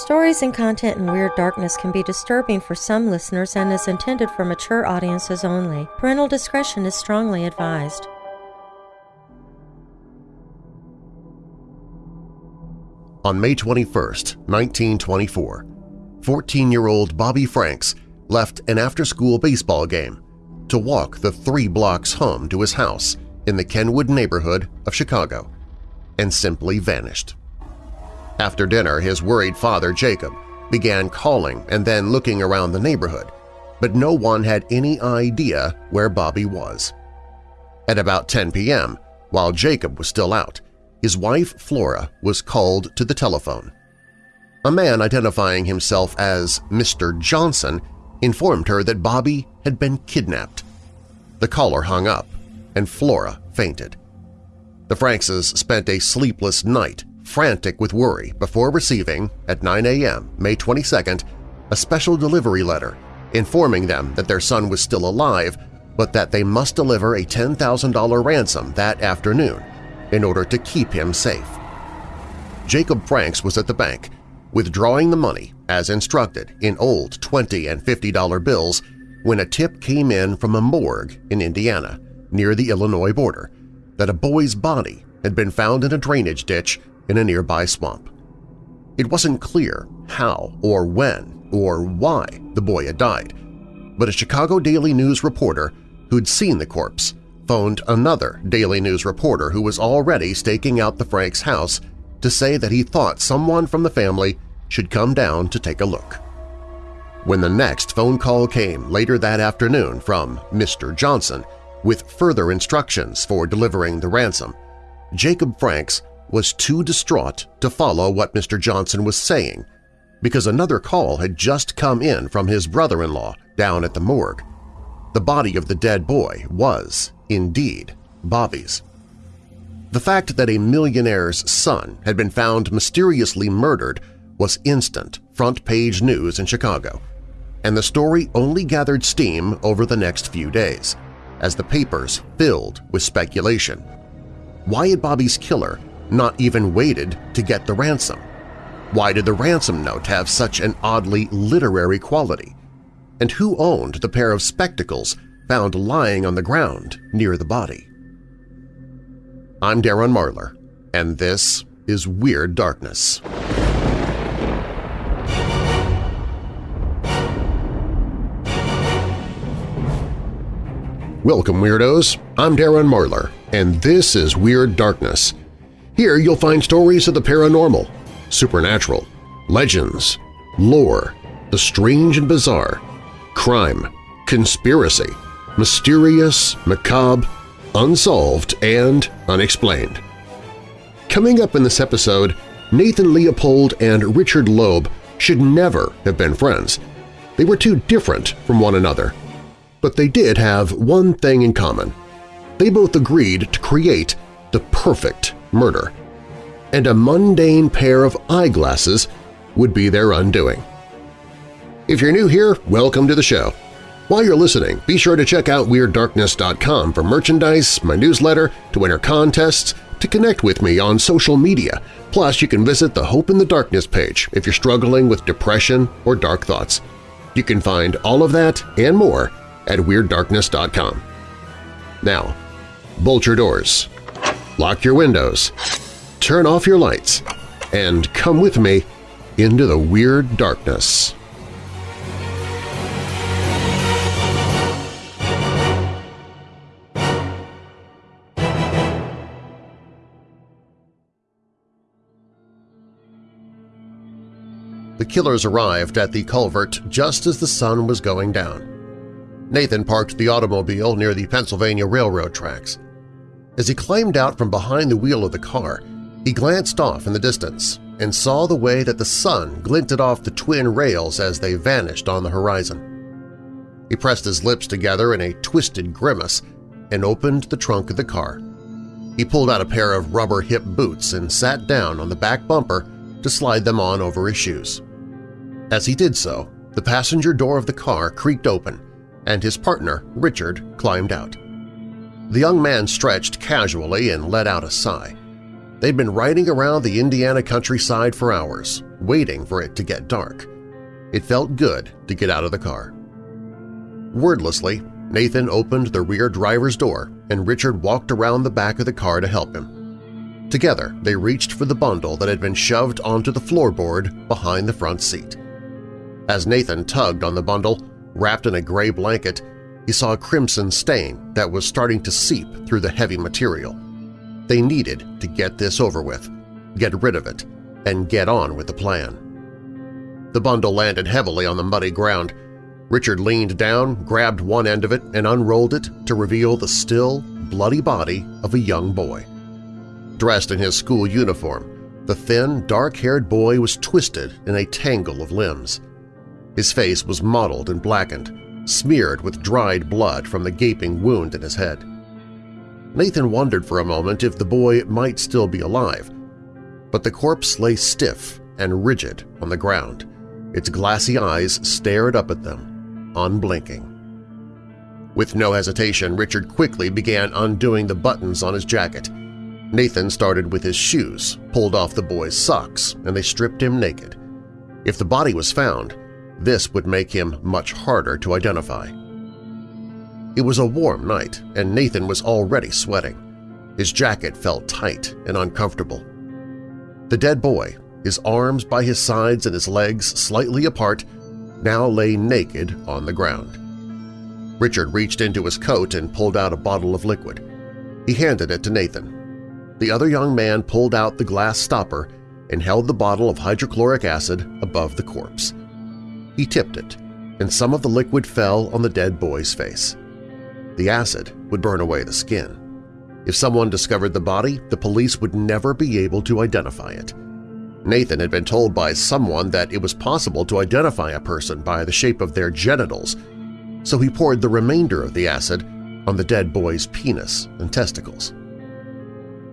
Stories and content in Weird Darkness can be disturbing for some listeners and is intended for mature audiences only. Parental discretion is strongly advised. On May 21, 1924, 14-year-old Bobby Franks left an after-school baseball game to walk the three blocks home to his house in the Kenwood neighborhood of Chicago and simply vanished. After dinner, his worried father, Jacob, began calling and then looking around the neighborhood, but no one had any idea where Bobby was. At about 10 p.m., while Jacob was still out, his wife Flora was called to the telephone. A man identifying himself as Mr. Johnson informed her that Bobby had been kidnapped. The caller hung up, and Flora fainted. The Frankses spent a sleepless night, frantic with worry, before receiving, at 9 a.m., May 22nd, a special delivery letter informing them that their son was still alive but that they must deliver a $10,000 ransom that afternoon in order to keep him safe. Jacob Franks was at the bank, withdrawing the money as instructed in old 20 and $50 bills when a tip came in from a morgue in Indiana near the Illinois border that a boy's body had been found in a drainage ditch in a nearby swamp. It wasn't clear how or when or why the boy had died, but a Chicago Daily News reporter who'd seen the corpse phoned another Daily News reporter who was already staking out the Franks' house to say that he thought someone from the family should come down to take a look. When the next phone call came later that afternoon from Mr. Johnson with further instructions for delivering the ransom, Jacob Franks was too distraught to follow what Mr. Johnson was saying because another call had just come in from his brother-in-law down at the morgue. The body of the dead boy was, indeed, Bobby's. The fact that a millionaire's son had been found mysteriously murdered was instant front-page news in Chicago, and the story only gathered steam over the next few days, as the papers filled with speculation. Why had Bobby's killer not even waited to get the ransom? Why did the ransom note have such an oddly literary quality? And who owned the pair of spectacles found lying on the ground near the body. I'm Darren Marlar, and this is Weird Darkness. Welcome, Weirdos! I'm Darren Marlar, and this is Weird Darkness. Here you'll find stories of the paranormal, supernatural, legends, lore, the strange and bizarre, crime, conspiracy, mysterious, macabre, unsolved, and unexplained. Coming up in this episode, Nathan Leopold and Richard Loeb should never have been friends. They were too different from one another. But they did have one thing in common. They both agreed to create the perfect murder. And a mundane pair of eyeglasses would be their undoing. If you're new here, welcome to the show. While you're listening, be sure to check out WeirdDarkness.com for merchandise, my newsletter, to enter contests, to connect with me on social media. Plus, you can visit the Hope in the Darkness page if you're struggling with depression or dark thoughts. You can find all of that and more at WeirdDarkness.com. Now, bolt your doors, lock your windows, turn off your lights, and come with me into the Weird Darkness. The killers arrived at the culvert just as the sun was going down. Nathan parked the automobile near the Pennsylvania Railroad tracks. As he climbed out from behind the wheel of the car, he glanced off in the distance and saw the way that the sun glinted off the twin rails as they vanished on the horizon. He pressed his lips together in a twisted grimace and opened the trunk of the car. He pulled out a pair of rubber hip boots and sat down on the back bumper to slide them on over his shoes. As he did so, the passenger door of the car creaked open, and his partner, Richard, climbed out. The young man stretched casually and let out a sigh. They'd been riding around the Indiana countryside for hours, waiting for it to get dark. It felt good to get out of the car. Wordlessly, Nathan opened the rear driver's door and Richard walked around the back of the car to help him. Together, they reached for the bundle that had been shoved onto the floorboard behind the front seat. As Nathan tugged on the bundle, wrapped in a gray blanket, he saw a crimson stain that was starting to seep through the heavy material. They needed to get this over with, get rid of it, and get on with the plan. The bundle landed heavily on the muddy ground. Richard leaned down, grabbed one end of it, and unrolled it to reveal the still, bloody body of a young boy. Dressed in his school uniform, the thin, dark-haired boy was twisted in a tangle of limbs. His face was mottled and blackened, smeared with dried blood from the gaping wound in his head. Nathan wondered for a moment if the boy might still be alive, but the corpse lay stiff and rigid on the ground. Its glassy eyes stared up at them, unblinking. With no hesitation, Richard quickly began undoing the buttons on his jacket. Nathan started with his shoes, pulled off the boy's socks, and they stripped him naked. If the body was found, this would make him much harder to identify. It was a warm night, and Nathan was already sweating. His jacket felt tight and uncomfortable. The dead boy, his arms by his sides and his legs slightly apart, now lay naked on the ground. Richard reached into his coat and pulled out a bottle of liquid. He handed it to Nathan. The other young man pulled out the glass stopper and held the bottle of hydrochloric acid above the corpse. He tipped it, and some of the liquid fell on the dead boy's face. The acid would burn away the skin. If someone discovered the body, the police would never be able to identify it. Nathan had been told by someone that it was possible to identify a person by the shape of their genitals, so he poured the remainder of the acid on the dead boy's penis and testicles.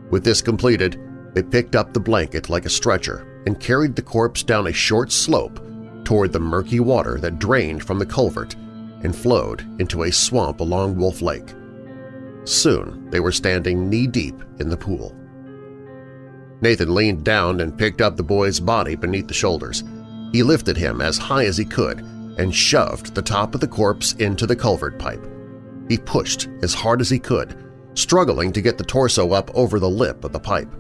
With this completed, they picked up the blanket like a stretcher and carried the corpse down a short slope toward the murky water that drained from the culvert and flowed into a swamp along Wolf Lake. Soon they were standing knee-deep in the pool. Nathan leaned down and picked up the boy's body beneath the shoulders. He lifted him as high as he could and shoved the top of the corpse into the culvert pipe. He pushed as hard as he could, struggling to get the torso up over the lip of the pipe.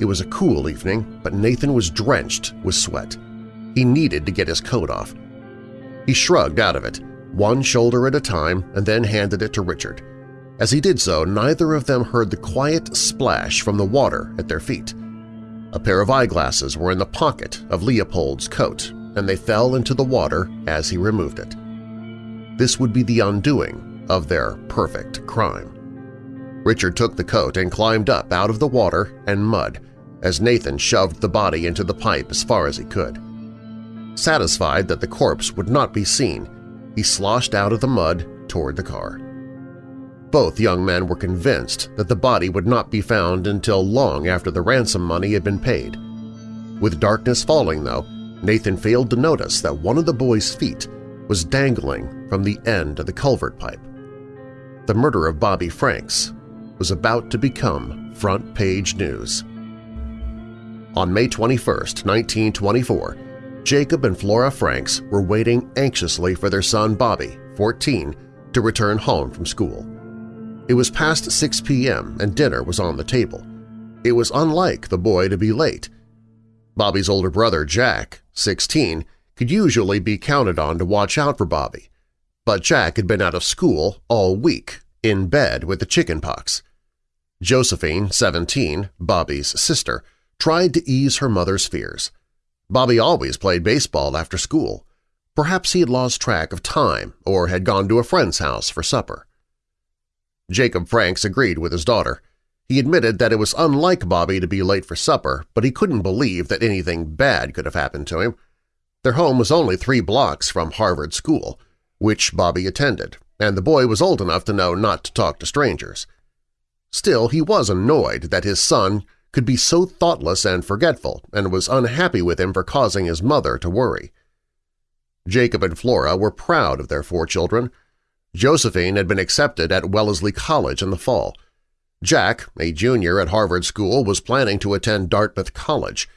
It was a cool evening, but Nathan was drenched with sweat. He needed to get his coat off. He shrugged out of it, one shoulder at a time, and then handed it to Richard. As he did so, neither of them heard the quiet splash from the water at their feet. A pair of eyeglasses were in the pocket of Leopold's coat, and they fell into the water as he removed it. This would be the undoing of their perfect crime. Richard took the coat and climbed up out of the water and mud as Nathan shoved the body into the pipe as far as he could. Satisfied that the corpse would not be seen, he sloshed out of the mud toward the car. Both young men were convinced that the body would not be found until long after the ransom money had been paid. With darkness falling, though, Nathan failed to notice that one of the boy's feet was dangling from the end of the culvert pipe. The murder of Bobby Franks was about to become front-page news. On May 21, 1924, Jacob and Flora Franks were waiting anxiously for their son Bobby, 14, to return home from school. It was past 6 p.m. and dinner was on the table. It was unlike the boy to be late. Bobby's older brother, Jack, 16, could usually be counted on to watch out for Bobby, but Jack had been out of school all week, in bed with the chicken pox. Josephine, 17, Bobby's sister, tried to ease her mother's fears. Bobby always played baseball after school. Perhaps he had lost track of time or had gone to a friend's house for supper. Jacob Franks agreed with his daughter. He admitted that it was unlike Bobby to be late for supper, but he couldn't believe that anything bad could have happened to him. Their home was only three blocks from Harvard School, which Bobby attended, and the boy was old enough to know not to talk to strangers. Still, he was annoyed that his son could be so thoughtless and forgetful and was unhappy with him for causing his mother to worry. Jacob and Flora were proud of their four children. Josephine had been accepted at Wellesley College in the fall. Jack, a junior at Harvard School, was planning to attend Dartmouth College.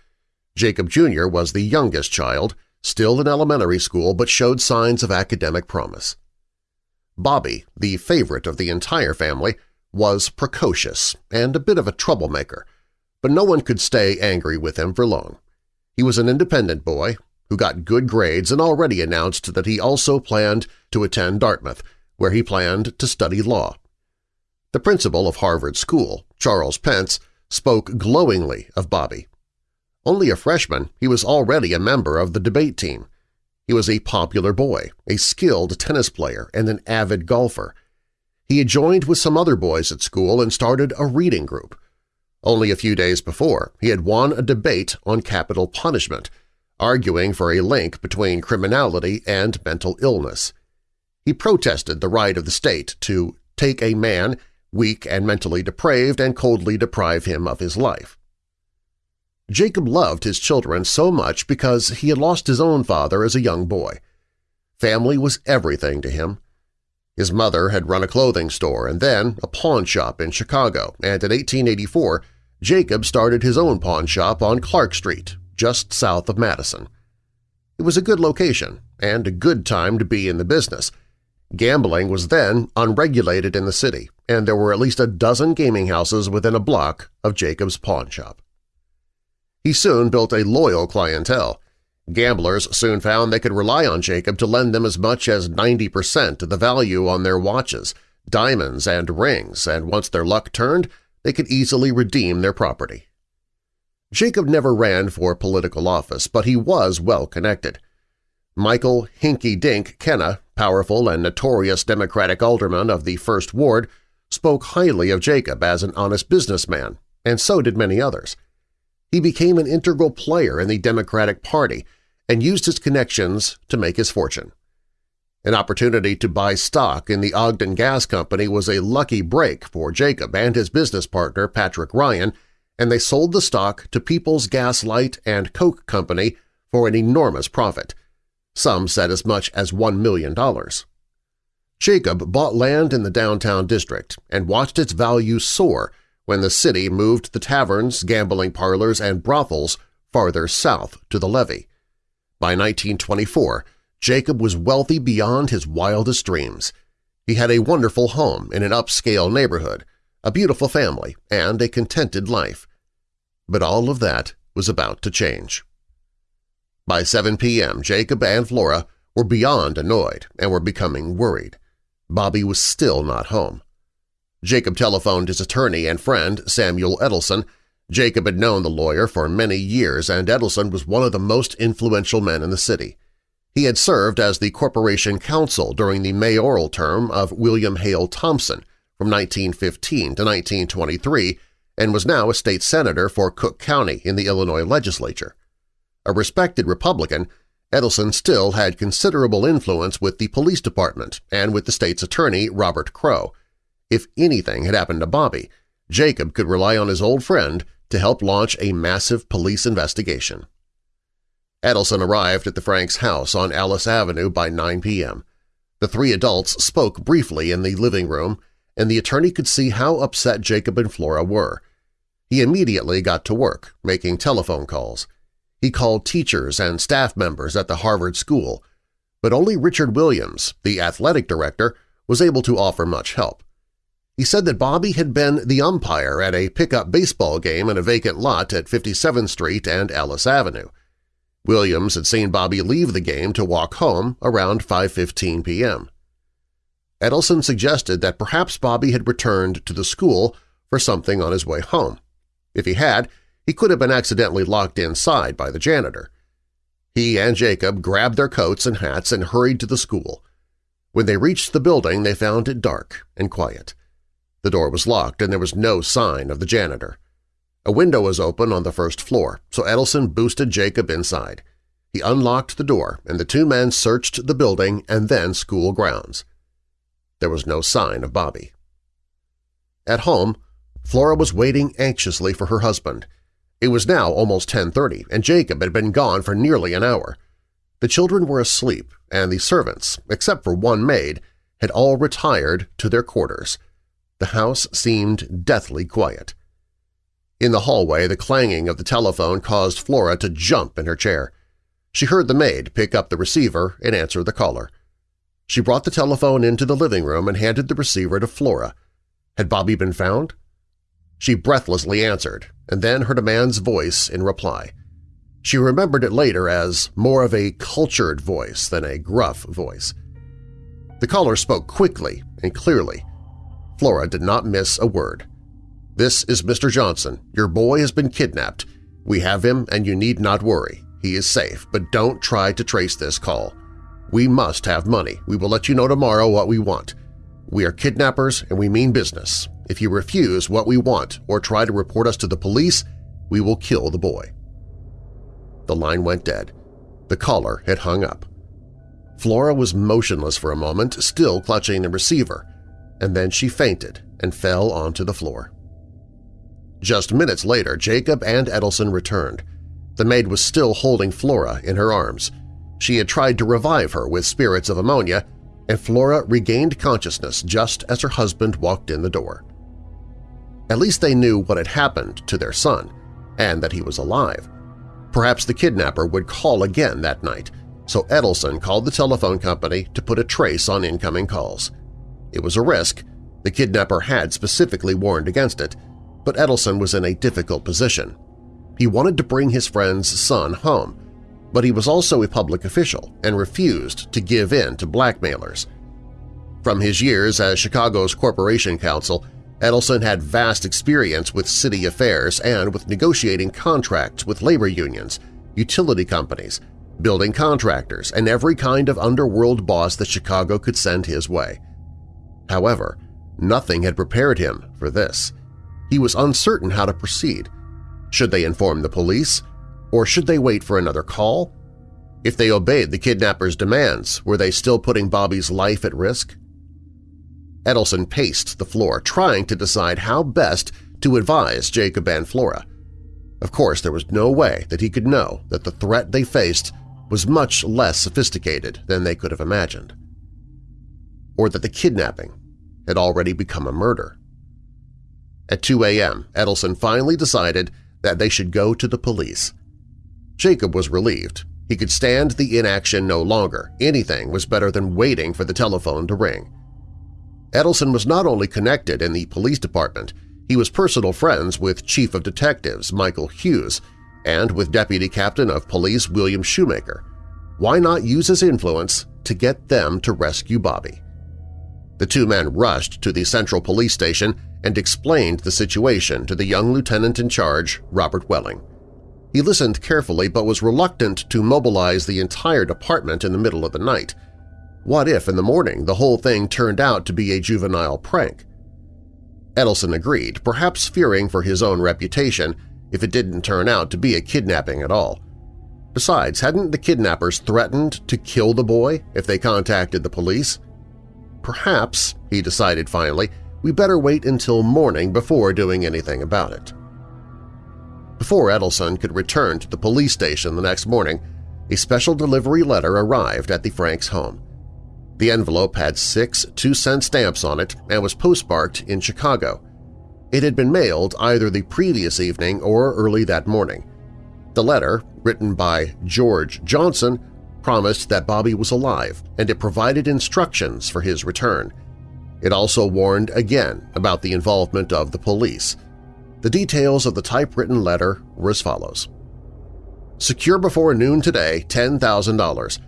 Jacob Jr. was the youngest child, still in elementary school but showed signs of academic promise. Bobby, the favorite of the entire family, was precocious and a bit of a troublemaker, but no one could stay angry with him for long. He was an independent boy who got good grades and already announced that he also planned to attend Dartmouth, where he planned to study law. The principal of Harvard School, Charles Pence, spoke glowingly of Bobby. Only a freshman, he was already a member of the debate team. He was a popular boy, a skilled tennis player, and an avid golfer. He had joined with some other boys at school and started a reading group. Only a few days before, he had won a debate on capital punishment, arguing for a link between criminality and mental illness. He protested the right of the state to take a man, weak and mentally depraved, and coldly deprive him of his life. Jacob loved his children so much because he had lost his own father as a young boy. Family was everything to him. His mother had run a clothing store and then a pawn shop in Chicago, and in 1884 Jacob started his own pawn shop on Clark Street, just south of Madison. It was a good location and a good time to be in the business. Gambling was then unregulated in the city, and there were at least a dozen gaming houses within a block of Jacob's pawn shop. He soon built a loyal clientele. Gamblers soon found they could rely on Jacob to lend them as much as 90% of the value on their watches, diamonds, and rings, and once their luck turned, they could easily redeem their property. Jacob never ran for political office, but he was well-connected. Michael Hinky Dink Kenna, powerful and notorious Democratic alderman of the First Ward, spoke highly of Jacob as an honest businessman, and so did many others. He became an integral player in the Democratic Party and used his connections to make his fortune. An opportunity to buy stock in the Ogden Gas Company was a lucky break for Jacob and his business partner Patrick Ryan, and they sold the stock to People's Gas Light and Coke Company for an enormous profit. Some said as much as $1 million. Jacob bought land in the downtown district and watched its value soar when the city moved the taverns, gambling parlors, and brothels farther south to the levee. By 1924, Jacob was wealthy beyond his wildest dreams. He had a wonderful home in an upscale neighborhood, a beautiful family, and a contented life. But all of that was about to change. By 7 p.m., Jacob and Flora were beyond annoyed and were becoming worried. Bobby was still not home. Jacob telephoned his attorney and friend, Samuel Ettelson. Jacob had known the lawyer for many years, and Ettelson was one of the most influential men in the city. He had served as the corporation counsel during the mayoral term of William Hale Thompson from 1915 to 1923 and was now a state senator for Cook County in the Illinois legislature. A respected Republican, Ettelson still had considerable influence with the police department and with the state's attorney, Robert Crowe, if anything had happened to Bobby, Jacob could rely on his old friend to help launch a massive police investigation. Ettelson arrived at the Franks' house on Ellis Avenue by 9 p.m. The three adults spoke briefly in the living room, and the attorney could see how upset Jacob and Flora were. He immediately got to work, making telephone calls. He called teachers and staff members at the Harvard School, but only Richard Williams, the athletic director, was able to offer much help. He said that Bobby had been the umpire at a pickup baseball game in a vacant lot at 57th Street and Ellis Avenue. Williams had seen Bobby leave the game to walk home around 5.15 p.m. Ettelson suggested that perhaps Bobby had returned to the school for something on his way home. If he had, he could have been accidentally locked inside by the janitor. He and Jacob grabbed their coats and hats and hurried to the school. When they reached the building, they found it dark and quiet. The door was locked and there was no sign of the janitor. A window was open on the first floor, so Ettelson boosted Jacob inside. He unlocked the door and the two men searched the building and then school grounds. There was no sign of Bobby. At home, Flora was waiting anxiously for her husband. It was now almost 10.30, and Jacob had been gone for nearly an hour. The children were asleep, and the servants, except for one maid, had all retired to their quarters. The house seemed deathly quiet. In the hallway, the clanging of the telephone caused Flora to jump in her chair. She heard the maid pick up the receiver and answer the caller. She brought the telephone into the living room and handed the receiver to Flora. Had Bobby been found? She breathlessly answered, and then heard a man's voice in reply. She remembered it later as more of a cultured voice than a gruff voice. The caller spoke quickly and clearly. Flora did not miss a word. This is Mr. Johnson. Your boy has been kidnapped. We have him and you need not worry. He is safe, but don't try to trace this call. We must have money. We will let you know tomorrow what we want. We are kidnappers and we mean business. If you refuse what we want or try to report us to the police, we will kill the boy. The line went dead. The caller had hung up. Flora was motionless for a moment, still clutching the receiver, and then she fainted and fell onto the floor. Just minutes later, Jacob and Ettelson returned. The maid was still holding Flora in her arms. She had tried to revive her with spirits of ammonia, and Flora regained consciousness just as her husband walked in the door. At least they knew what had happened to their son, and that he was alive. Perhaps the kidnapper would call again that night, so Ettelson called the telephone company to put a trace on incoming calls. It was a risk. The kidnapper had specifically warned against it, but Ettelson was in a difficult position. He wanted to bring his friend's son home, but he was also a public official and refused to give in to blackmailers. From his years as Chicago's Corporation Counsel, Ettelson had vast experience with city affairs and with negotiating contracts with labor unions, utility companies, building contractors, and every kind of underworld boss that Chicago could send his way. However, nothing had prepared him for this. He was uncertain how to proceed. Should they inform the police? Or should they wait for another call? If they obeyed the kidnapper's demands, were they still putting Bobby's life at risk? Ettelson paced the floor, trying to decide how best to advise Jacob and Flora. Of course, there was no way that he could know that the threat they faced was much less sophisticated than they could have imagined. Or that the kidnapping had already become a murder. At 2 a.m., Ettelson finally decided that they should go to the police. Jacob was relieved. He could stand the inaction no longer. Anything was better than waiting for the telephone to ring. Ettelson was not only connected in the police department, he was personal friends with Chief of Detectives Michael Hughes and with Deputy Captain of Police William Shoemaker. Why not use his influence to get them to rescue Bobby? The two men rushed to the Central Police Station and explained the situation to the young lieutenant in charge, Robert Welling. He listened carefully but was reluctant to mobilize the entire department in the middle of the night. What if in the morning the whole thing turned out to be a juvenile prank? Ettelson agreed, perhaps fearing for his own reputation if it didn't turn out to be a kidnapping at all. Besides, hadn't the kidnappers threatened to kill the boy if they contacted the police? Perhaps, he decided finally, we better wait until morning before doing anything about it. Before Ettelson could return to the police station the next morning, a special delivery letter arrived at the Franks' home. The envelope had six two-cent stamps on it and was postmarked in Chicago. It had been mailed either the previous evening or early that morning. The letter, written by George Johnson, promised that Bobby was alive, and it provided instructions for his return. It also warned again about the involvement of the police. The details of the typewritten letter were as follows. Secure before noon today $10,000.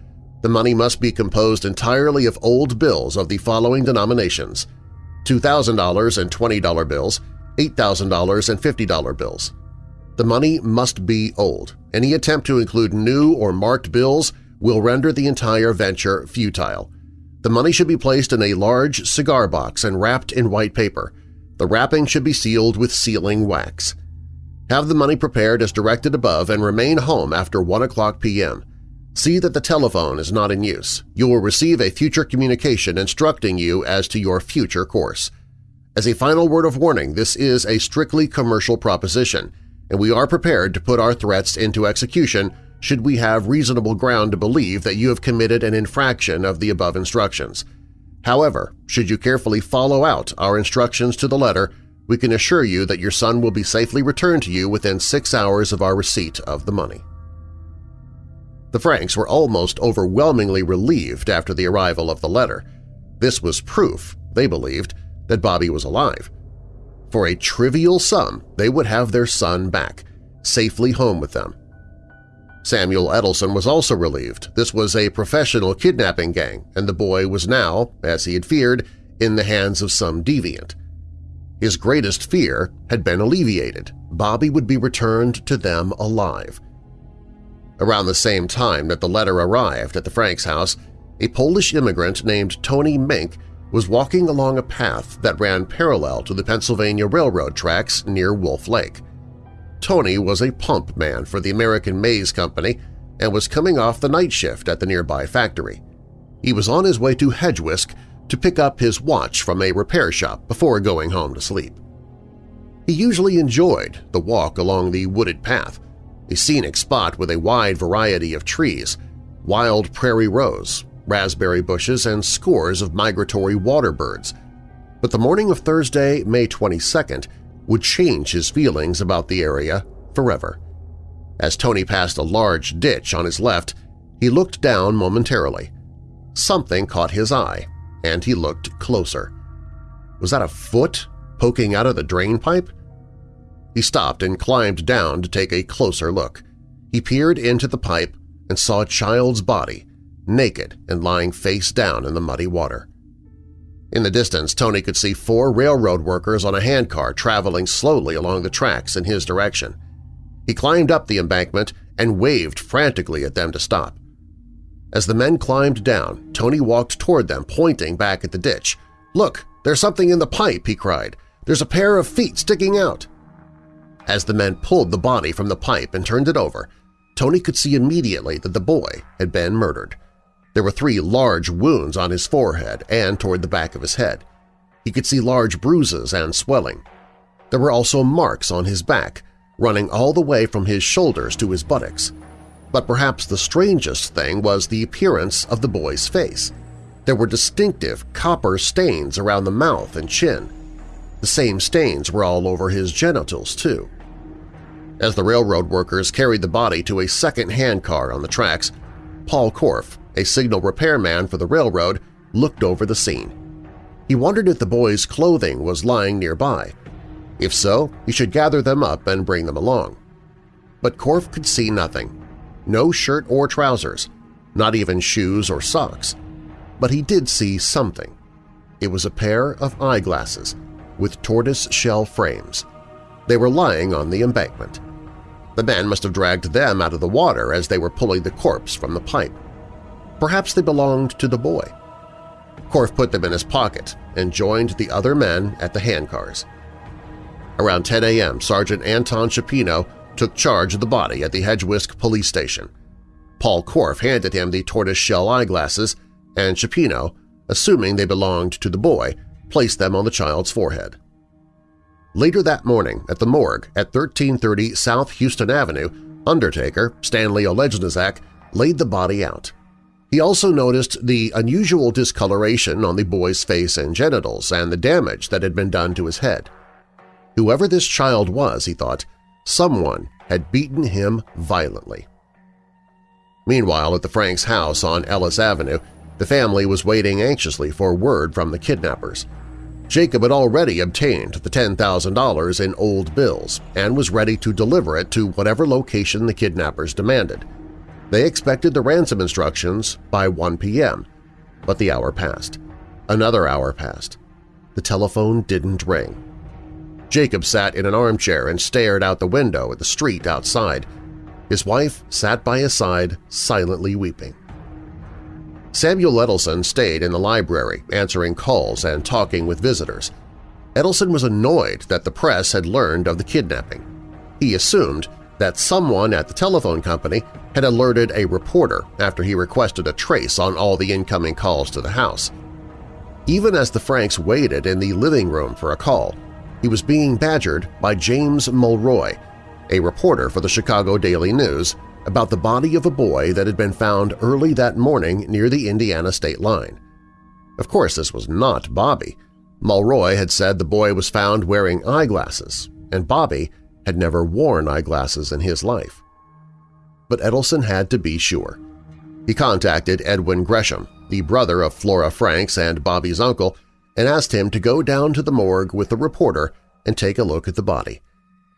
The money must be composed entirely of old bills of the following denominations $2,000 and $20 bills, $8,000 and $50 bills. The money must be old. Any attempt to include new or marked bills will render the entire venture futile. The money should be placed in a large cigar box and wrapped in white paper. The wrapping should be sealed with sealing wax. Have the money prepared as directed above and remain home after 1 o'clock p.m. See that the telephone is not in use. You will receive a future communication instructing you as to your future course. As a final word of warning, this is a strictly commercial proposition, and we are prepared to put our threats into execution should we have reasonable ground to believe that you have committed an infraction of the above instructions. However, should you carefully follow out our instructions to the letter, We can assure you that your son will be safely returned to you within six hours of our receipt of the money. The Franks were almost overwhelmingly relieved after the arrival of the letter. This was proof, they believed, that Bobby was alive. For a trivial sum, they would have their son back, safely home with them. Samuel Ettelson was also relieved. This was a professional kidnapping gang, and the boy was now, as he had feared, in the hands of some deviant. His greatest fear had been alleviated. Bobby would be returned to them alive. Around the same time that the letter arrived at the Franks house, a Polish immigrant named Tony Mink was walking along a path that ran parallel to the Pennsylvania Railroad tracks near Wolf Lake. Tony was a pump man for the American Maize Company and was coming off the night shift at the nearby factory. He was on his way to Hegewisch to pick up his watch from a repair shop before going home to sleep. He usually enjoyed the walk along the wooded path, a scenic spot with a wide variety of trees, wild prairie rose, raspberry bushes, and scores of migratory water birds. But the morning of Thursday, May 22nd, would change his feelings about the area forever. As Tony passed a large ditch on his left, he looked down momentarily. Something caught his eye, and he looked closer. Was that a foot poking out of the drain pipe? He stopped and climbed down to take a closer look. He peered into the pipe and saw a child's body, naked and lying face down in the muddy water. In the distance, Tony could see four railroad workers on a handcar traveling slowly along the tracks in his direction. He climbed up the embankment and waved frantically at them to stop. As the men climbed down, Tony walked toward them, pointing back at the ditch. "'Look, there's something in the pipe!' he cried. "'There's a pair of feet sticking out!' As the men pulled the body from the pipe and turned it over, Tony could see immediately that the boy had been murdered. There were three large wounds on his forehead and toward the back of his head. He could see large bruises and swelling. There were also marks on his back, running all the way from his shoulders to his buttocks. But perhaps the strangest thing was the appearance of the boy's face. There were distinctive copper stains around the mouth and chin. The same stains were all over his genitals, too. As the railroad workers carried the body to a second-hand car on the tracks, Paul Korff, a signal repairman for the railroad, looked over the scene. He wondered if the boy's clothing was lying nearby. If so, he should gather them up and bring them along. But Korff could see nothing no shirt or trousers, not even shoes or socks. But he did see something. It was a pair of eyeglasses with tortoise-shell frames. They were lying on the embankment. The men must have dragged them out of the water as they were pulling the corpse from the pipe. Perhaps they belonged to the boy. Korff put them in his pocket and joined the other men at the handcars. Around 10 a.m., Sergeant Anton Shapino took charge of the body at the Hegewisch police station. Paul Korff handed him the tortoise-shell eyeglasses, and Shapino, assuming they belonged to the boy, placed them on the child's forehead. Later that morning, at the morgue at 1330 South Houston Avenue, undertaker Stanley Olegnazak laid the body out. He also noticed the unusual discoloration on the boy's face and genitals and the damage that had been done to his head. Whoever this child was, he thought, Someone had beaten him violently. Meanwhile, at the Franks' house on Ellis Avenue, the family was waiting anxiously for word from the kidnappers. Jacob had already obtained the $10,000 in old bills and was ready to deliver it to whatever location the kidnappers demanded. They expected the ransom instructions by 1 p.m., but the hour passed. Another hour passed. The telephone didn't ring. Jacob sat in an armchair and stared out the window at the street outside. His wife sat by his side, silently weeping. Samuel Ettelson stayed in the library, answering calls and talking with visitors. Ettelson was annoyed that the press had learned of the kidnapping. He assumed that someone at the telephone company had alerted a reporter after he requested a trace on all the incoming calls to the house. Even as the Franks waited in the living room for a call, he was being badgered by James Mulroy, a reporter for the Chicago Daily News, about the body of a boy that had been found early that morning near the Indiana state line. Of course, this was not Bobby. Mulroy had said the boy was found wearing eyeglasses, and Bobby had never worn eyeglasses in his life. But Ettelson had to be sure. He contacted Edwin Gresham, the brother of Flora Franks and Bobby's uncle, and asked him to go down to the morgue with the reporter and take a look at the body.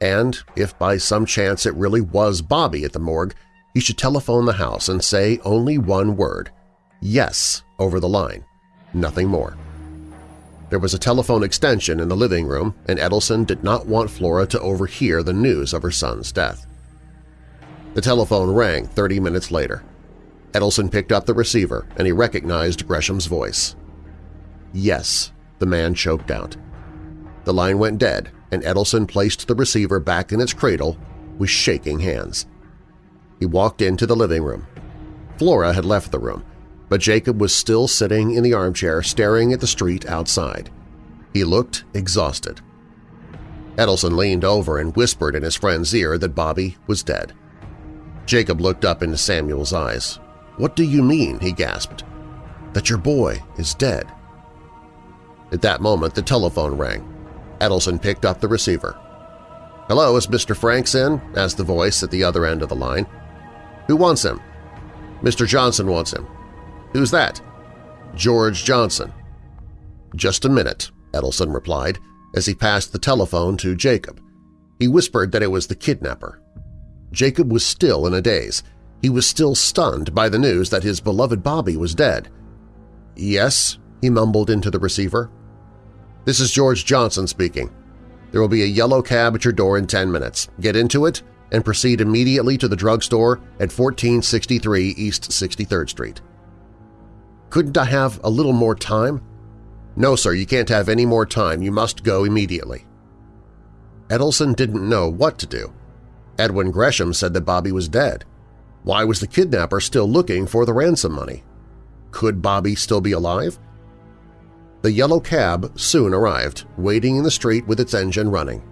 And if by some chance it really was Bobby at the morgue, he should telephone the house and say only one word, yes, over the line, nothing more. There was a telephone extension in the living room, and Ettelson did not want Flora to overhear the news of her son's death. The telephone rang 30 minutes later. Ettelson picked up the receiver and he recognized Gresham's voice. Yes, the man choked out. The line went dead, and Edelson placed the receiver back in its cradle with shaking hands. He walked into the living room. Flora had left the room, but Jacob was still sitting in the armchair staring at the street outside. He looked exhausted. Ettelson leaned over and whispered in his friend's ear that Bobby was dead. Jacob looked up into Samuel's eyes. "'What do you mean?' he gasped. "'That your boy is dead.' At that moment, the telephone rang. Ettelson picked up the receiver. "'Hello, is Mr. Franks in?' asked the voice at the other end of the line. "'Who wants him?' "'Mr. Johnson wants him.' "'Who's that?' "'George Johnson.' "'Just a minute,' Ettelson replied, as he passed the telephone to Jacob. He whispered that it was the kidnapper. Jacob was still in a daze. He was still stunned by the news that his beloved Bobby was dead. "'Yes,' he mumbled into the receiver. This is George Johnson speaking. There will be a yellow cab at your door in 10 minutes. Get into it and proceed immediately to the drugstore at 1463 East 63rd Street. Couldn't I have a little more time? No, sir, you can't have any more time. You must go immediately. Ettelson didn't know what to do. Edwin Gresham said that Bobby was dead. Why was the kidnapper still looking for the ransom money? Could Bobby still be alive? The yellow cab soon arrived, waiting in the street with its engine running.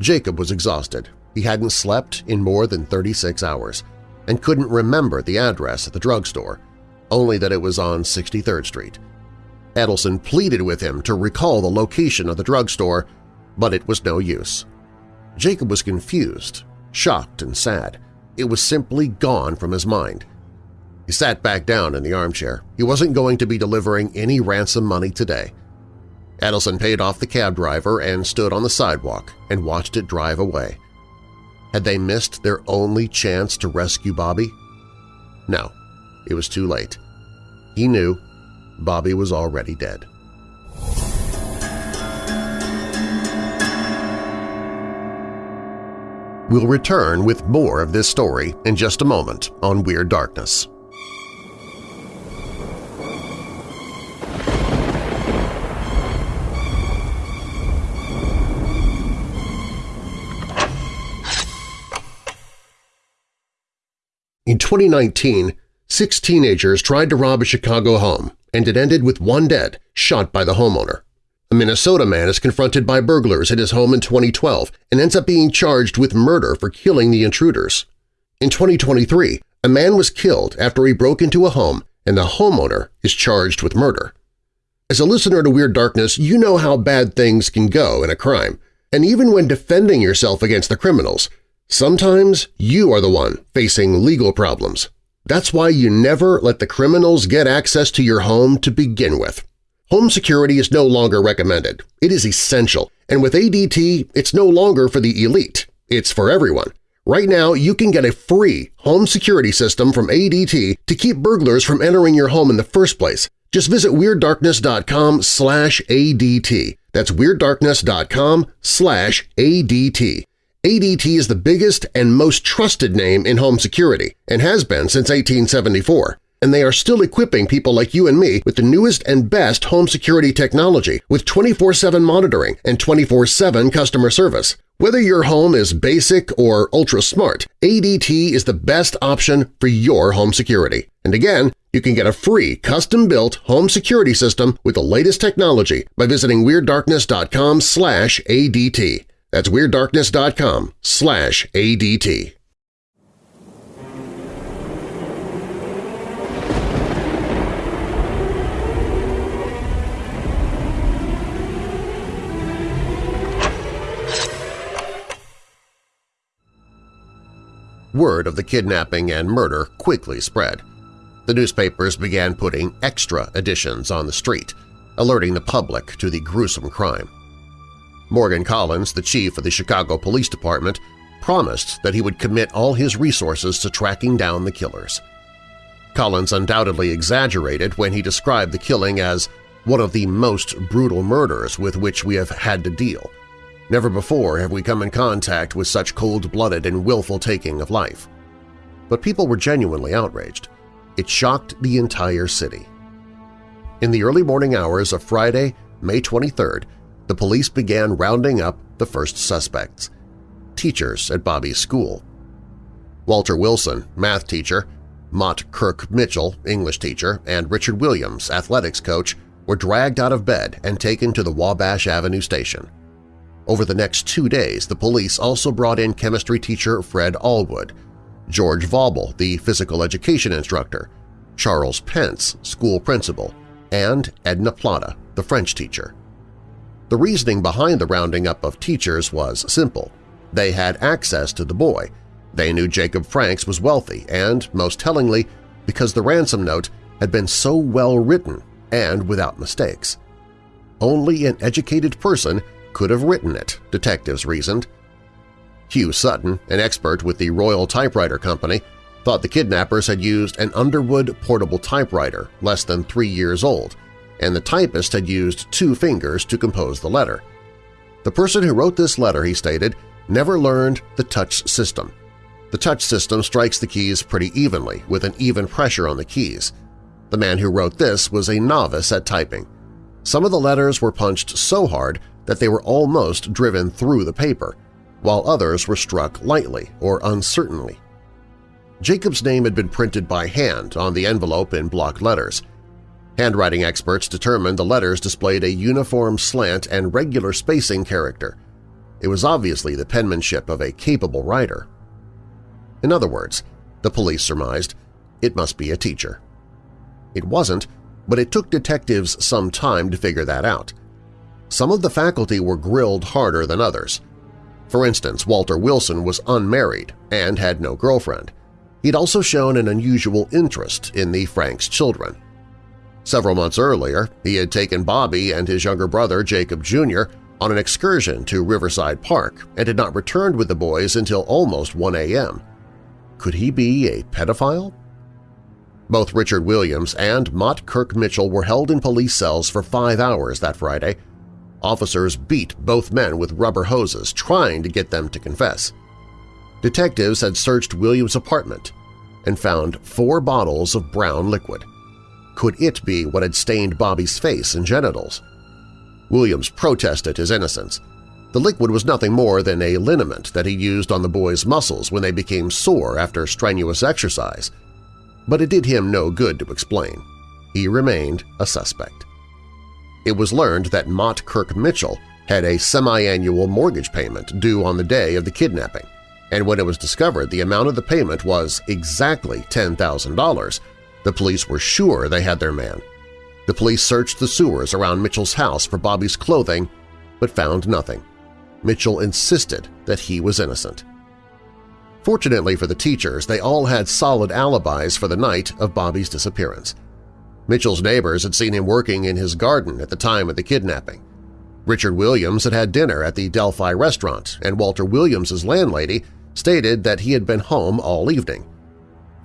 Jacob was exhausted. He hadn't slept in more than 36 hours and couldn't remember the address at the drugstore, only that it was on 63rd Street. Ettelson pleaded with him to recall the location of the drugstore, but it was no use. Jacob was confused, shocked and sad. It was simply gone from his mind. He sat back down in the armchair. He wasn't going to be delivering any ransom money today. Ettelson paid off the cab driver and stood on the sidewalk and watched it drive away. Had they missed their only chance to rescue Bobby? No, it was too late. He knew Bobby was already dead. We'll return with more of this story in just a moment on Weird Darkness. In 2019, six teenagers tried to rob a Chicago home, and it ended with one dead, shot by the homeowner. A Minnesota man is confronted by burglars at his home in 2012 and ends up being charged with murder for killing the intruders. In 2023, a man was killed after he broke into a home and the homeowner is charged with murder. As a listener to Weird Darkness, you know how bad things can go in a crime, and even when defending yourself against the criminals, Sometimes you are the one facing legal problems. That's why you never let the criminals get access to your home to begin with. Home security is no longer recommended. It is essential, and with ADT, it's no longer for the elite. It's for everyone. Right now, you can get a free home security system from ADT to keep burglars from entering your home in the first place. Just visit WeirdDarkness.com slash ADT. That's WeirdDarkness.com slash ADT. ADT is the biggest and most trusted name in home security and has been since 1874, and they are still equipping people like you and me with the newest and best home security technology with 24-7 monitoring and 24-7 customer service. Whether your home is basic or ultra-smart, ADT is the best option for your home security. And again, you can get a free custom-built home security system with the latest technology by visiting WeirdDarkness.com ADT. That's WeirdDarkness.com slash ADT. Word of the kidnapping and murder quickly spread. The newspapers began putting extra editions on the street, alerting the public to the gruesome crime. Morgan Collins, the chief of the Chicago Police Department, promised that he would commit all his resources to tracking down the killers. Collins undoubtedly exaggerated when he described the killing as one of the most brutal murders with which we have had to deal. Never before have we come in contact with such cold-blooded and willful taking of life. But people were genuinely outraged. It shocked the entire city. In the early morning hours of Friday, May 23rd, the police began rounding up the first suspects – teachers at Bobby's school. Walter Wilson, math teacher, Mott Kirk Mitchell, English teacher, and Richard Williams, athletics coach, were dragged out of bed and taken to the Wabash Avenue station. Over the next two days, the police also brought in chemistry teacher Fred Allwood, George Vaubel, the physical education instructor, Charles Pence, school principal, and Edna Plata, the French teacher. The reasoning behind the rounding up of teachers was simple. They had access to the boy. They knew Jacob Franks was wealthy and, most tellingly, because the ransom note had been so well written and without mistakes. Only an educated person could have written it, detectives reasoned. Hugh Sutton, an expert with the Royal Typewriter Company, thought the kidnappers had used an Underwood portable typewriter less than three years old, and the typist had used two fingers to compose the letter. The person who wrote this letter, he stated, never learned the touch system. The touch system strikes the keys pretty evenly, with an even pressure on the keys. The man who wrote this was a novice at typing. Some of the letters were punched so hard that they were almost driven through the paper, while others were struck lightly or uncertainly. Jacob's name had been printed by hand on the envelope in block letters. Handwriting experts determined the letters displayed a uniform slant and regular spacing character. It was obviously the penmanship of a capable writer. In other words, the police surmised, it must be a teacher. It wasn't, but it took detectives some time to figure that out. Some of the faculty were grilled harder than others. For instance, Walter Wilson was unmarried and had no girlfriend. He'd also shown an unusual interest in the Franks' children. Several months earlier, he had taken Bobby and his younger brother Jacob Jr. on an excursion to Riverside Park and had not returned with the boys until almost 1 a.m. Could he be a pedophile? Both Richard Williams and Mott Kirk Mitchell were held in police cells for five hours that Friday Officers beat both men with rubber hoses, trying to get them to confess. Detectives had searched Williams' apartment and found four bottles of brown liquid. Could it be what had stained Bobby's face and genitals? Williams protested his innocence. The liquid was nothing more than a liniment that he used on the boy's muscles when they became sore after strenuous exercise. But it did him no good to explain. He remained a suspect it was learned that Mott Kirk Mitchell had a semi-annual mortgage payment due on the day of the kidnapping, and when it was discovered the amount of the payment was exactly $10,000, the police were sure they had their man. The police searched the sewers around Mitchell's house for Bobby's clothing, but found nothing. Mitchell insisted that he was innocent. Fortunately for the teachers, they all had solid alibis for the night of Bobby's disappearance. Mitchell's neighbors had seen him working in his garden at the time of the kidnapping. Richard Williams had had dinner at the Delphi restaurant, and Walter Williams's landlady stated that he had been home all evening.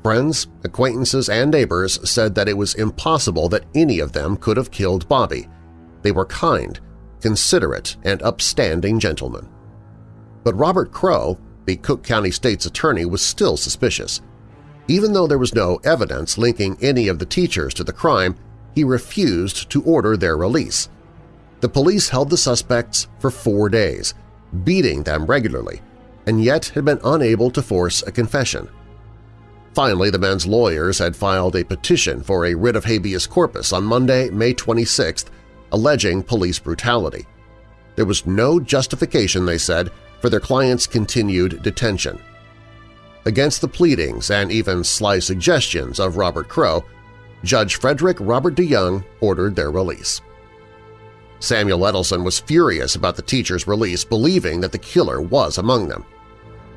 Friends, acquaintances, and neighbors said that it was impossible that any of them could have killed Bobby. They were kind, considerate, and upstanding gentlemen. But Robert Crowe, the Cook County State's attorney, was still suspicious. Even though there was no evidence linking any of the teachers to the crime, he refused to order their release. The police held the suspects for four days, beating them regularly, and yet had been unable to force a confession. Finally, the men's lawyers had filed a petition for a writ of habeas corpus on Monday, May 26, alleging police brutality. There was no justification, they said, for their client's continued detention. Against the pleadings and even sly suggestions of Robert Crowe, Judge Frederick Robert DeYoung ordered their release. Samuel Ettelson was furious about the teacher's release, believing that the killer was among them.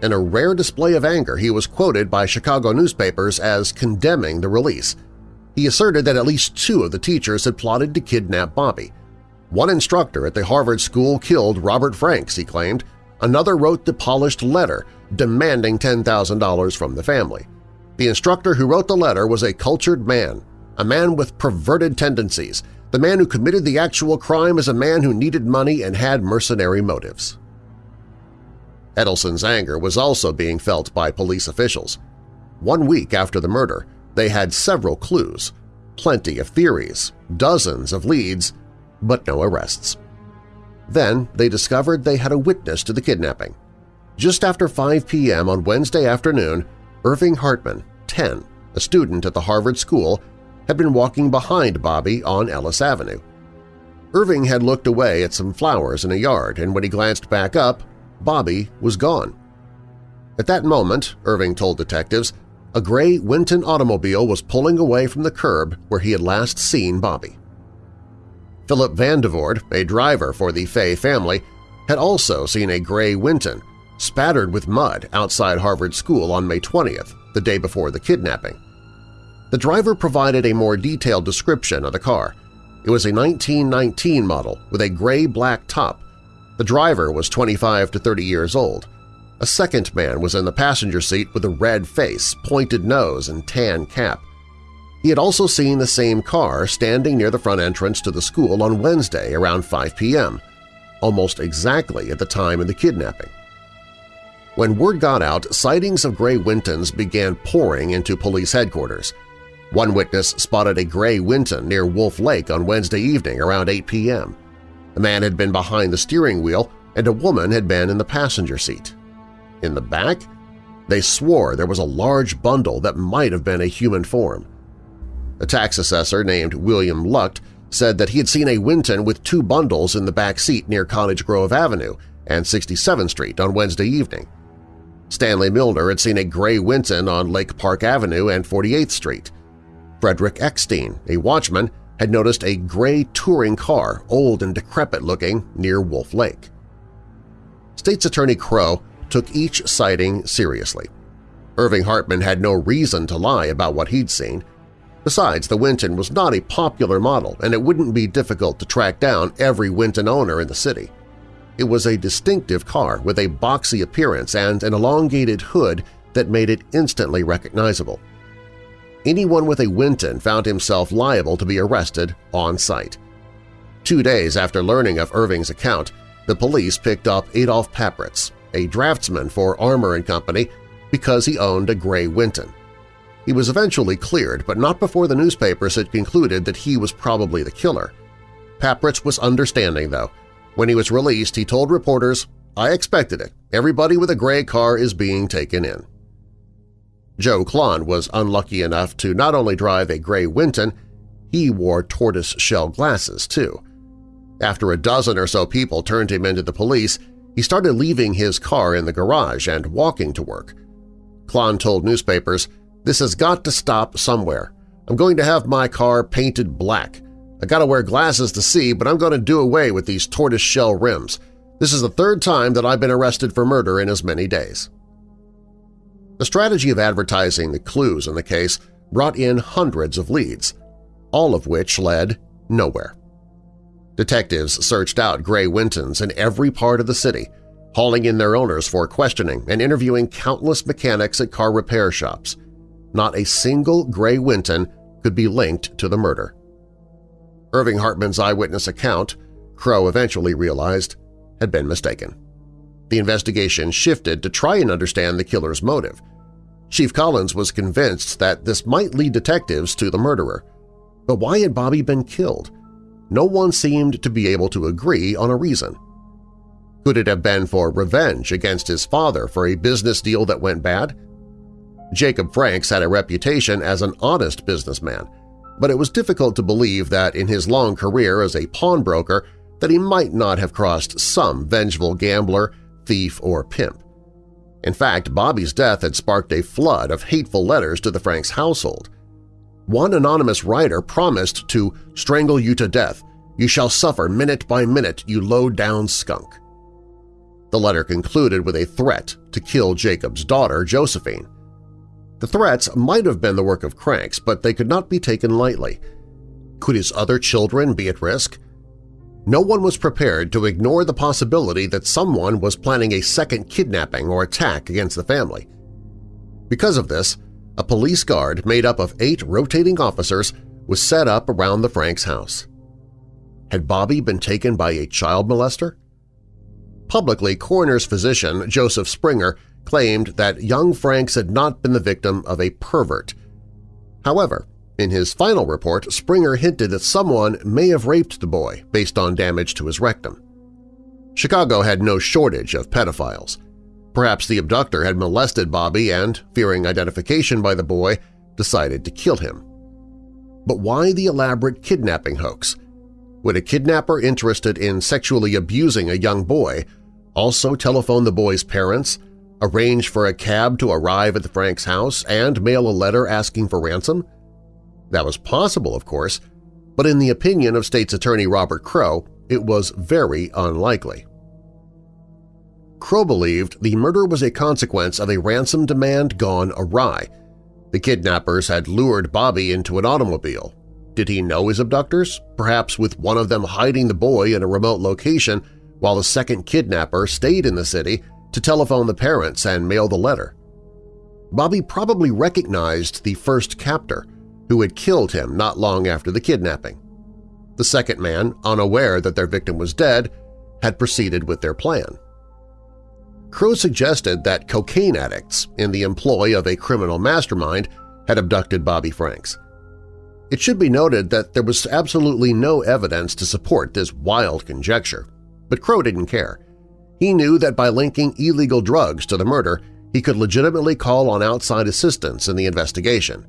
In a rare display of anger, he was quoted by Chicago newspapers as condemning the release. He asserted that at least two of the teachers had plotted to kidnap Bobby. One instructor at the Harvard school killed Robert Franks, he claimed. Another wrote the polished letter demanding $10,000 from the family. The instructor who wrote the letter was a cultured man, a man with perverted tendencies. The man who committed the actual crime is a man who needed money and had mercenary motives. Ettelson's anger was also being felt by police officials. One week after the murder, they had several clues, plenty of theories, dozens of leads, but no arrests. Then they discovered they had a witness to the kidnapping. Just after 5 p.m. on Wednesday afternoon, Irving Hartman, 10, a student at the Harvard School, had been walking behind Bobby on Ellis Avenue. Irving had looked away at some flowers in a yard, and when he glanced back up, Bobby was gone. At that moment, Irving told detectives, a gray Winton automobile was pulling away from the curb where he had last seen Bobby. Philip Vandevord, a driver for the Fay family, had also seen a gray Winton spattered with mud outside Harvard School on May 20th, the day before the kidnapping. The driver provided a more detailed description of the car. It was a 1919 model with a gray-black top. The driver was 25 to 30 years old. A second man was in the passenger seat with a red face, pointed nose, and tan cap. He had also seen the same car standing near the front entrance to the school on Wednesday around 5 p.m., almost exactly at the time of the kidnapping. When word got out, sightings of gray Wintons began pouring into police headquarters. One witness spotted a gray Winton near Wolf Lake on Wednesday evening around 8 p.m. A man had been behind the steering wheel and a woman had been in the passenger seat. In the back, they swore there was a large bundle that might have been a human form. A tax assessor named William Lucht said that he had seen a Winton with two bundles in the back seat near Cottage Grove Avenue and 67th Street on Wednesday evening. Stanley Milner had seen a gray Winton on Lake Park Avenue and 48th Street. Frederick Eckstein, a watchman, had noticed a gray touring car, old and decrepit-looking, near Wolf Lake. State's Attorney Crowe took each sighting seriously. Irving Hartman had no reason to lie about what he'd seen, Besides, the Winton was not a popular model and it wouldn't be difficult to track down every Winton owner in the city. It was a distinctive car with a boxy appearance and an elongated hood that made it instantly recognizable. Anyone with a Winton found himself liable to be arrested on site. Two days after learning of Irving's account, the police picked up Adolf Papritz, a draftsman for Armour & Company, because he owned a gray Winton. He was eventually cleared, but not before the newspapers had concluded that he was probably the killer. Papritz was understanding, though. When he was released, he told reporters, I expected it. Everybody with a gray car is being taken in. Joe Klon was unlucky enough to not only drive a gray Winton, he wore tortoise-shell glasses, too. After a dozen or so people turned him into the police, he started leaving his car in the garage and walking to work. Klon told newspapers, this has got to stop somewhere. I'm going to have my car painted black. I gotta wear glasses to see, but I'm going to do away with these tortoise-shell rims. This is the third time that I've been arrested for murder in as many days. The strategy of advertising the clues in the case brought in hundreds of leads, all of which led nowhere. Detectives searched out gray Wintons in every part of the city, hauling in their owners for questioning and interviewing countless mechanics at car repair shops not a single gray Winton could be linked to the murder. Irving Hartman's eyewitness account, Crowe eventually realized, had been mistaken. The investigation shifted to try and understand the killer's motive. Chief Collins was convinced that this might lead detectives to the murderer. But why had Bobby been killed? No one seemed to be able to agree on a reason. Could it have been for revenge against his father for a business deal that went bad? Jacob Franks had a reputation as an honest businessman, but it was difficult to believe that in his long career as a pawnbroker that he might not have crossed some vengeful gambler, thief, or pimp. In fact, Bobby's death had sparked a flood of hateful letters to the Franks household. One anonymous writer promised to strangle you to death. You shall suffer minute by minute, you low-down skunk. The letter concluded with a threat to kill Jacob's daughter, Josephine. The threats might have been the work of cranks, but they could not be taken lightly. Could his other children be at risk? No one was prepared to ignore the possibility that someone was planning a second kidnapping or attack against the family. Because of this, a police guard made up of eight rotating officers was set up around the Franks house. Had Bobby been taken by a child molester? Publicly, coroner's physician Joseph Springer claimed that young Franks had not been the victim of a pervert. However, in his final report, Springer hinted that someone may have raped the boy based on damage to his rectum. Chicago had no shortage of pedophiles. Perhaps the abductor had molested Bobby and, fearing identification by the boy, decided to kill him. But why the elaborate kidnapping hoax? Would a kidnapper interested in sexually abusing a young boy also telephone the boy's parents, arrange for a cab to arrive at the Franks' house, and mail a letter asking for ransom? That was possible, of course, but in the opinion of State's Attorney Robert Crowe, it was very unlikely. Crowe believed the murder was a consequence of a ransom demand gone awry. The kidnappers had lured Bobby into an automobile. Did he know his abductors, perhaps with one of them hiding the boy in a remote location while the second kidnapper stayed in the city to telephone the parents and mail the letter? Bobby probably recognized the first captor, who had killed him not long after the kidnapping. The second man, unaware that their victim was dead, had proceeded with their plan. Crowe suggested that cocaine addicts in the employ of a criminal mastermind had abducted Bobby Franks. It should be noted that there was absolutely no evidence to support this wild conjecture, but Crowe didn't care. He knew that by linking illegal drugs to the murder, he could legitimately call on outside assistance in the investigation.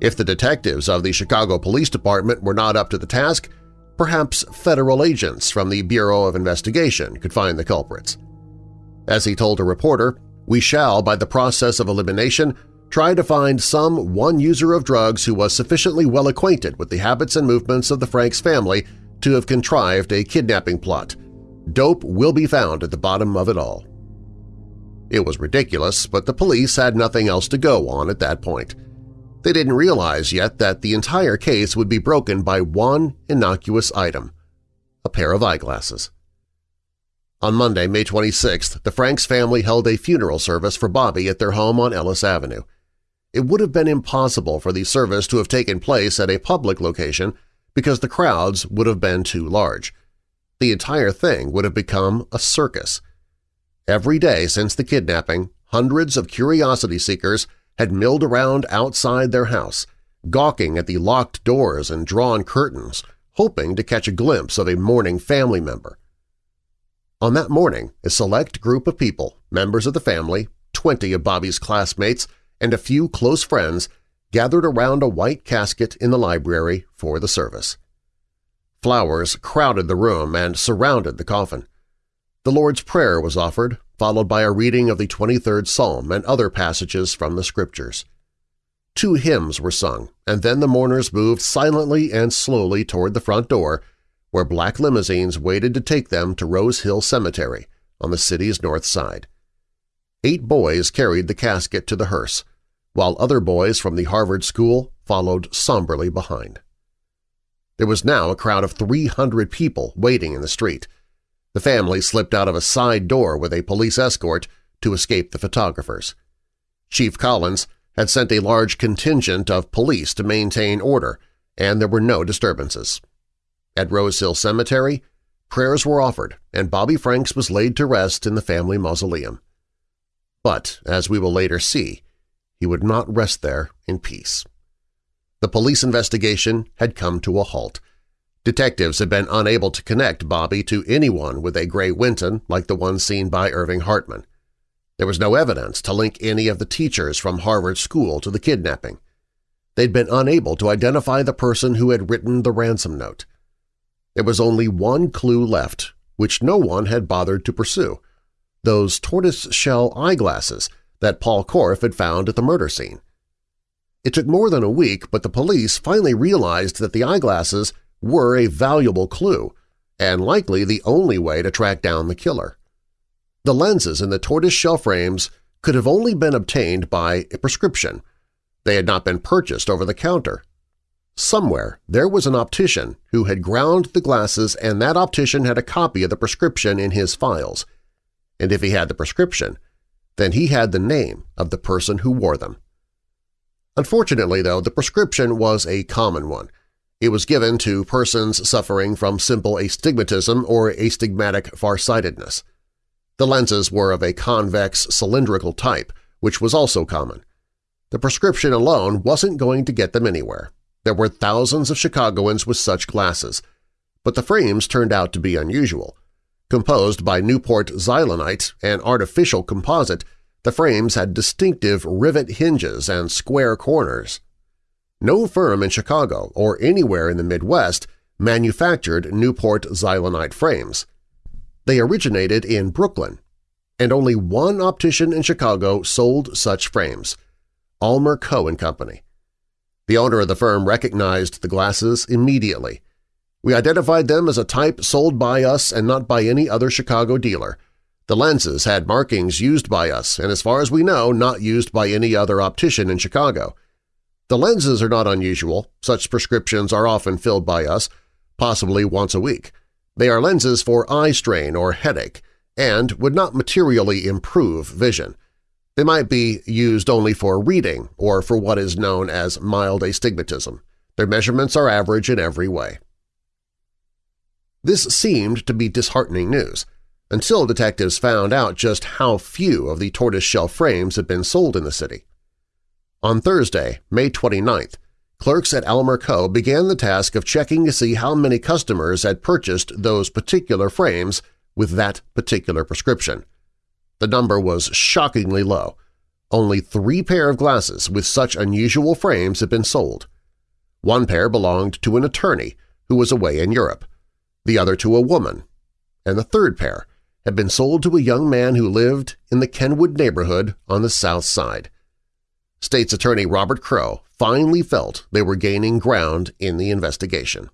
If the detectives of the Chicago Police Department were not up to the task, perhaps federal agents from the Bureau of Investigation could find the culprits. As he told a reporter, we shall, by the process of elimination, try to find some one user of drugs who was sufficiently well acquainted with the habits and movements of the Franks family to have contrived a kidnapping plot. Dope will be found at the bottom of it all. It was ridiculous, but the police had nothing else to go on at that point. They didn't realize yet that the entire case would be broken by one innocuous item – a pair of eyeglasses. On Monday, May 26th, the Franks family held a funeral service for Bobby at their home on Ellis Avenue. It would have been impossible for the service to have taken place at a public location because the crowds would have been too large. The entire thing would have become a circus. Every day since the kidnapping, hundreds of curiosity seekers had milled around outside their house, gawking at the locked doors and drawn curtains, hoping to catch a glimpse of a mourning family member. On that morning, a select group of people, members of the family, 20 of Bobby's classmates, and a few close friends gathered around a white casket in the library for the service. Flowers crowded the room and surrounded the coffin. The Lord's Prayer was offered, followed by a reading of the 23rd Psalm and other passages from the Scriptures. Two hymns were sung, and then the mourners moved silently and slowly toward the front door where black limousines waited to take them to Rose Hill Cemetery on the city's north side. Eight boys carried the casket to the hearse, while other boys from the Harvard School followed somberly behind. There was now a crowd of 300 people waiting in the street. The family slipped out of a side door with a police escort to escape the photographers. Chief Collins had sent a large contingent of police to maintain order, and there were no disturbances. At Rose Hill Cemetery, prayers were offered and Bobby Franks was laid to rest in the family mausoleum. But, as we will later see, he would not rest there in peace. The police investigation had come to a halt. Detectives had been unable to connect Bobby to anyone with a gray Winton like the one seen by Irving Hartman. There was no evidence to link any of the teachers from Harvard School to the kidnapping. They'd been unable to identify the person who had written the ransom note. There was only one clue left, which no one had bothered to pursue – those tortoise-shell eyeglasses that Paul Korff had found at the murder scene. It took more than a week, but the police finally realized that the eyeglasses were a valuable clue and likely the only way to track down the killer. the lenses in the tortoise-shell frames could have only been obtained by a prescription. They had not been purchased over the counter. Somewhere there was an optician who had ground the glasses and that optician had a copy of the prescription in his files. And if he had the prescription, then he had the name of the person who wore them. Unfortunately, though, the prescription was a common one. It was given to persons suffering from simple astigmatism or astigmatic farsightedness. The lenses were of a convex cylindrical type, which was also common. The prescription alone wasn't going to get them anywhere. There were thousands of Chicagoans with such glasses, but the frames turned out to be unusual. Composed by Newport Xylonite, an artificial composite, the frames had distinctive rivet hinges and square corners. No firm in Chicago or anywhere in the Midwest manufactured Newport Xylonite frames. They originated in Brooklyn, and only one optician in Chicago sold such frames, Almer Coe & Company. The owner of the firm recognized the glasses immediately. We identified them as a type sold by us and not by any other Chicago dealer. The lenses had markings used by us and, as far as we know, not used by any other optician in Chicago. The lenses are not unusual. Such prescriptions are often filled by us, possibly once a week. They are lenses for eye strain or headache and would not materially improve vision. They might be used only for reading or for what is known as mild astigmatism. Their measurements are average in every way. This seemed to be disheartening news, until detectives found out just how few of the tortoiseshell frames had been sold in the city. On Thursday, May 29th, clerks at Almer Coe. began the task of checking to see how many customers had purchased those particular frames with that particular prescription. The number was shockingly low. Only three pair of glasses with such unusual frames had been sold. One pair belonged to an attorney who was away in Europe, the other to a woman, and the third pair had been sold to a young man who lived in the Kenwood neighborhood on the south side. State's Attorney Robert Crowe finally felt they were gaining ground in the investigation.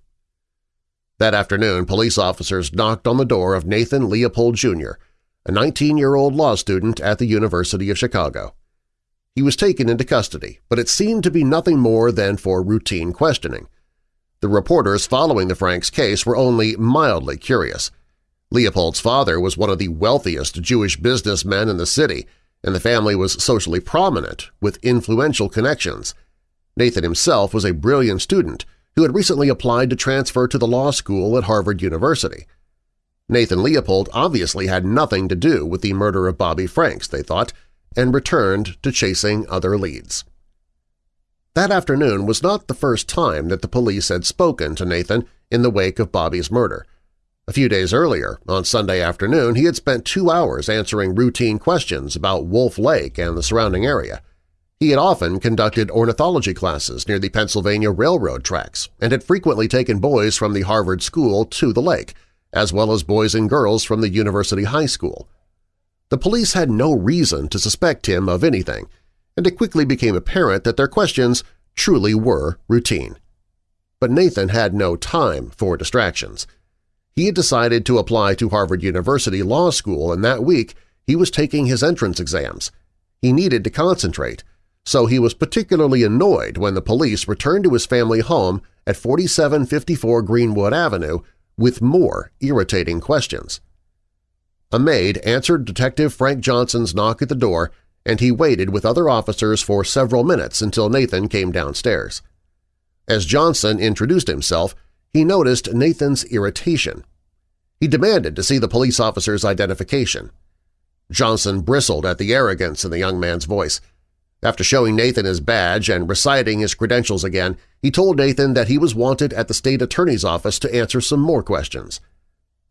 That afternoon, police officers knocked on the door of Nathan Leopold, Jr., a 19-year-old law student at the University of Chicago. He was taken into custody, but it seemed to be nothing more than for routine questioning. The reporters following the Franks case were only mildly curious. Leopold's father was one of the wealthiest Jewish businessmen in the city, and the family was socially prominent with influential connections. Nathan himself was a brilliant student who had recently applied to transfer to the law school at Harvard University. Nathan Leopold obviously had nothing to do with the murder of Bobby Franks, they thought, and returned to chasing other leads. That afternoon was not the first time that the police had spoken to Nathan in the wake of Bobby's murder. A few days earlier, on Sunday afternoon, he had spent two hours answering routine questions about Wolf Lake and the surrounding area. He had often conducted ornithology classes near the Pennsylvania Railroad tracks and had frequently taken boys from the Harvard School to the lake, as well as boys and girls from the University High School. The police had no reason to suspect him of anything, and it quickly became apparent that their questions truly were routine. But Nathan had no time for distractions. He had decided to apply to Harvard University Law School, and that week he was taking his entrance exams. He needed to concentrate, so he was particularly annoyed when the police returned to his family home at 4754 Greenwood Avenue with more irritating questions. A maid answered Detective Frank Johnson's knock at the door, and he waited with other officers for several minutes until Nathan came downstairs. As Johnson introduced himself, he noticed Nathan's irritation. He demanded to see the police officer's identification. Johnson bristled at the arrogance in the young man's voice. After showing Nathan his badge and reciting his credentials again, he told Nathan that he was wanted at the state attorney's office to answer some more questions.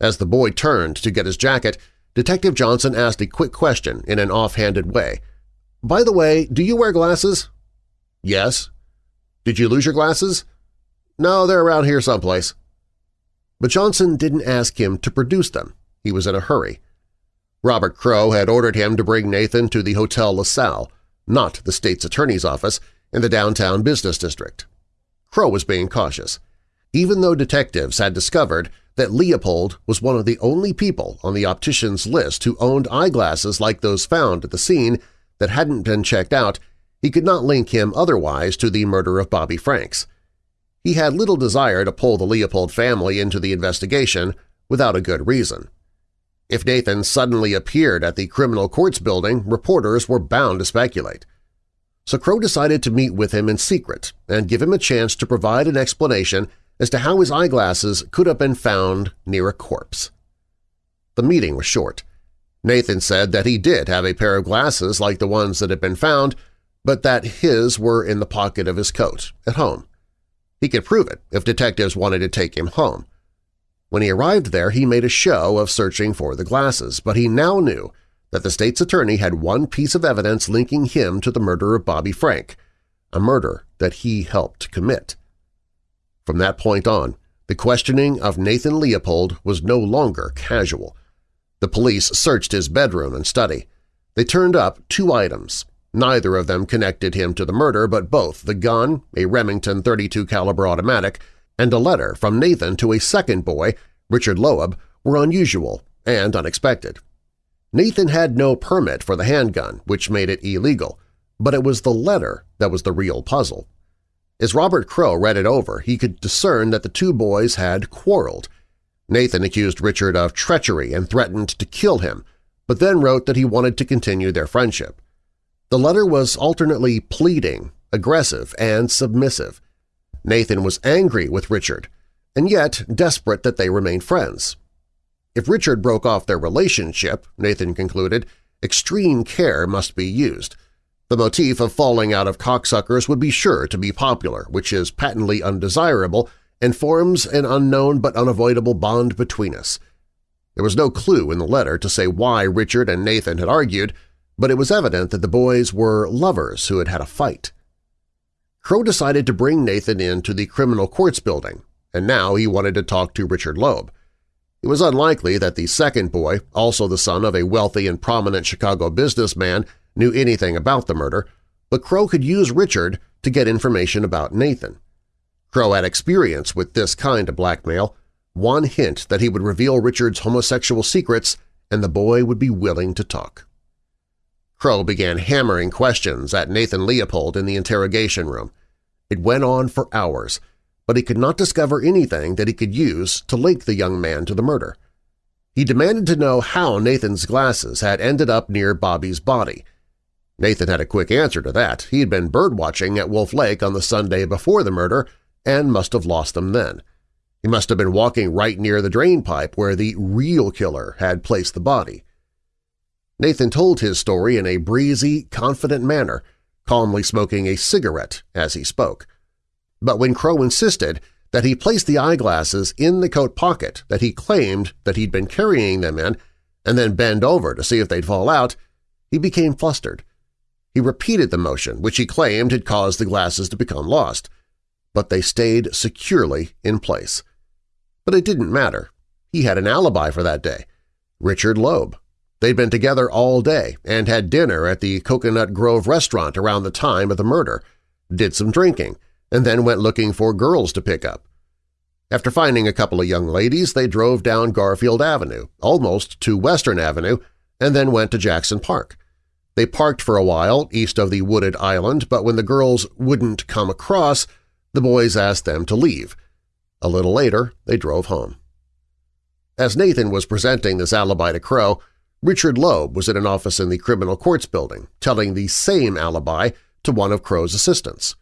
As the boy turned to get his jacket, Detective Johnson asked a quick question in an offhanded way. "'By the way, do you wear glasses?' "'Yes.' "'Did you lose your glasses?' "'No, they're around here someplace.' But Johnson didn't ask him to produce them. He was in a hurry. Robert Crowe had ordered him to bring Nathan to the Hotel LaSalle, not the state's attorney's office, in the downtown business district. Crowe was being cautious. Even though detectives had discovered that Leopold was one of the only people on the optician's list who owned eyeglasses like those found at the scene that hadn't been checked out, he could not link him otherwise to the murder of Bobby Franks. He had little desire to pull the Leopold family into the investigation without a good reason. If Nathan suddenly appeared at the criminal courts building, reporters were bound to speculate. So Crowe decided to meet with him in secret and give him a chance to provide an explanation as to how his eyeglasses could have been found near a corpse. The meeting was short. Nathan said that he did have a pair of glasses like the ones that had been found, but that his were in the pocket of his coat, at home. He could prove it if detectives wanted to take him home. When he arrived there, he made a show of searching for the glasses, but he now knew that the state's attorney had one piece of evidence linking him to the murder of Bobby Frank, a murder that he helped commit. From that point on, the questioning of Nathan Leopold was no longer casual. The police searched his bedroom and study. They turned up two items, Neither of them connected him to the murder, but both the gun, a Remington 32 caliber automatic, and a letter from Nathan to a second boy, Richard Loeb, were unusual and unexpected. Nathan had no permit for the handgun, which made it illegal, but it was the letter that was the real puzzle. As Robert Crowe read it over, he could discern that the two boys had quarreled. Nathan accused Richard of treachery and threatened to kill him, but then wrote that he wanted to continue their friendship. The letter was alternately pleading, aggressive, and submissive. Nathan was angry with Richard, and yet desperate that they remain friends. If Richard broke off their relationship, Nathan concluded, extreme care must be used. The motif of falling out of cocksuckers would be sure to be popular, which is patently undesirable and forms an unknown but unavoidable bond between us. There was no clue in the letter to say why Richard and Nathan had argued, but it was evident that the boys were lovers who had had a fight. Crowe decided to bring Nathan into the criminal courts building, and now he wanted to talk to Richard Loeb. It was unlikely that the second boy, also the son of a wealthy and prominent Chicago businessman, knew anything about the murder, but Crowe could use Richard to get information about Nathan. Crowe had experience with this kind of blackmail, one hint that he would reveal Richard's homosexual secrets and the boy would be willing to talk. Crowe began hammering questions at Nathan Leopold in the interrogation room. It went on for hours, but he could not discover anything that he could use to link the young man to the murder. He demanded to know how Nathan's glasses had ended up near Bobby's body. Nathan had a quick answer to that. He had been birdwatching at Wolf Lake on the Sunday before the murder and must have lost them then. He must have been walking right near the drain pipe where the real killer had placed the body. Nathan told his story in a breezy, confident manner, calmly smoking a cigarette as he spoke. But when Crowe insisted that he placed the eyeglasses in the coat pocket that he claimed that he'd been carrying them in and then bend over to see if they'd fall out, he became flustered. He repeated the motion, which he claimed had caused the glasses to become lost, but they stayed securely in place. But it didn't matter. He had an alibi for that day. Richard Loeb. They'd been together all day and had dinner at the Coconut Grove restaurant around the time of the murder, did some drinking, and then went looking for girls to pick up. After finding a couple of young ladies, they drove down Garfield Avenue, almost to Western Avenue, and then went to Jackson Park. They parked for a while east of the wooded island, but when the girls wouldn't come across, the boys asked them to leave. A little later, they drove home. As Nathan was presenting this alibi to Crowe, Richard Loeb was in an office in the criminal courts building, telling the same alibi to one of Crowe's assistants.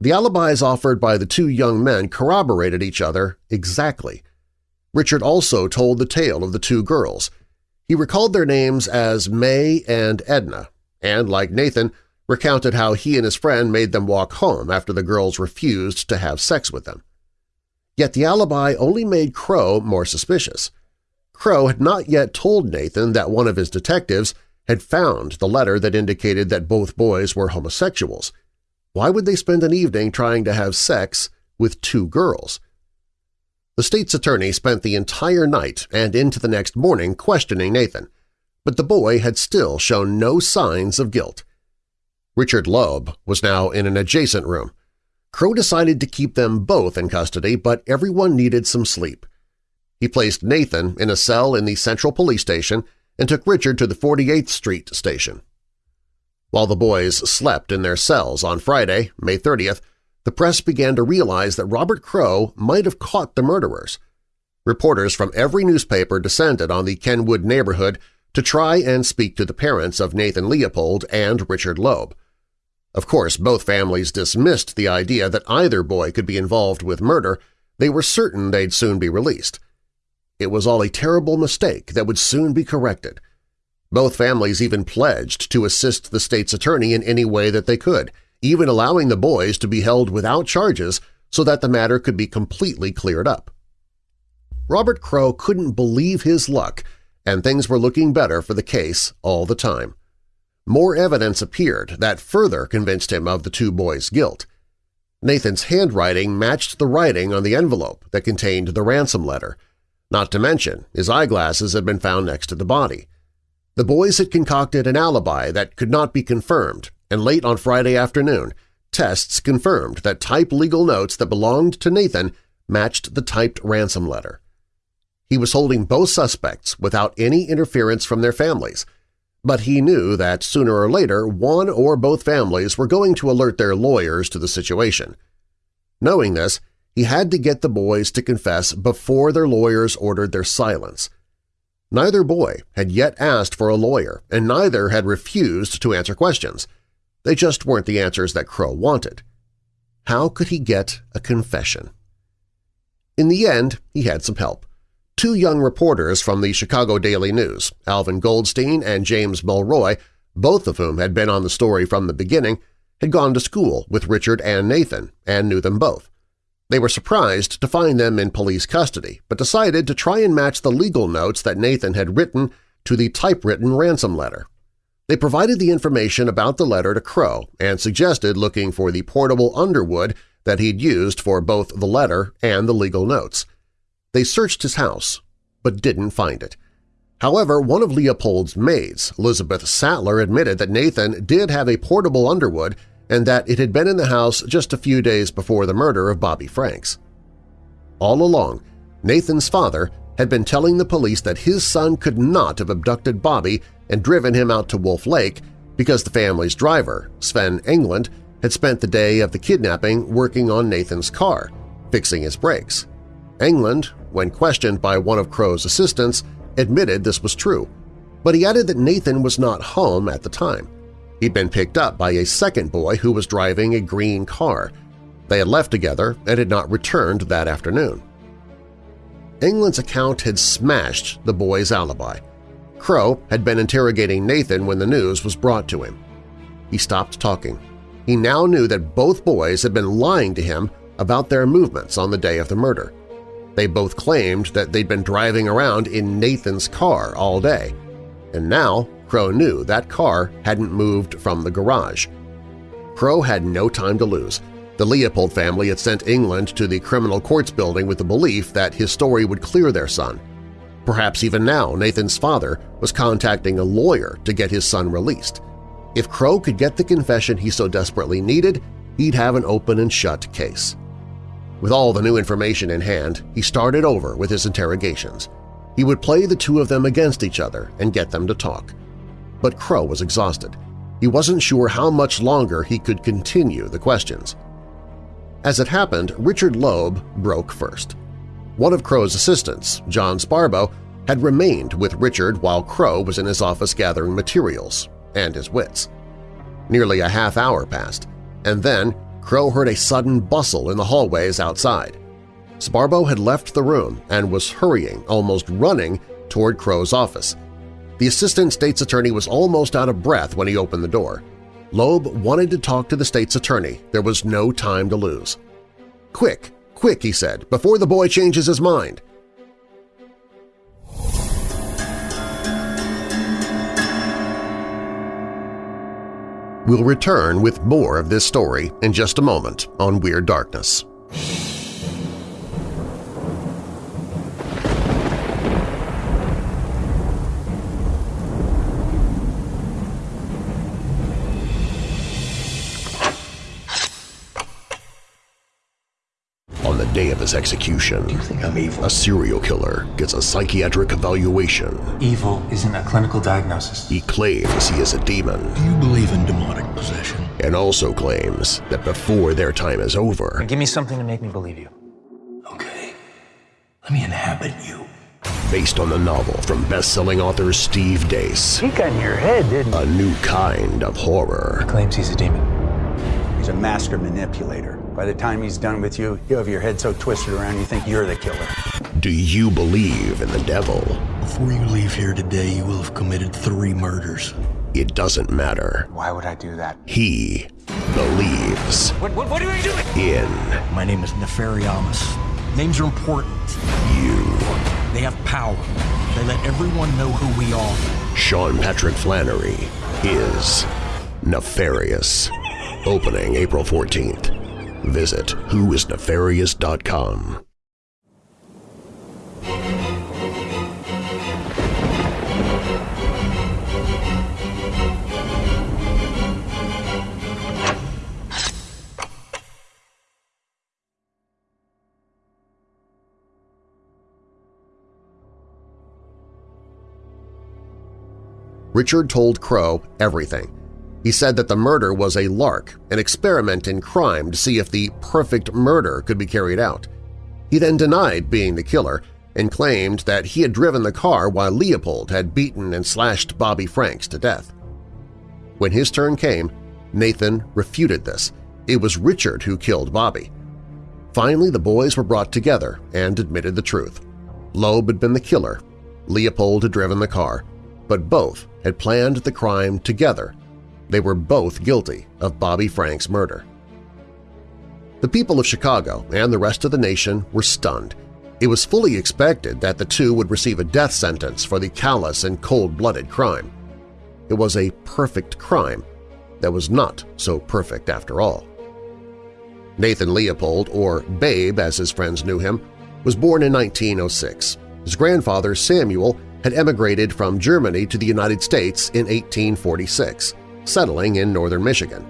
The alibis offered by the two young men corroborated each other exactly. Richard also told the tale of the two girls. He recalled their names as May and Edna, and, like Nathan, recounted how he and his friend made them walk home after the girls refused to have sex with them. Yet the alibi only made Crowe more suspicious. Crowe had not yet told Nathan that one of his detectives had found the letter that indicated that both boys were homosexuals. Why would they spend an evening trying to have sex with two girls? The state's attorney spent the entire night and into the next morning questioning Nathan, but the boy had still shown no signs of guilt. Richard Loeb was now in an adjacent room. Crowe decided to keep them both in custody, but everyone needed some sleep. He placed Nathan in a cell in the Central Police Station and took Richard to the 48th Street station. While the boys slept in their cells on Friday, May 30th, the press began to realize that Robert Crowe might have caught the murderers. Reporters from every newspaper descended on the Kenwood neighborhood to try and speak to the parents of Nathan Leopold and Richard Loeb. Of course, both families dismissed the idea that either boy could be involved with murder. They were certain they'd soon be released. It was all a terrible mistake that would soon be corrected. Both families even pledged to assist the state's attorney in any way that they could, even allowing the boys to be held without charges so that the matter could be completely cleared up. Robert Crowe couldn't believe his luck, and things were looking better for the case all the time. More evidence appeared that further convinced him of the two boys' guilt. Nathan's handwriting matched the writing on the envelope that contained the ransom letter. Not to mention, his eyeglasses had been found next to the body. The boys had concocted an alibi that could not be confirmed, and late on Friday afternoon, tests confirmed that type legal notes that belonged to Nathan matched the typed ransom letter. He was holding both suspects without any interference from their families – but he knew that sooner or later one or both families were going to alert their lawyers to the situation. Knowing this, he had to get the boys to confess before their lawyers ordered their silence. Neither boy had yet asked for a lawyer, and neither had refused to answer questions. They just weren't the answers that Crowe wanted. How could he get a confession? In the end, he had some help. Two young reporters from the Chicago Daily News, Alvin Goldstein and James Mulroy, both of whom had been on the story from the beginning, had gone to school with Richard and Nathan and knew them both. They were surprised to find them in police custody, but decided to try and match the legal notes that Nathan had written to the typewritten ransom letter. They provided the information about the letter to Crowe and suggested looking for the portable Underwood that he'd used for both the letter and the legal notes. They searched his house, but didn't find it. However, one of Leopold's maids, Elizabeth Sattler, admitted that Nathan did have a portable Underwood and that it had been in the house just a few days before the murder of Bobby Franks. All along, Nathan's father had been telling the police that his son could not have abducted Bobby and driven him out to Wolf Lake because the family's driver, Sven Englund, had spent the day of the kidnapping working on Nathan's car, fixing his brakes. Englund, when questioned by one of Crowe's assistants, admitted this was true, but he added that Nathan was not home at the time. He'd been picked up by a second boy who was driving a green car. They had left together and had not returned that afternoon. Englund's account had smashed the boy's alibi. Crowe had been interrogating Nathan when the news was brought to him. He stopped talking. He now knew that both boys had been lying to him about their movements on the day of the murder. They both claimed that they'd been driving around in Nathan's car all day, and now Crowe knew that car hadn't moved from the garage. Crowe had no time to lose. The Leopold family had sent Englund to the criminal courts building with the belief that his story would clear their son. Perhaps even now Nathan's father was contacting a lawyer to get his son released. If Crowe could get the confession he so desperately needed, he'd have an open and shut case. With all the new information in hand, he started over with his interrogations. He would play the two of them against each other and get them to talk. But Crowe was exhausted. He wasn't sure how much longer he could continue the questions. As it happened, Richard Loeb broke first. One of Crowe's assistants, John Sbarbaro, had remained with Richard while Crowe was in his office gathering materials and his wits. Nearly a half hour passed, and then Crowe heard a sudden bustle in the hallways outside. Sbarbaro had left the room and was hurrying, almost running, toward Crowe's office. The assistant state's attorney was almost out of breath when he opened the door. Loeb wanted to talk to the state's attorney. There was no time to lose. "'Quick, quick,' he said, "'before the boy changes his mind.' We'll return with more of this story in just a moment on Weird Darkness. His execution, Do you think I'm evil? a serial killer gets a psychiatric evaluation. Evil isn't a clinical diagnosis. He claims he is a demon Do you believe in demonic possession? and also claims that before their time is over, Give me something to make me believe you. Okay. Let me inhabit you. based on the novel from best-selling author Steve Deace, He got in your head, didn't he? a new kind of horror. He Claims he's a demon. He's a master manipulator. By the time he's done with you, you have your head so twisted around you think you're the killer. Do you believe in the devil? Before you leave here today, you will have committed three murders. It doesn't matter. Why would I do that? He believes What, what, what are you doing? in My name is Nefariamus. Names are important. you. They have power. They let everyone know who we are. Sean Patrick Flanery is nefarious. Opening April 14th. Visit whoisnefarious.com. Richard told Crowe everything. He said that the murder was a lark, an experiment in crime to see if the perfect murder could be carried out. He then denied being the killer and claimed that he had driven the car while Leopold had beaten and slashed Bobby Franks to death. When his turn came, Nathan refuted this. It was Richard who killed Bobby. Finally, the boys were brought together and admitted the truth. Loeb had been the killer, Leopold had driven the car, but both had planned the crime together. They were both guilty of Bobby Franks' murder. The people of Chicago and the rest of the nation were stunned. It was fully expected that the two would receive a death sentence for the callous and cold-blooded crime. It was a perfect crime that was not so perfect after all. Nathan Leopold, or Babe as his friends knew him, was born in 1906. His grandfather, Samuel, had emigrated from Germany to the United States in 1846, settling in northern Michigan.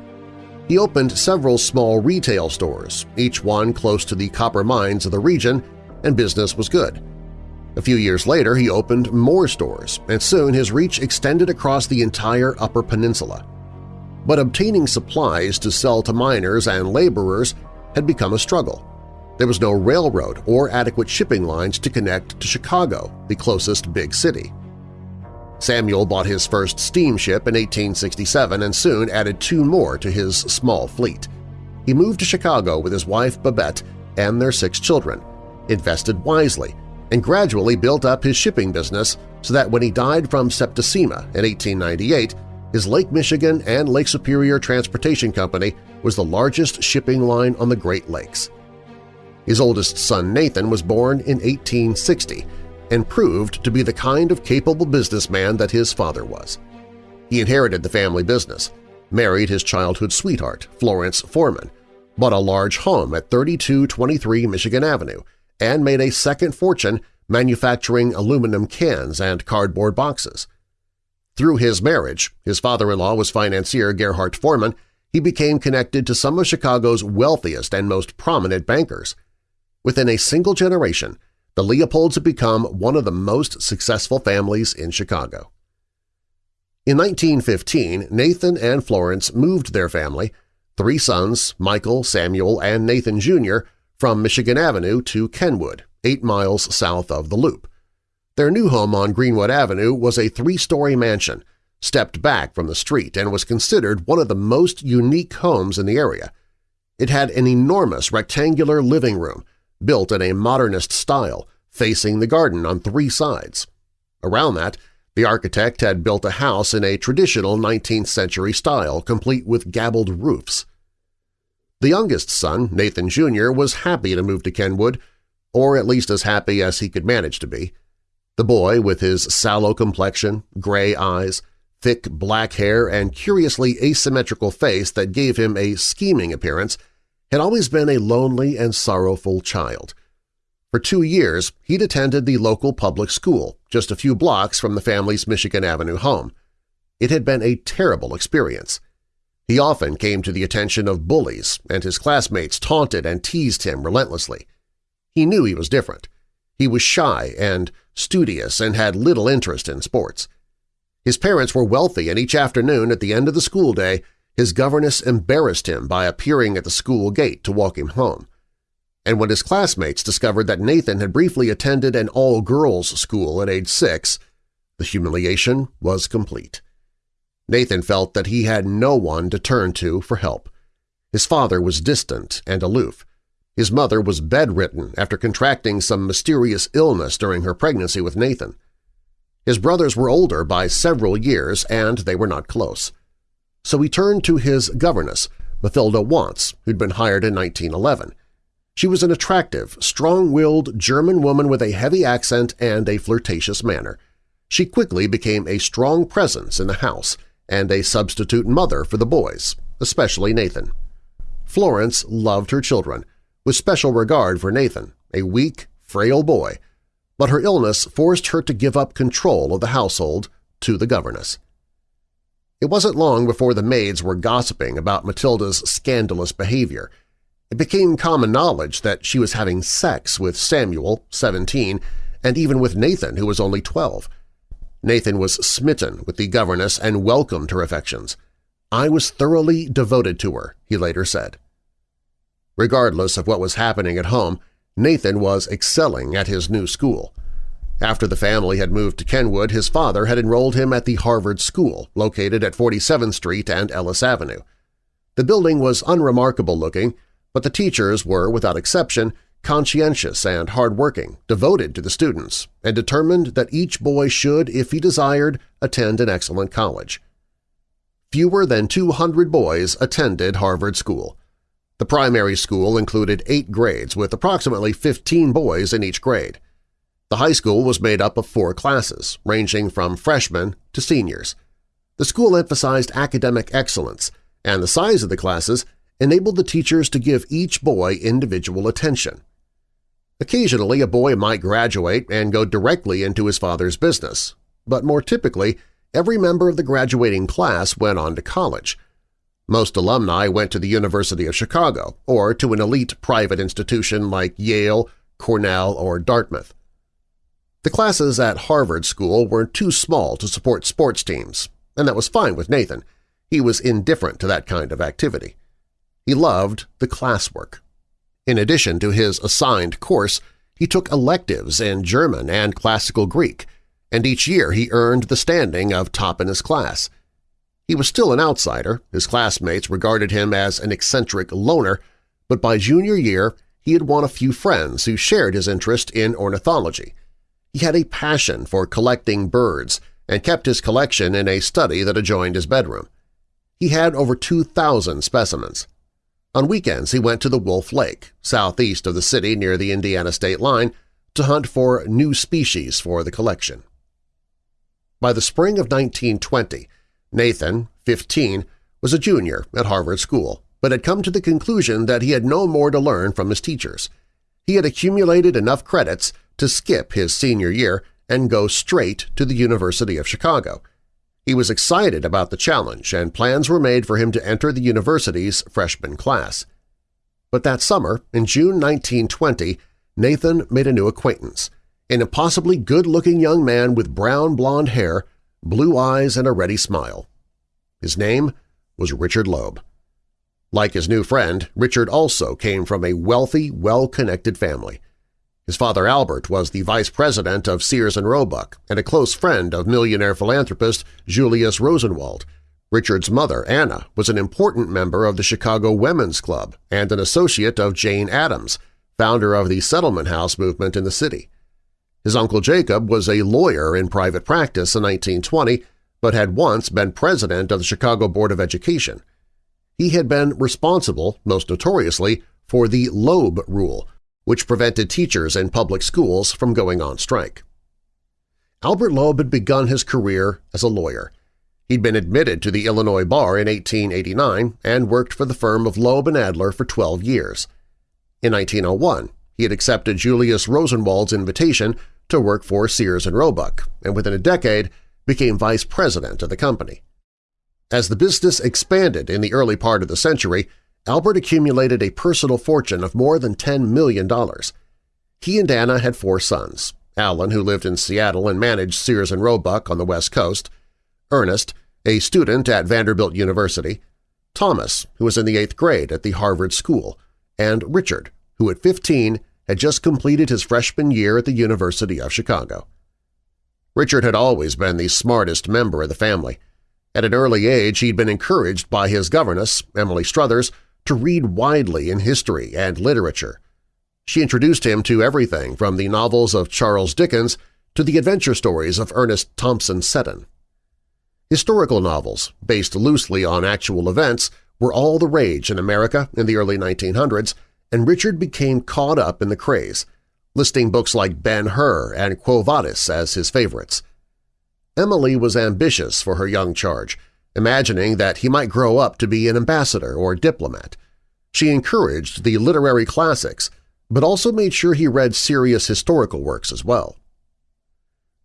He opened several small retail stores, each one close to the copper mines of the region, and business was good. A few years later, he opened more stores, and soon his reach extended across the entire Upper Peninsula. But obtaining supplies to sell to miners and laborers had become a struggle. There was no railroad or adequate shipping lines to connect to Chicago, the closest big city. Samuel bought his first steamship in 1867 and soon added two more to his small fleet. He moved to Chicago with his wife Babette and their six children, invested wisely, and gradually built up his shipping business so that when he died from septicemia in 1898, his Lake Michigan and Lake Superior Transportation Company was the largest shipping line on the Great Lakes. His oldest son Nathan was born in 1860 and proved to be the kind of capable businessman that his father was. He inherited the family business, married his childhood sweetheart, Florence Foreman, bought a large home at 3223 Michigan Avenue, and made a second fortune manufacturing aluminum cans and cardboard boxes. Through his marriage, his father-in-law was financier Gerhard Foreman, he became connected to some of Chicago's wealthiest and most prominent bankers. Within a single generation, the Leopolds had become one of the most successful families in Chicago. In 1915, Nathan and Florence moved their family, three sons, Michael, Samuel, and Nathan Jr., from Michigan Avenue to Kenwood, eight miles south of the Loop. Their new home on Greenwood Avenue was a three-story mansion, stepped back from the street and was considered one of the most unique homes in the area. It had an enormous rectangular living room, built in a modernist style, facing the garden on three sides. Around that, the architect had built a house in a traditional 19th-century style, complete with gabled roofs. The youngest son, Nathan Jr., was happy to move to Kenwood, or at least as happy as he could manage to be. The boy, with his sallow complexion, gray eyes, thick black hair, and curiously asymmetrical face that gave him a scheming appearance, had always been a lonely and sorrowful child. For two years, he'd attended the local public school, just a few blocks from the family's Michigan Avenue home. It had been a terrible experience. He often came to the attention of bullies, and his classmates taunted and teased him relentlessly. He knew he was different. He was shy and studious and had little interest in sports. His parents were wealthy and each afternoon at the end of the school day his governess embarrassed him by appearing at the school gate to walk him home. And when his classmates discovered that Nathan had briefly attended an all-girls school at age six, the humiliation was complete. Nathan felt that he had no one to turn to for help. His father was distant and aloof. His mother was bedridden after contracting some mysterious illness during her pregnancy with Nathan. His brothers were older by several years and they were not close. So he turned to his governess, Mathilda Wantz, who'd been hired in 1911. She was an attractive, strong-willed German woman with a heavy accent and a flirtatious manner. She quickly became a strong presence in the house and a substitute mother for the boys, especially Nathan. Florence loved her children, with special regard for Nathan, a weak, frail boy, but her illness forced her to give up control of the household to the governess. It wasn't long before the maids were gossiping about Matilda's scandalous behavior. It became common knowledge that she was having sex with Samuel, 17, and even with Nathan, who was only 12. Nathan was smitten with the governess and welcomed her affections. I was thoroughly devoted to her, he later said. Regardless of what was happening at home, Nathan was excelling at his new school. After the family had moved to Kenwood, his father had enrolled him at the Harvard School, located at 47th Street and Ellis Avenue. The building was unremarkable looking, but the teachers were, without exception, conscientious and hardworking, devoted to the students, and determined that each boy should, if he desired, attend an excellent college. Fewer than 200 boys attended Harvard School. The primary school included eight grades with approximately 15 boys in each grade. The high school was made up of four classes, ranging from freshmen to seniors. The school emphasized academic excellence, and the size of the classes enabled the teachers to give each boy individual attention. Occasionally, a boy might graduate and go directly into his father's business, but more typically, every member of the graduating class went on to college, most alumni went to the University of Chicago or to an elite private institution like Yale, Cornell, or Dartmouth. The classes at Harvard School were too small to support sports teams, and that was fine with Nathan. He was indifferent to that kind of activity. He loved the classwork. In addition to his assigned course, he took electives in German and Classical Greek, and each year he earned the standing of top in his class. He was still an outsider, his classmates regarded him as an eccentric loner, but by junior year he had won a few friends who shared his interest in ornithology. He had a passion for collecting birds and kept his collection in a study that adjoined his bedroom. He had over 2,000 specimens. On weekends he went to the Wolf Lake, southeast of the city near the Indiana state line, to hunt for new species for the collection. By the spring of 1920, Nathan, 15, was a junior at Harvard School, but had come to the conclusion that he had no more to learn from his teachers. He had accumulated enough credits to skip his senior year and go straight to the University of Chicago. He was excited about the challenge, and plans were made for him to enter the university's freshman class. But that summer, in June 1920, Nathan made a new acquaintance, an impossibly good-looking young man with brown blonde hair blue eyes and a ready smile. His name was Richard Loeb. Like his new friend, Richard also came from a wealthy, well-connected family. His father Albert was the vice president of Sears and Roebuck and a close friend of millionaire philanthropist Julius Rosenwald. Richard's mother, Anna, was an important member of the Chicago Women's Club and an associate of Jane Addams, founder of the Settlement House movement in the city. His uncle Jacob was a lawyer in private practice in 1920 but had once been president of the Chicago Board of Education. He had been responsible, most notoriously, for the Loeb Rule, which prevented teachers in public schools from going on strike. Albert Loeb had begun his career as a lawyer. He'd been admitted to the Illinois bar in 1889 and worked for the firm of Loeb and Adler for 12 years. In 1901, he had accepted Julius Rosenwald's invitation to work for Sears and Roebuck, and within a decade became vice president of the company. As the business expanded in the early part of the century, Albert accumulated a personal fortune of more than $10 million. He and Anna had four sons, Alan, who lived in Seattle and managed Sears and Roebuck on the West Coast, Ernest, a student at Vanderbilt University, Thomas, who was in the eighth grade at the Harvard School, and Richard, who at 15 had just completed his freshman year at the University of Chicago. Richard had always been the smartest member of the family. At an early age, he'd been encouraged by his governess, Emily Struthers, to read widely in history and literature. She introduced him to everything from the novels of Charles Dickens to the adventure stories of Ernest Thompson Seton. Historical novels, based loosely on actual events, were all the rage in America in the early 1900s, and Richard became caught up in the craze, listing books like Ben-Hur and Quo Vadis as his favorites. Emily was ambitious for her young charge, imagining that he might grow up to be an ambassador or diplomat. She encouraged the literary classics, but also made sure he read serious historical works as well.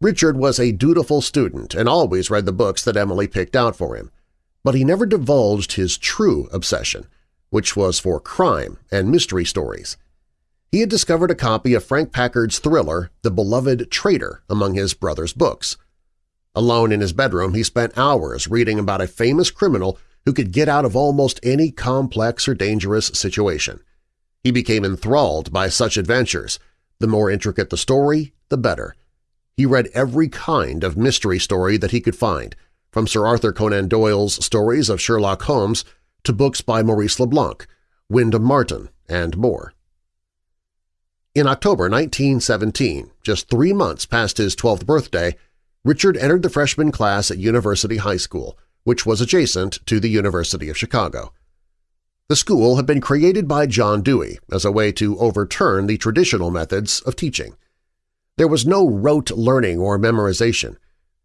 Richard was a dutiful student and always read the books that Emily picked out for him, but he never divulged his true obsession, which was for crime and mystery stories. He had discovered a copy of Frank Packard's thriller The Beloved Traitor among his brother's books. Alone in his bedroom, he spent hours reading about a famous criminal who could get out of almost any complex or dangerous situation. He became enthralled by such adventures. The more intricate the story, the better. He read every kind of mystery story that he could find, from Sir Arthur Conan Doyle's stories of Sherlock Holmes to books by Maurice LeBlanc, Wyndham Martyn, and more. In October 1917, just three months past his 12th birthday, Richard entered the freshman class at University High School, which was adjacent to the University of Chicago. The school had been created by John Dewey as a way to overturn the traditional methods of teaching. There was no rote learning or memorization.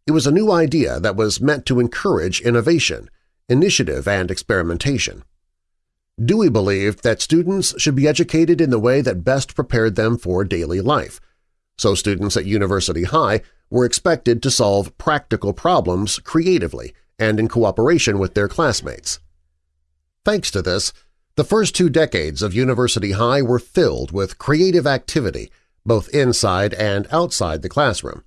It was a new idea that was meant to encourage innovation, initiative, and experimentation. Dewey believed that students should be educated in the way that best prepared them for daily life, so students at University High were expected to solve practical problems creatively and in cooperation with their classmates. Thanks to this, the first two decades of University High were filled with creative activity both inside and outside the classroom,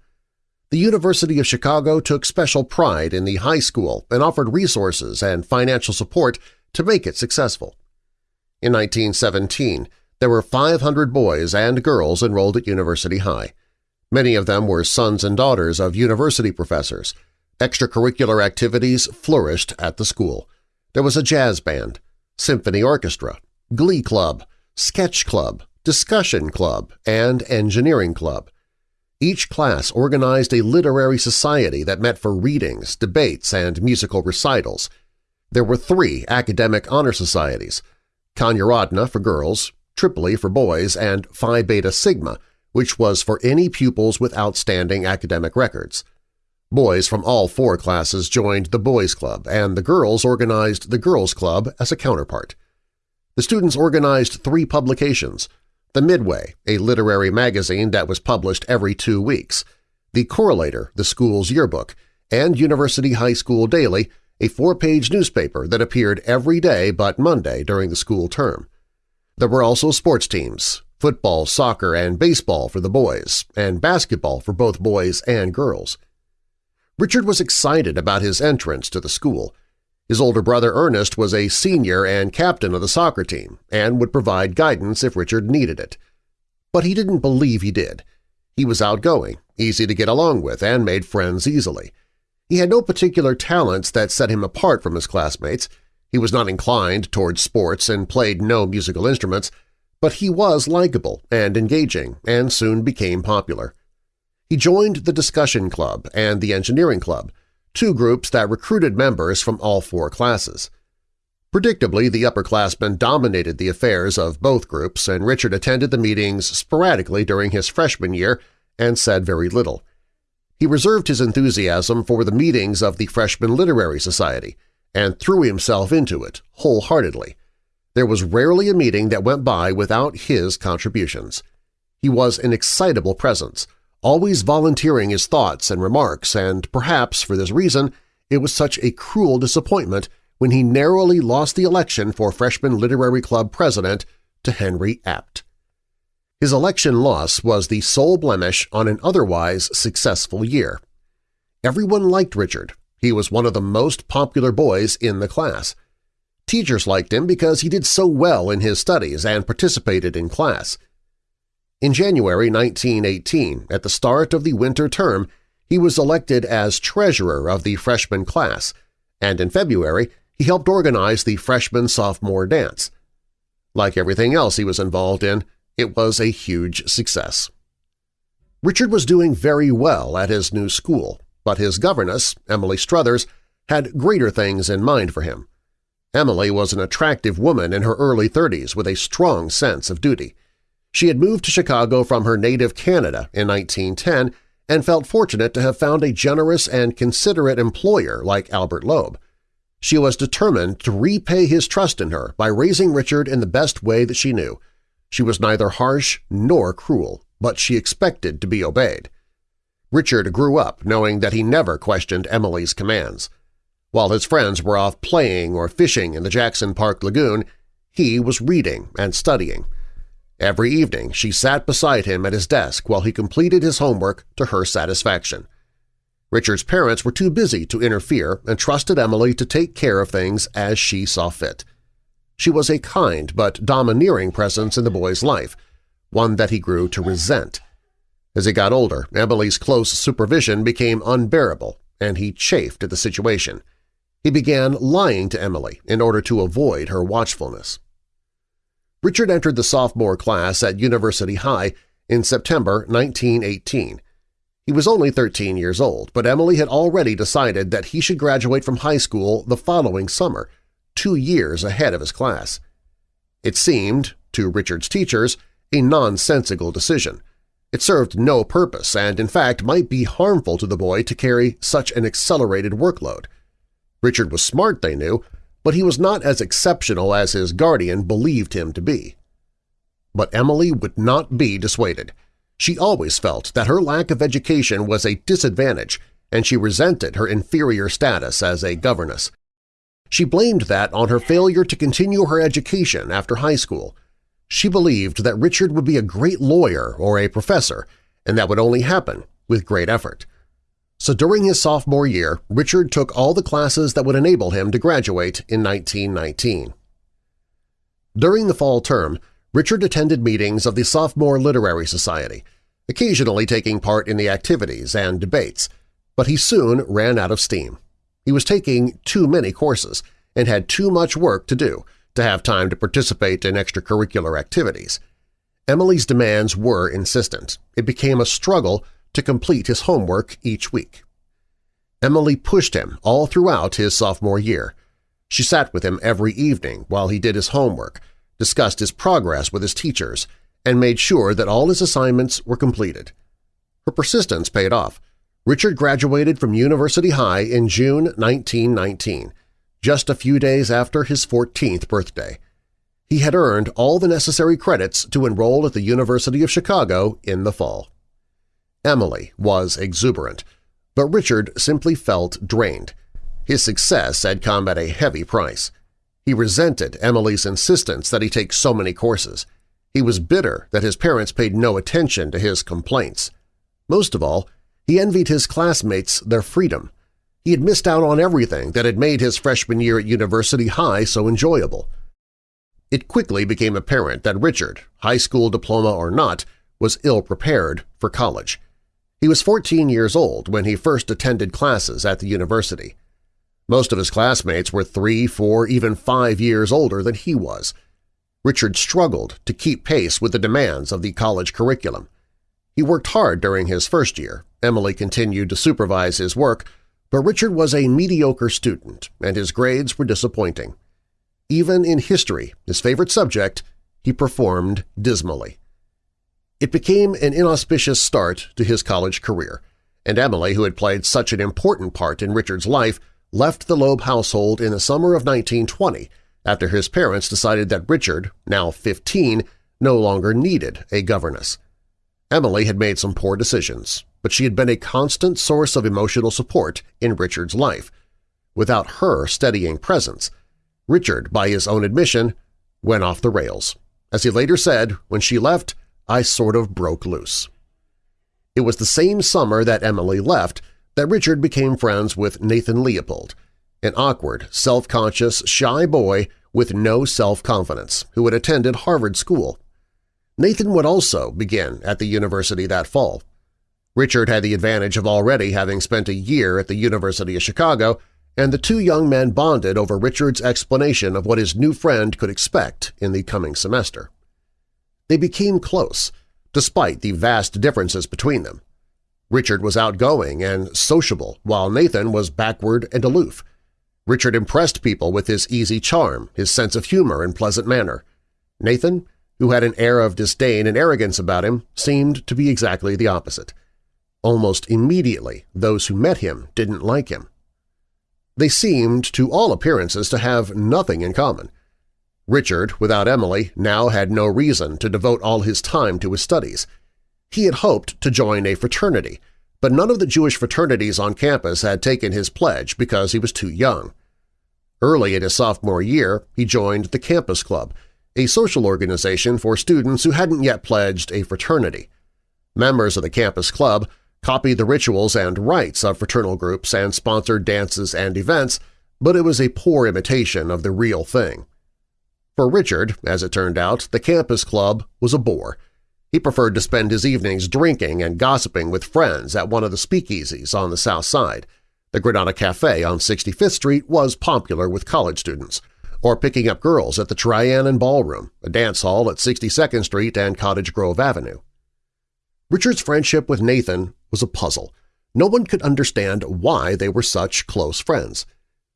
the University of Chicago took special pride in the high school and offered resources and financial support to make it successful. In 1917, there were 500 boys and girls enrolled at University High. Many of them were sons and daughters of university professors. Extracurricular activities flourished at the school. There was a jazz band, symphony orchestra, glee club, sketch club, discussion club, and engineering club. Each class organized a literary society that met for readings, debates, and musical recitals. There were three academic honor societies, Kanya for girls, Tripoli for boys, and Phi Beta Sigma, which was for any pupils with outstanding academic records. Boys from all four classes joined the Boys Club, and the girls organized the Girls Club as a counterpart. The students organized three publications – the Midway, a literary magazine that was published every two weeks, The Correlator, the school's yearbook, and University High School Daily, a four-page newspaper that appeared every day but Monday during the school term. There were also sports teams, football, soccer, and baseball for the boys, and basketball for both boys and girls. Richard was excited about his entrance to the school. His older brother Ernest was a senior and captain of the soccer team and would provide guidance if Richard needed it. But he didn't believe he did. He was outgoing, easy to get along with, and made friends easily. He had no particular talents that set him apart from his classmates. He was not inclined towards sports and played no musical instruments, but he was likable and engaging and soon became popular. He joined the discussion club and the engineering club, two groups that recruited members from all four classes. Predictably, the upperclassmen dominated the affairs of both groups, and Richard attended the meetings sporadically during his freshman year and said very little. He reserved his enthusiasm for the meetings of the Freshman Literary Society and threw himself into it wholeheartedly. There was rarely a meeting that went by without his contributions. He was an excitable presence, always volunteering his thoughts and remarks, and perhaps for this reason it was such a cruel disappointment when he narrowly lost the election for Freshman Literary Club president to Henry Apt. His election loss was the sole blemish on an otherwise successful year. Everyone liked Richard. He was one of the most popular boys in the class. Teachers liked him because he did so well in his studies and participated in class. In January 1918, at the start of the winter term, he was elected as treasurer of the freshman class, and in February he helped organize the freshman-sophomore dance. Like everything else he was involved in, it was a huge success. Richard was doing very well at his new school, but his governess, Emily Struthers, had greater things in mind for him. Emily was an attractive woman in her early 30s with a strong sense of duty. She had moved to Chicago from her native Canada in 1910 and felt fortunate to have found a generous and considerate employer like Albert Loeb. She was determined to repay his trust in her by raising Richard in the best way that she knew. She was neither harsh nor cruel, but she expected to be obeyed. Richard grew up knowing that he never questioned Emily's commands. While his friends were off playing or fishing in the Jackson Park Lagoon, he was reading and studying. Every evening she sat beside him at his desk while he completed his homework to her satisfaction. Richard's parents were too busy to interfere and trusted Emily to take care of things as she saw fit. She was a kind but domineering presence in the boy's life, one that he grew to resent. As he got older, Emily's close supervision became unbearable, and he chafed at the situation. He began lying to Emily in order to avoid her watchfulness. Richard entered the sophomore class at University High in September 1918. He was only 13 years old, but Emily had already decided that he should graduate from high school the following summer, two years ahead of his class. It seemed, to Richard's teachers, a nonsensical decision, it served no purpose and, in fact, might be harmful to the boy to carry such an accelerated workload. Richard was smart, they knew, but he was not as exceptional as his guardian believed him to be. But Emily would not be dissuaded. She always felt that her lack of education was a disadvantage, and she resented her inferior status as a governess. She blamed that on her failure to continue her education after high school, she believed that Richard would be a great lawyer or a professor, and that would only happen with great effort. So during his sophomore year, Richard took all the classes that would enable him to graduate in 1919. During the fall term, Richard attended meetings of the Sophomore Literary Society, occasionally taking part in the activities and debates, but he soon ran out of steam. He was taking too many courses and had too much work to do, to have time to participate in extracurricular activities. Emily's demands were insistent. It became a struggle to complete his homework each week. Emily pushed him all throughout his sophomore year. She sat with him every evening while he did his homework, discussed his progress with his teachers, and made sure that all his assignments were completed. Her persistence paid off. Richard graduated from University High in June 1919, just a few days after his 14th birthday. He had earned all the necessary credits to enroll at the University of Chicago in the fall. Emily was exuberant, but Richard simply felt drained. His success had come at a heavy price. He resented Emily's insistence that he take so many courses. He was bitter that his parents paid no attention to his complaints. Most of all, he envied his classmates their freedom. He had missed out on everything that had made his freshman year at University High so enjoyable. It quickly became apparent that Richard, high school diploma or not, was ill-prepared for college. He was 14 years old when he first attended classes at the university. Most of his classmates were three, four, even five years older than he was. Richard struggled to keep pace with the demands of the college curriculum. He worked hard during his first year. Emily continued to supervise his work, but Richard was a mediocre student, and his grades were disappointing. Even in history, his favorite subject, he performed dismally. It became an inauspicious start to his college career, and Emily, who had played such an important part in Richard's life, left the Loeb household in the summer of 1920 after his parents decided that Richard, now 15, no longer needed a governess. Emily had made some poor decisions, but she had been a constant source of emotional support in Richard's life. Without her steadying presence, Richard, by his own admission, went off the rails. As he later said, when she left, I sort of broke loose. It was the same summer that Emily left that Richard became friends with Nathan Leopold, an awkward, self-conscious, shy boy with no self-confidence who had attended Harvard School. Nathan would also begin at the university that fall. Richard had the advantage of already having spent a year at the University of Chicago, and the two young men bonded over Richard's explanation of what his new friend could expect in the coming semester. They became close, despite the vast differences between them. Richard was outgoing and sociable, while Nathan was backward and aloof. Richard impressed people with his easy charm, his sense of humor and pleasant manner. Nathan, who had an air of disdain and arrogance about him, seemed to be exactly the opposite. Almost immediately, those who met him didn't like him. They seemed, to all appearances, to have nothing in common. Richard, without Emily, now had no reason to devote all his time to his studies. He had hoped to join a fraternity, but none of the Jewish fraternities on campus had taken his pledge because he was too young. Early in his sophomore year, he joined the Campus Club, a social organization for students who hadn't yet pledged a fraternity. Members of the Campus Club copied the rituals and rites of fraternal groups and sponsored dances and events, but it was a poor imitation of the real thing. For Richard, as it turned out, the Campus Club was a bore – he preferred to spend his evenings drinking and gossiping with friends at one of the speakeasies on the south side. The Granada Cafe on 65th Street was popular with college students, or picking up girls at the Trianon Ballroom, a dance hall at 62nd Street and Cottage Grove Avenue. Richard's friendship with Nathan was a puzzle. No one could understand why they were such close friends.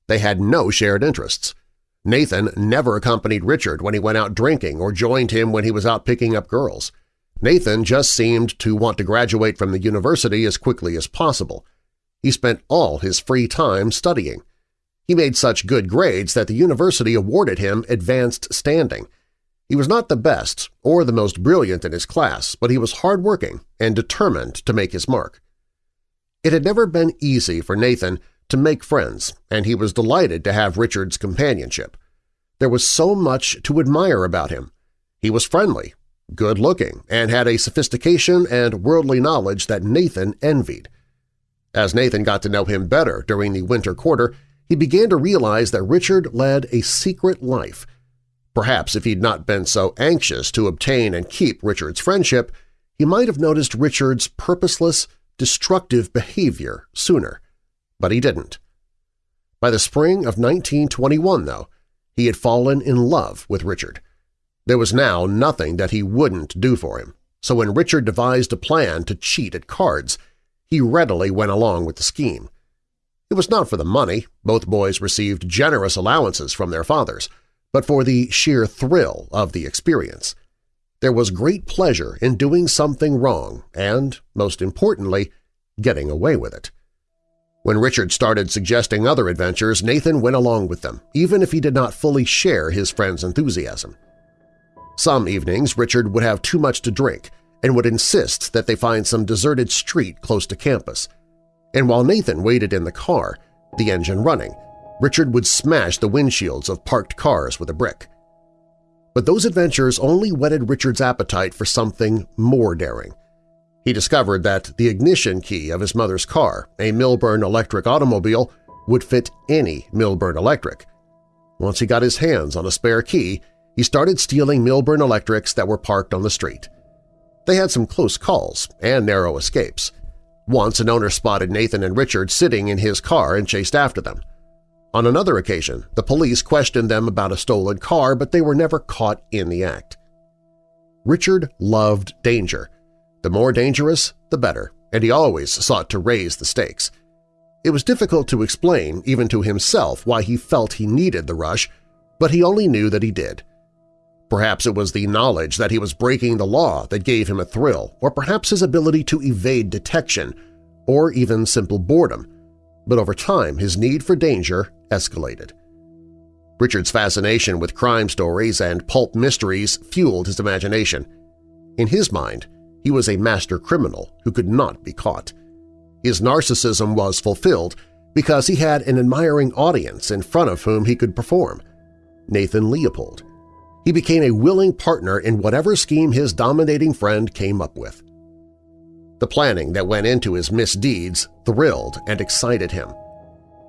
They had no shared interests. Nathan never accompanied Richard when he went out drinking or joined him when he was out picking up girls. Nathan just seemed to want to graduate from the university as quickly as possible. He spent all his free time studying. He made such good grades that the university awarded him advanced standing. He was not the best or the most brilliant in his class, but he was hardworking and determined to make his mark. It had never been easy for Nathan to make friends, and he was delighted to have Richard's companionship. There was so much to admire about him. He was friendly, good-looking, and had a sophistication and worldly knowledge that Nathan envied. As Nathan got to know him better during the winter quarter, he began to realize that Richard led a secret life. Perhaps if he'd not been so anxious to obtain and keep Richard's friendship, he might have noticed Richard's purposeless, destructive behavior sooner. But he didn't. By the spring of 1921, though, he had fallen in love with Richard. There was now nothing that he wouldn't do for him, so when Richard devised a plan to cheat at cards, he readily went along with the scheme. It was not for the money – both boys received generous allowances from their fathers – but for the sheer thrill of the experience. There was great pleasure in doing something wrong and, most importantly, getting away with it. When Richard started suggesting other adventures, Nathan went along with them, even if he did not fully share his friend's enthusiasm. Some evenings Richard would have too much to drink and would insist that they find some deserted street close to campus. And while Nathan waited in the car, the engine running, Richard would smash the windshields of parked cars with a brick. But those adventures only whetted Richard's appetite for something more daring. He discovered that the ignition key of his mother's car, a Milburn electric automobile, would fit any Milburn electric. Once he got his hands on a spare key, he started stealing Milburn Electrics that were parked on the street. They had some close calls and narrow escapes. Once an owner spotted Nathan and Richard sitting in his car and chased after them. On another occasion, the police questioned them about a stolen car, but they were never caught in the act. Richard loved danger. The more dangerous, the better, and he always sought to raise the stakes. It was difficult to explain, even to himself, why he felt he needed the rush, but he only knew that he did – Perhaps it was the knowledge that he was breaking the law that gave him a thrill, or perhaps his ability to evade detection, or even simple boredom. But over time, his need for danger escalated. Richard's fascination with crime stories and pulp mysteries fueled his imagination. In his mind, he was a master criminal who could not be caught. His narcissism was fulfilled because he had an admiring audience in front of whom he could perform – Nathan Leopold. He became a willing partner in whatever scheme his dominating friend came up with. The planning that went into his misdeeds thrilled and excited him.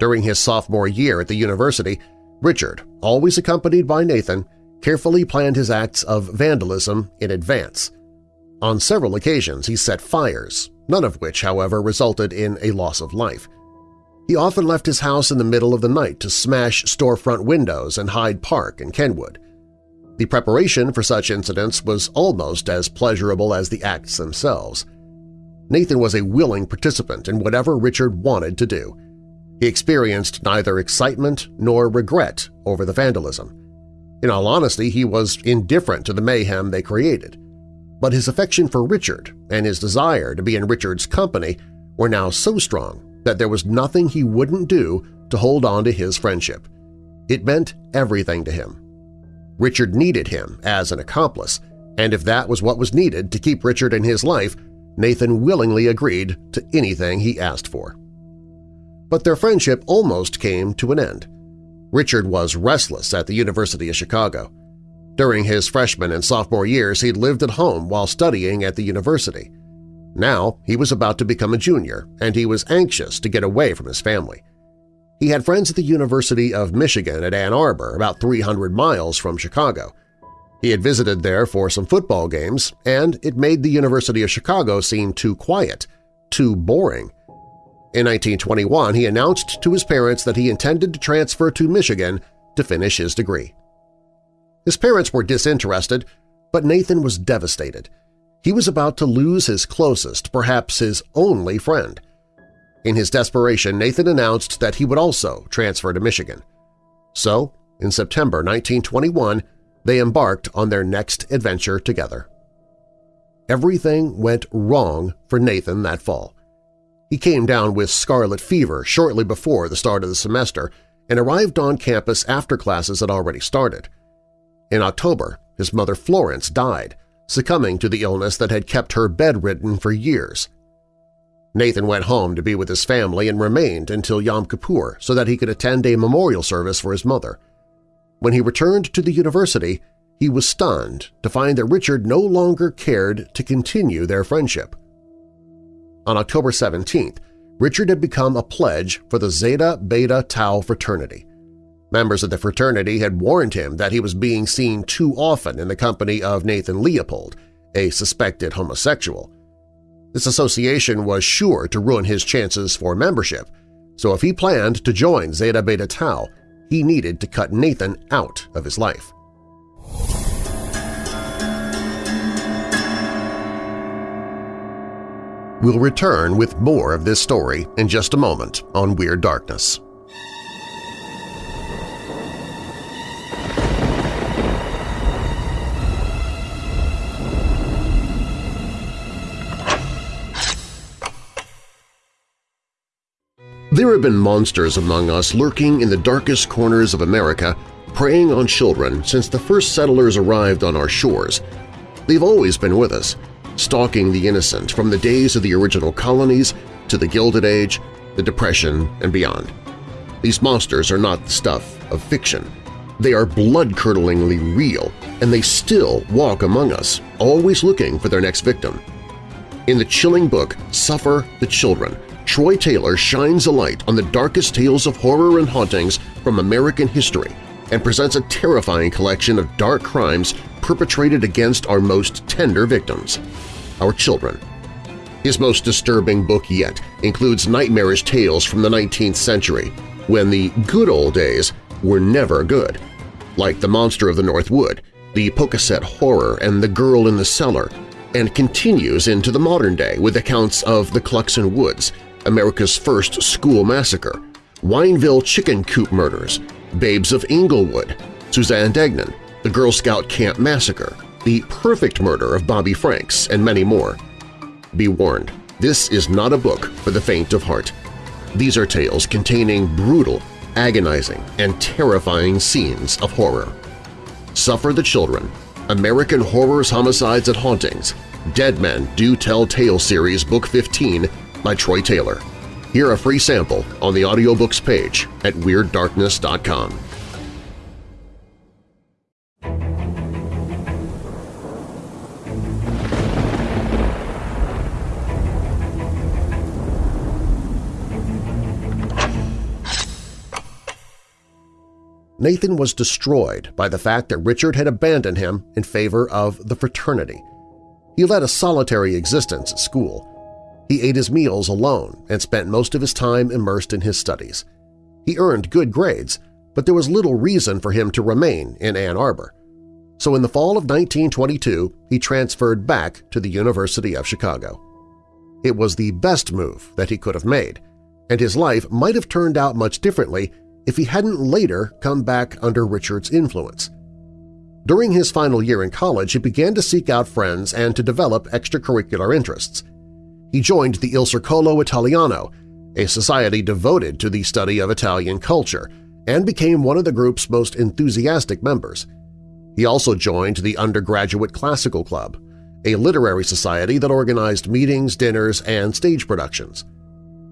During his sophomore year at the university, Richard, always accompanied by Nathan, carefully planned his acts of vandalism in advance. On several occasions he set fires, none of which, however, resulted in a loss of life. He often left his house in the middle of the night to smash storefront windows in Hyde Park and Kenwood. The preparation for such incidents was almost as pleasurable as the acts themselves. Nathan was a willing participant in whatever Richard wanted to do. He experienced neither excitement nor regret over the vandalism. In all honesty, he was indifferent to the mayhem they created. But his affection for Richard and his desire to be in Richard's company were now so strong that there was nothing he wouldn't do to hold on to his friendship. It meant everything to him. Richard needed him as an accomplice, and if that was what was needed to keep Richard in his life, Nathan willingly agreed to anything he asked for. But their friendship almost came to an end. Richard was restless at the University of Chicago. During his freshman and sophomore years, he'd lived at home while studying at the university. Now he was about to become a junior, and he was anxious to get away from his family. He had friends at the University of Michigan at Ann Arbor, about 300 miles from Chicago. He had visited there for some football games, and it made the University of Chicago seem too quiet, too boring. In 1921, he announced to his parents that he intended to transfer to Michigan to finish his degree. His parents were disinterested, but Nathan was devastated. He was about to lose his closest, perhaps his only friend. In his desperation, Nathan announced that he would also transfer to Michigan. So, in September 1921, they embarked on their next adventure together. Everything went wrong for Nathan that fall. He came down with scarlet fever shortly before the start of the semester and arrived on campus after classes had already started. In October, his mother Florence died, succumbing to the illness that had kept her bedridden for years. Nathan went home to be with his family and remained until Yom Kippur so that he could attend a memorial service for his mother. When he returned to the university, he was stunned to find that Richard no longer cared to continue their friendship. On October 17th, Richard had become a pledge for the Zeta Beta Tau fraternity. Members of the fraternity had warned him that he was being seen too often in the company of Nathan Leopold, a suspected homosexual. This association was sure to ruin his chances for membership, so if he planned to join Zeta Beta Tau, he needed to cut Nathan out of his life. We'll return with more of this story in just a moment on Weird Darkness. There have been monsters among us lurking in the darkest corners of America, preying on children since the first settlers arrived on our shores. They've always been with us, stalking the innocent from the days of the original colonies to the Gilded Age, the Depression, and beyond. These monsters are not the stuff of fiction. They are blood-curdlingly real, and they still walk among us, always looking for their next victim. In the chilling book Suffer the Children, Troy Taylor shines a light on the darkest tales of horror and hauntings from American history and presents a terrifying collection of dark crimes perpetrated against our most tender victims, our children. His most disturbing book yet includes nightmarish tales from the 19th century, when the good old days were never good, like The Monster of the North Wood, The Pocasset Horror, and The Girl in the Cellar, and continues into the modern day with accounts of the Cluxon Woods, America's first school massacre, Wineville chicken coop murders, Babes of Englewood, Suzanne Degnan, the Girl Scout Camp Massacre, the perfect murder of Bobby Franks, and many more. Be warned, this is not a book for the faint of heart. These are tales containing brutal, agonizing, and terrifying scenes of horror. Suffer the Children, American Horrors, Homicides, and Hauntings, Dead Men Do Tell Tale Series Book 15 by Troy Taylor. Hear a free sample on the audiobooks page at WeirdDarkness.com. Nathan was destroyed by the fact that Richard had abandoned him in favor of the fraternity. He led a solitary existence at school, he ate his meals alone and spent most of his time immersed in his studies. He earned good grades, but there was little reason for him to remain in Ann Arbor. So in the fall of 1922, he transferred back to the University of Chicago. It was the best move that he could have made, and his life might have turned out much differently if he hadn't later come back under Richard's influence. During his final year in college, he began to seek out friends and to develop extracurricular interests. He joined the Il Circolo Italiano, a society devoted to the study of Italian culture, and became one of the group's most enthusiastic members. He also joined the Undergraduate Classical Club, a literary society that organized meetings, dinners, and stage productions.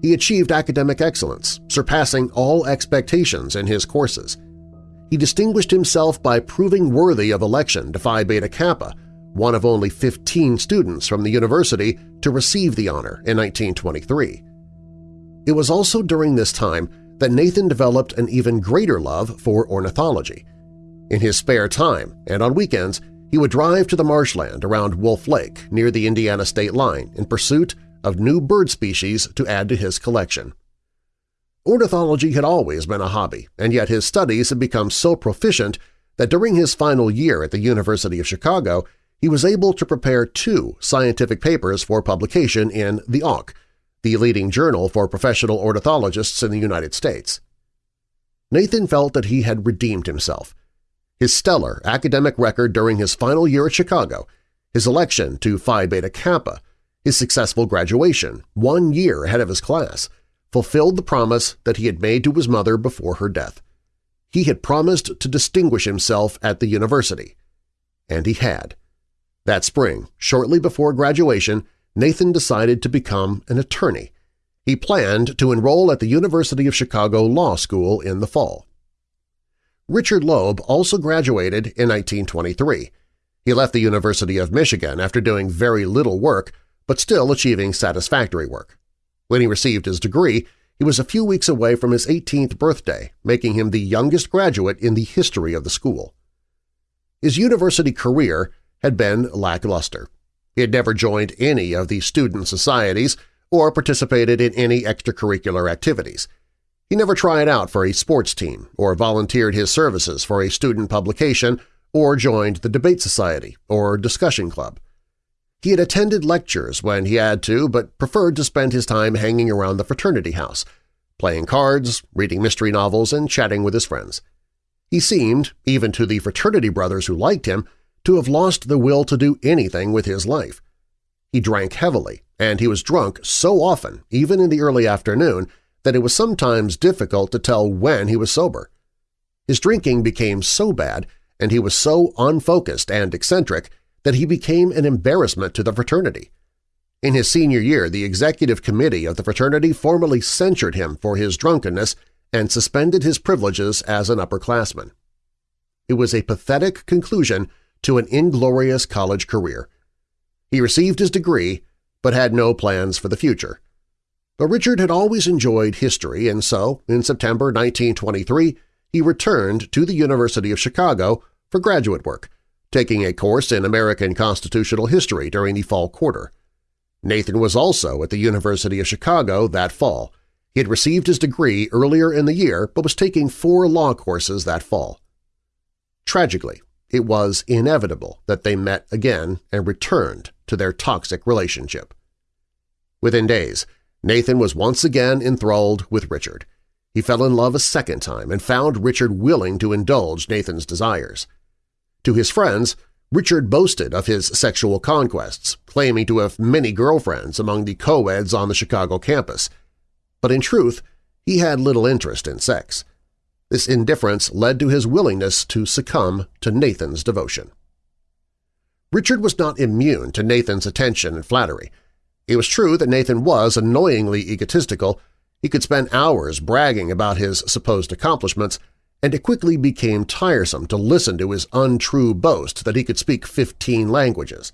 He achieved academic excellence, surpassing all expectations in his courses. He distinguished himself by proving worthy of election to Phi Beta Kappa, one of only 15 students from the university to receive the honor in 1923. It was also during this time that Nathan developed an even greater love for ornithology. In his spare time and on weekends, he would drive to the marshland around Wolf Lake near the Indiana state line in pursuit of new bird species to add to his collection. Ornithology had always been a hobby, and yet his studies had become so proficient that during his final year at the University of Chicago he was able to prepare two scientific papers for publication in The Auk, the leading journal for professional ornithologists in the United States. Nathan felt that he had redeemed himself. His stellar academic record during his final year at Chicago, his election to Phi Beta Kappa, his successful graduation, one year ahead of his class, fulfilled the promise that he had made to his mother before her death. He had promised to distinguish himself at the university. And he had. That spring, shortly before graduation, Nathan decided to become an attorney. He planned to enroll at the University of Chicago Law School in the fall. Richard Loeb also graduated in 1923. He left the University of Michigan after doing very little work but still achieving satisfactory work. When he received his degree, he was a few weeks away from his 18th birthday, making him the youngest graduate in the history of the school. His university career had been lackluster. He had never joined any of the student societies or participated in any extracurricular activities. He never tried out for a sports team or volunteered his services for a student publication or joined the debate society or discussion club. He had attended lectures when he had to but preferred to spend his time hanging around the fraternity house, playing cards, reading mystery novels, and chatting with his friends. He seemed, even to the fraternity brothers who liked him, to have lost the will to do anything with his life. He drank heavily, and he was drunk so often, even in the early afternoon, that it was sometimes difficult to tell when he was sober. His drinking became so bad, and he was so unfocused and eccentric that he became an embarrassment to the fraternity. In his senior year, the executive committee of the fraternity formally censured him for his drunkenness and suspended his privileges as an upperclassman. It was a pathetic conclusion to an inglorious college career. He received his degree but had no plans for the future. But Richard had always enjoyed history, and so, in September 1923, he returned to the University of Chicago for graduate work, taking a course in American constitutional history during the fall quarter. Nathan was also at the University of Chicago that fall. He had received his degree earlier in the year but was taking four law courses that fall. Tragically, it was inevitable that they met again and returned to their toxic relationship. Within days, Nathan was once again enthralled with Richard. He fell in love a second time and found Richard willing to indulge Nathan's desires. To his friends, Richard boasted of his sexual conquests, claiming to have many girlfriends among the co-eds on the Chicago campus. But in truth, he had little interest in sex. This indifference led to his willingness to succumb to Nathan's devotion. Richard was not immune to Nathan's attention and flattery. It was true that Nathan was annoyingly egotistical. He could spend hours bragging about his supposed accomplishments, and it quickly became tiresome to listen to his untrue boast that he could speak 15 languages.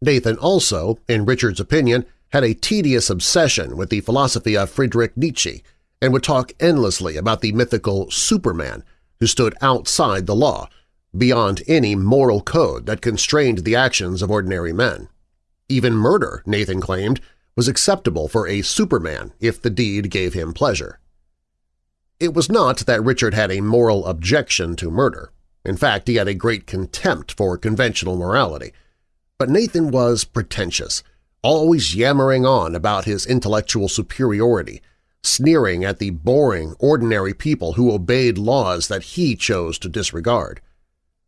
Nathan also, in Richard's opinion, had a tedious obsession with the philosophy of Friedrich Nietzsche and would talk endlessly about the mythical Superman, who stood outside the law, beyond any moral code that constrained the actions of ordinary men. Even murder, Nathan claimed, was acceptable for a superman if the deed gave him pleasure. It was not that Richard had a moral objection to murder. In fact, he had a great contempt for conventional morality. But Nathan was pretentious, always yammering on about his intellectual superiority, sneering at the boring, ordinary people who obeyed laws that he chose to disregard.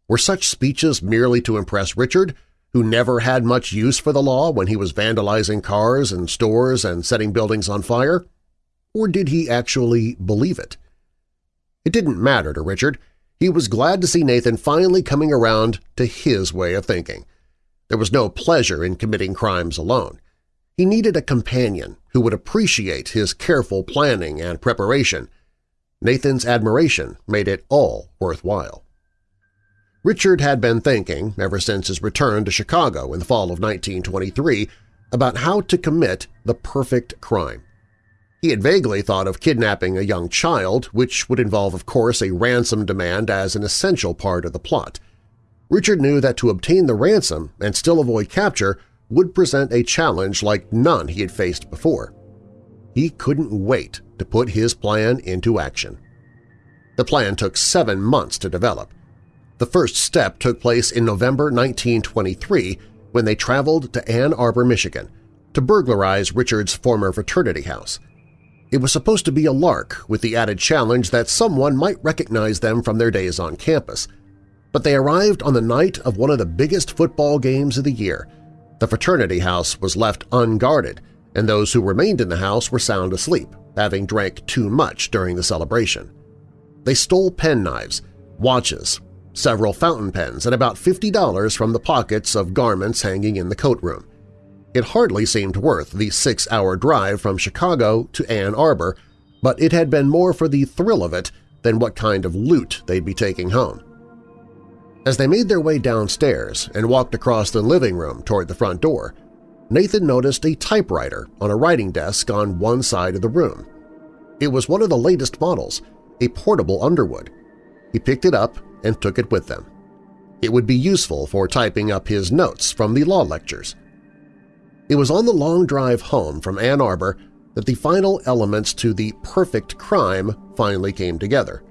Were such speeches merely to impress Richard, who never had much use for the law when he was vandalizing cars and stores and setting buildings on fire? Or did he actually believe it? It didn't matter to Richard. He was glad to see Nathan finally coming around to his way of thinking. There was no pleasure in committing crimes alone. He needed a companion who would appreciate his careful planning and preparation. Nathan's admiration made it all worthwhile. Richard had been thinking, ever since his return to Chicago in the fall of 1923, about how to commit the perfect crime. He had vaguely thought of kidnapping a young child, which would involve, of course, a ransom demand as an essential part of the plot. Richard knew that to obtain the ransom and still avoid capture would present a challenge like none he had faced before. He couldn't wait to put his plan into action. The plan took seven months to develop. The first step took place in November 1923 when they traveled to Ann Arbor, Michigan, to burglarize Richard's former fraternity house. It was supposed to be a lark with the added challenge that someone might recognize them from their days on campus. But they arrived on the night of one of the biggest football games of the year. The fraternity house was left unguarded, and those who remained in the house were sound asleep, having drank too much during the celebration. They stole penknives, watches, several fountain pens, and about $50 from the pockets of garments hanging in the coat room. It hardly seemed worth the six-hour drive from Chicago to Ann Arbor, but it had been more for the thrill of it than what kind of loot they'd be taking home. As they made their way downstairs and walked across the living room toward the front door, Nathan noticed a typewriter on a writing desk on one side of the room. It was one of the latest models, a portable Underwood. He picked it up and took it with them. It would be useful for typing up his notes from the law lectures. It was on the long drive home from Ann Arbor that the final elements to the perfect crime finally came together.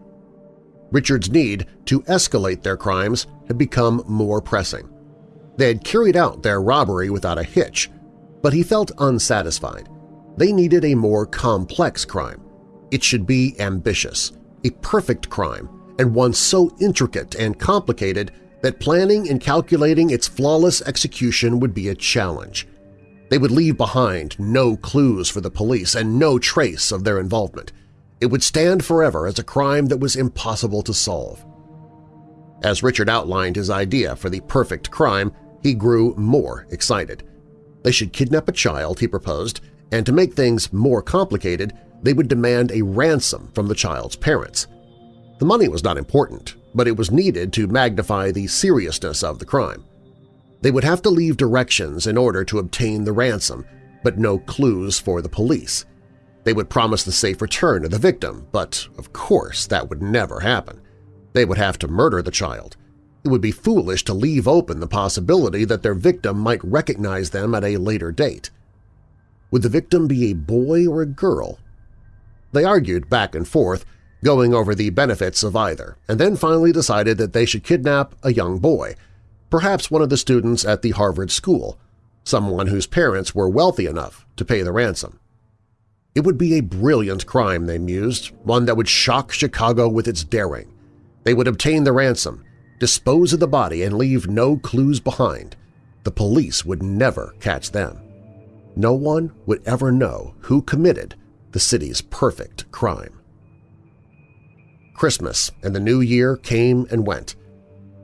Richard's need to escalate their crimes had become more pressing. They had carried out their robbery without a hitch, but he felt unsatisfied. They needed a more complex crime. It should be ambitious, a perfect crime and one so intricate and complicated that planning and calculating its flawless execution would be a challenge. They would leave behind no clues for the police and no trace of their involvement. It would stand forever as a crime that was impossible to solve. As Richard outlined his idea for the perfect crime, he grew more excited. They should kidnap a child, he proposed, and to make things more complicated, they would demand a ransom from the child's parents. The money was not important, but it was needed to magnify the seriousness of the crime. They would have to leave directions in order to obtain the ransom, but no clues for the police. They would promise the safe return of the victim, but of course that would never happen. They would have to murder the child. It would be foolish to leave open the possibility that their victim might recognize them at a later date. Would the victim be a boy or a girl? They argued back and forth, going over the benefits of either, and then finally decided that they should kidnap a young boy, perhaps one of the students at the Harvard School, someone whose parents were wealthy enough to pay the ransom. It would be a brilliant crime, they mused, one that would shock Chicago with its daring. They would obtain the ransom, dispose of the body, and leave no clues behind. The police would never catch them. No one would ever know who committed the city's perfect crime. Christmas and the New Year came and went.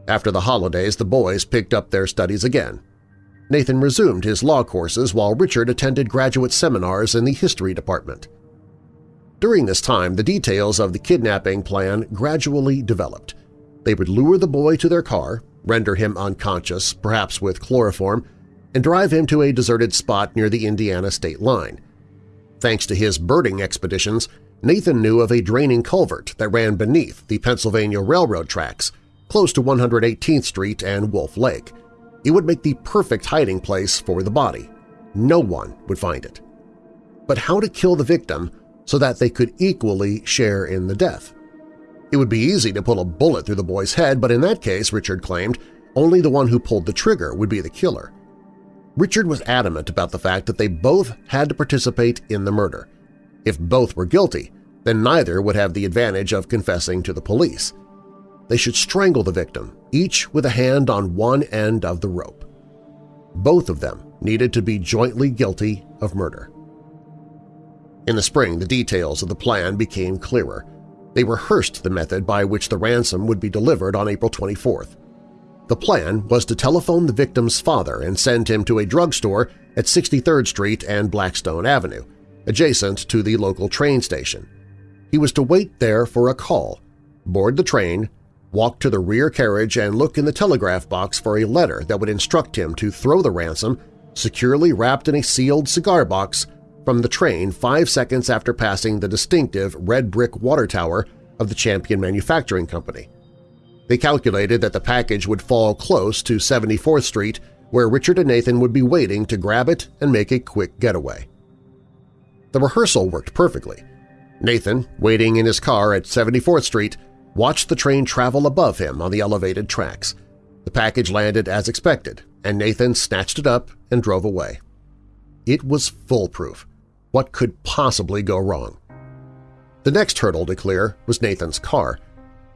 After the holidays, the boys picked up their studies again. Nathan resumed his law courses while Richard attended graduate seminars in the history department. During this time, the details of the kidnapping plan gradually developed. They would lure the boy to their car, render him unconscious, perhaps with chloroform, and drive him to a deserted spot near the Indiana state line. Thanks to his birding expeditions, Nathan knew of a draining culvert that ran beneath the Pennsylvania Railroad tracks, close to 118th Street and Wolf Lake. It would make the perfect hiding place for the body. No one would find it. But how to kill the victim so that they could equally share in the death? It would be easy to pull a bullet through the boy's head, but in that case, Richard claimed, only the one who pulled the trigger would be the killer. Richard was adamant about the fact that they both had to participate in the murder. If both were guilty, then neither would have the advantage of confessing to the police. They should strangle the victim, each with a hand on one end of the rope. Both of them needed to be jointly guilty of murder. In the spring, the details of the plan became clearer. They rehearsed the method by which the ransom would be delivered on April 24th. The plan was to telephone the victim's father and send him to a drugstore at 63rd Street and Blackstone Avenue, adjacent to the local train station. He was to wait there for a call, board the train, walk to the rear carriage and look in the telegraph box for a letter that would instruct him to throw the ransom, securely wrapped in a sealed cigar box, from the train five seconds after passing the distinctive red brick water tower of the Champion Manufacturing Company. They calculated that the package would fall close to 74th Street where Richard and Nathan would be waiting to grab it and make a quick getaway. The rehearsal worked perfectly. Nathan, waiting in his car at 74th Street, watched the train travel above him on the elevated tracks. The package landed as expected, and Nathan snatched it up and drove away. It was foolproof. What could possibly go wrong? The next hurdle to clear was Nathan's car –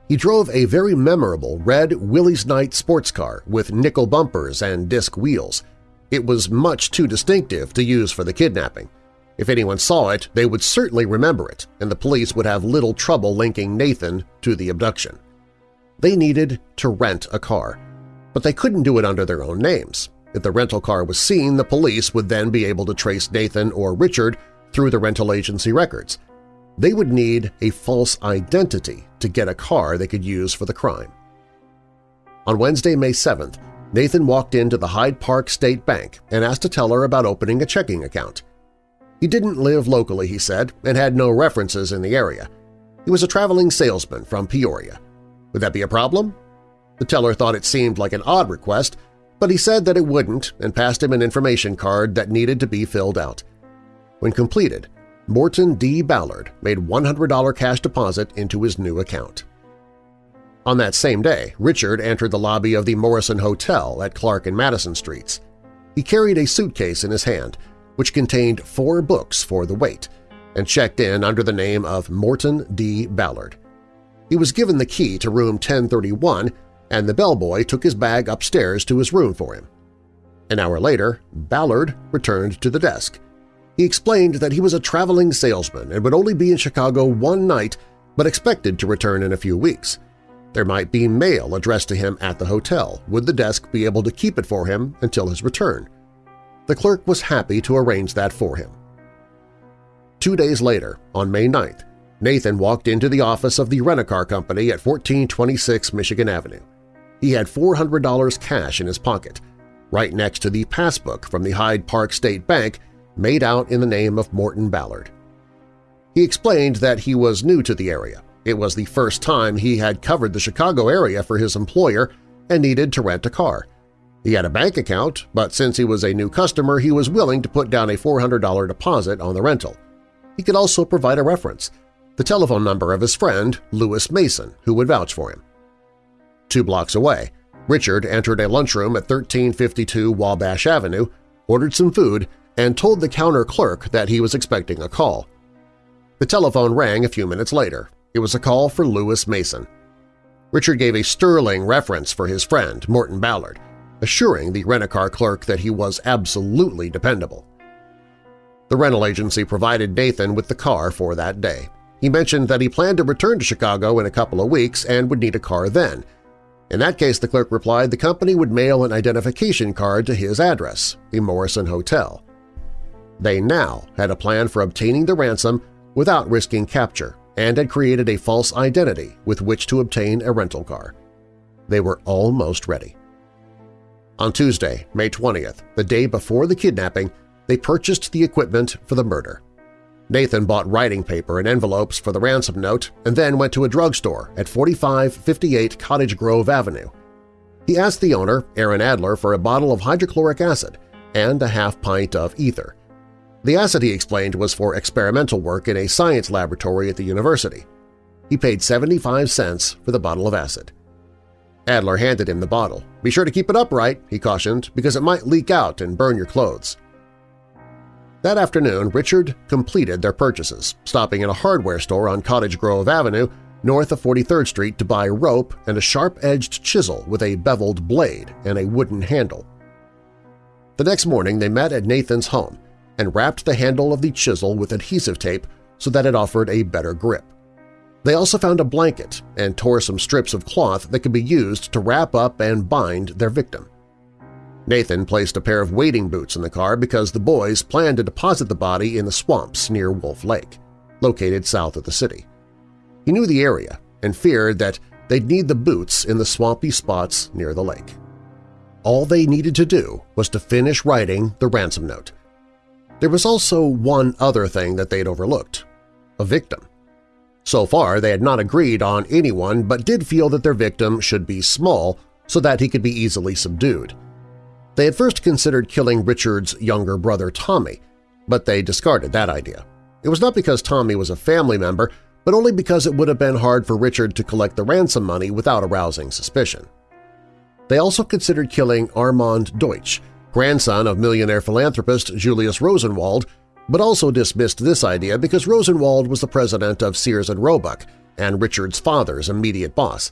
he drove a very memorable red Willys Knight sports car with nickel bumpers and disc wheels. It was much too distinctive to use for the kidnapping. If anyone saw it, they would certainly remember it, and the police would have little trouble linking Nathan to the abduction. They needed to rent a car, but they couldn't do it under their own names. If the rental car was seen, the police would then be able to trace Nathan or Richard through the rental agency records – they would need a false identity to get a car they could use for the crime. On Wednesday, May 7th, Nathan walked into the Hyde Park State Bank and asked a teller about opening a checking account. He didn't live locally, he said, and had no references in the area. He was a traveling salesman from Peoria. Would that be a problem? The teller thought it seemed like an odd request, but he said that it wouldn't and passed him an information card that needed to be filled out. When completed, Morton D. Ballard made $100 cash deposit into his new account. On that same day, Richard entered the lobby of the Morrison Hotel at Clark and Madison Streets. He carried a suitcase in his hand, which contained four books for the wait, and checked in under the name of Morton D. Ballard. He was given the key to room 1031, and the bellboy took his bag upstairs to his room for him. An hour later, Ballard returned to the desk, he explained that he was a traveling salesman and would only be in Chicago one night but expected to return in a few weeks. There might be mail addressed to him at the hotel. Would the desk be able to keep it for him until his return? The clerk was happy to arrange that for him. Two days later, on May 9th, Nathan walked into the office of the rent-a-car company at 1426 Michigan Avenue. He had $400 cash in his pocket, right next to the passbook from the Hyde Park State Bank made out in the name of Morton Ballard. He explained that he was new to the area. It was the first time he had covered the Chicago area for his employer and needed to rent a car. He had a bank account, but since he was a new customer, he was willing to put down a $400 deposit on the rental. He could also provide a reference, the telephone number of his friend, Lewis Mason, who would vouch for him. Two blocks away, Richard entered a lunchroom at 1352 Wabash Avenue, ordered some food, and told the counter clerk that he was expecting a call. The telephone rang a few minutes later. It was a call for Lewis Mason. Richard gave a sterling reference for his friend, Morton Ballard, assuring the rent-a-car clerk that he was absolutely dependable. The rental agency provided Nathan with the car for that day. He mentioned that he planned to return to Chicago in a couple of weeks and would need a car then. In that case, the clerk replied the company would mail an identification card to his address, the Morrison Hotel. They now had a plan for obtaining the ransom without risking capture and had created a false identity with which to obtain a rental car. They were almost ready. On Tuesday, May 20th, the day before the kidnapping, they purchased the equipment for the murder. Nathan bought writing paper and envelopes for the ransom note and then went to a drugstore at 4558 Cottage Grove Avenue. He asked the owner, Aaron Adler, for a bottle of hydrochloric acid and a half pint of ether. The acid, he explained, was for experimental work in a science laboratory at the university. He paid 75 cents for the bottle of acid. Adler handed him the bottle. Be sure to keep it upright, he cautioned, because it might leak out and burn your clothes. That afternoon, Richard completed their purchases, stopping at a hardware store on Cottage Grove Avenue north of 43rd Street to buy rope and a sharp-edged chisel with a beveled blade and a wooden handle. The next morning they met at Nathan's home and wrapped the handle of the chisel with adhesive tape so that it offered a better grip. They also found a blanket and tore some strips of cloth that could be used to wrap up and bind their victim. Nathan placed a pair of wading boots in the car because the boys planned to deposit the body in the swamps near Wolf Lake, located south of the city. He knew the area and feared that they'd need the boots in the swampy spots near the lake. All they needed to do was to finish writing the ransom note. There was also one other thing that they'd overlooked – a victim. So far, they had not agreed on anyone but did feel that their victim should be small so that he could be easily subdued. They had first considered killing Richard's younger brother Tommy, but they discarded that idea. It was not because Tommy was a family member, but only because it would have been hard for Richard to collect the ransom money without arousing suspicion. They also considered killing Armand Deutsch, grandson of millionaire philanthropist Julius Rosenwald, but also dismissed this idea because Rosenwald was the president of Sears and Roebuck and Richard's father's immediate boss.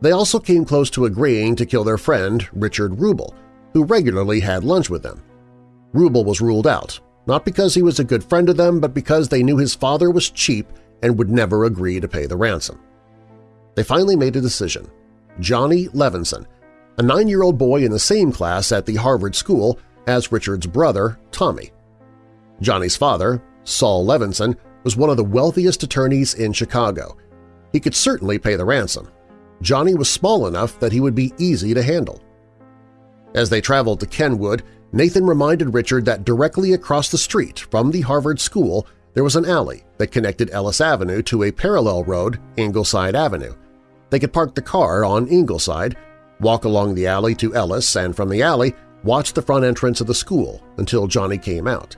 They also came close to agreeing to kill their friend Richard Rubel, who regularly had lunch with them. Rubel was ruled out, not because he was a good friend of them, but because they knew his father was cheap and would never agree to pay the ransom. They finally made a decision. Johnny Levinson, a nine-year-old boy in the same class at the Harvard School as Richard's brother, Tommy. Johnny's father, Saul Levinson, was one of the wealthiest attorneys in Chicago. He could certainly pay the ransom. Johnny was small enough that he would be easy to handle. As they traveled to Kenwood, Nathan reminded Richard that directly across the street from the Harvard School there was an alley that connected Ellis Avenue to a parallel road, Ingleside Avenue. They could park the car on Ingleside, walk along the alley to Ellis, and from the alley watch the front entrance of the school until Johnny came out.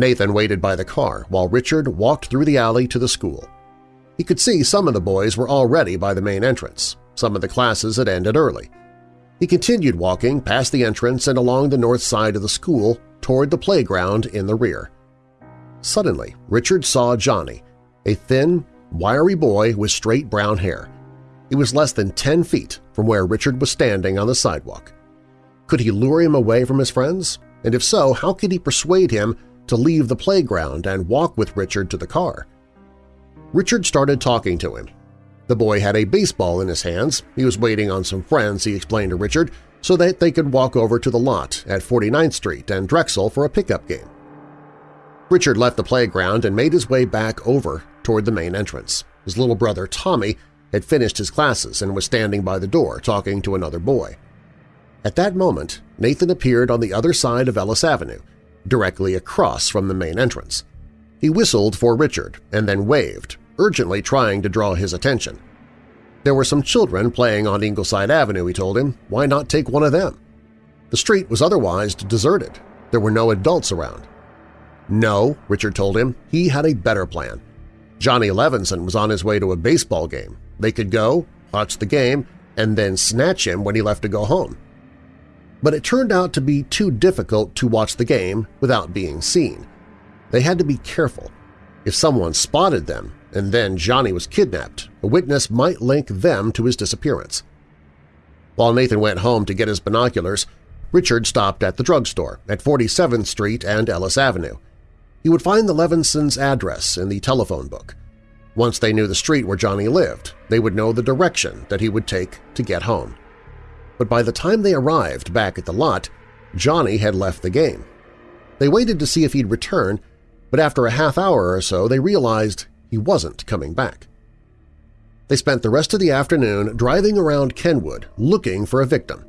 Nathan waited by the car while Richard walked through the alley to the school. He could see some of the boys were already by the main entrance. Some of the classes had ended early. He continued walking past the entrance and along the north side of the school toward the playground in the rear. Suddenly, Richard saw Johnny, a thin, wiry boy with straight brown hair. He was less than 10 feet from where Richard was standing on the sidewalk. Could he lure him away from his friends? And if so, how could he persuade him to leave the playground and walk with Richard to the car. Richard started talking to him. The boy had a baseball in his hands. He was waiting on some friends, he explained to Richard, so that they could walk over to the lot at 49th Street and Drexel for a pickup game. Richard left the playground and made his way back over toward the main entrance. His little brother Tommy had finished his classes and was standing by the door talking to another boy. At that moment, Nathan appeared on the other side of Ellis Avenue directly across from the main entrance. He whistled for Richard and then waved, urgently trying to draw his attention. There were some children playing on Ingleside Avenue, he told him. Why not take one of them? The street was otherwise deserted. There were no adults around. No, Richard told him, he had a better plan. Johnny Levinson was on his way to a baseball game. They could go, watch the game, and then snatch him when he left to go home but it turned out to be too difficult to watch the game without being seen. They had to be careful. If someone spotted them and then Johnny was kidnapped, a witness might link them to his disappearance. While Nathan went home to get his binoculars, Richard stopped at the drugstore at 47th Street and Ellis Avenue. He would find the Levinsons' address in the telephone book. Once they knew the street where Johnny lived, they would know the direction that he would take to get home but by the time they arrived back at the lot, Johnny had left the game. They waited to see if he'd return, but after a half hour or so they realized he wasn't coming back. They spent the rest of the afternoon driving around Kenwood looking for a victim.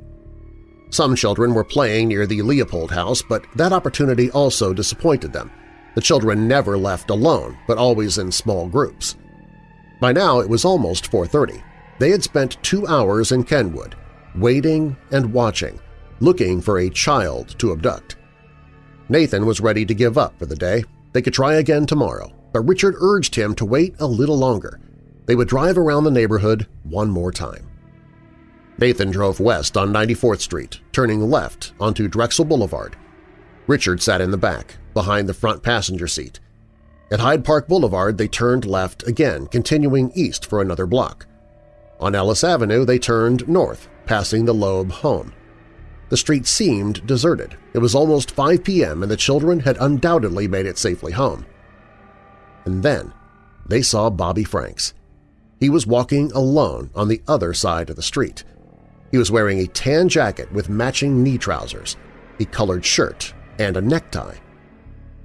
Some children were playing near the Leopold house, but that opportunity also disappointed them. The children never left alone, but always in small groups. By now it was almost 4.30. They had spent two hours in Kenwood, waiting and watching, looking for a child to abduct. Nathan was ready to give up for the day. They could try again tomorrow, but Richard urged him to wait a little longer. They would drive around the neighborhood one more time. Nathan drove west on 94th Street, turning left onto Drexel Boulevard. Richard sat in the back, behind the front passenger seat. At Hyde Park Boulevard, they turned left again, continuing east for another block. On Ellis Avenue, they turned north, passing the Loeb home. The street seemed deserted. It was almost 5 p.m. and the children had undoubtedly made it safely home. And then they saw Bobby Franks. He was walking alone on the other side of the street. He was wearing a tan jacket with matching knee trousers, a colored shirt, and a necktie.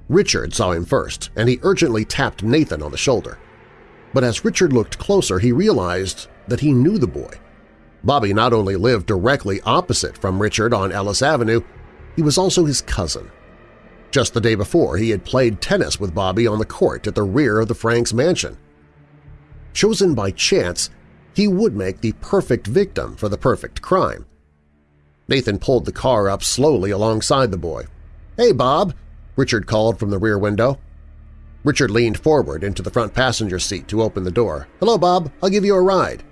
Richard saw him first, and he urgently tapped Nathan on the shoulder. But as Richard looked closer, he realized that he knew the boy. Bobby not only lived directly opposite from Richard on Ellis Avenue, he was also his cousin. Just the day before, he had played tennis with Bobby on the court at the rear of the Franks mansion. Chosen by chance, he would make the perfect victim for the perfect crime. Nathan pulled the car up slowly alongside the boy. "'Hey, Bob!' Richard called from the rear window. Richard leaned forward into the front passenger seat to open the door. "'Hello, Bob. I'll give you a ride.'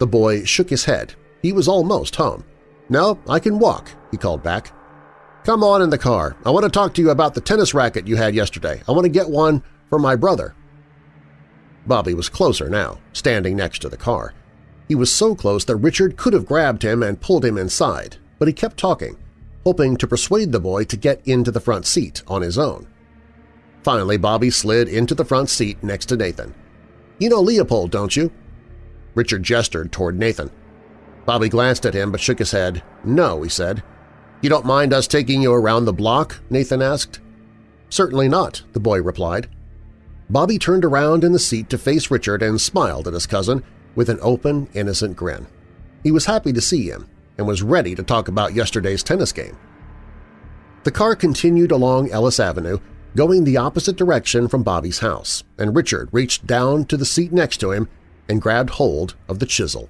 The boy shook his head. He was almost home. "'No, I can walk,' he called back. "'Come on in the car. I want to talk to you about the tennis racket you had yesterday. I want to get one for my brother.' Bobby was closer now, standing next to the car. He was so close that Richard could have grabbed him and pulled him inside, but he kept talking, hoping to persuade the boy to get into the front seat on his own. Finally, Bobby slid into the front seat next to Nathan. "'You know Leopold, don't you?' Richard gestured toward Nathan. Bobby glanced at him but shook his head. "'No,' he said. "'You don't mind us taking you around the block?' Nathan asked. "'Certainly not,' the boy replied. Bobby turned around in the seat to face Richard and smiled at his cousin with an open, innocent grin. He was happy to see him and was ready to talk about yesterday's tennis game. The car continued along Ellis Avenue, going the opposite direction from Bobby's house, and Richard reached down to the seat next to him and grabbed hold of the chisel.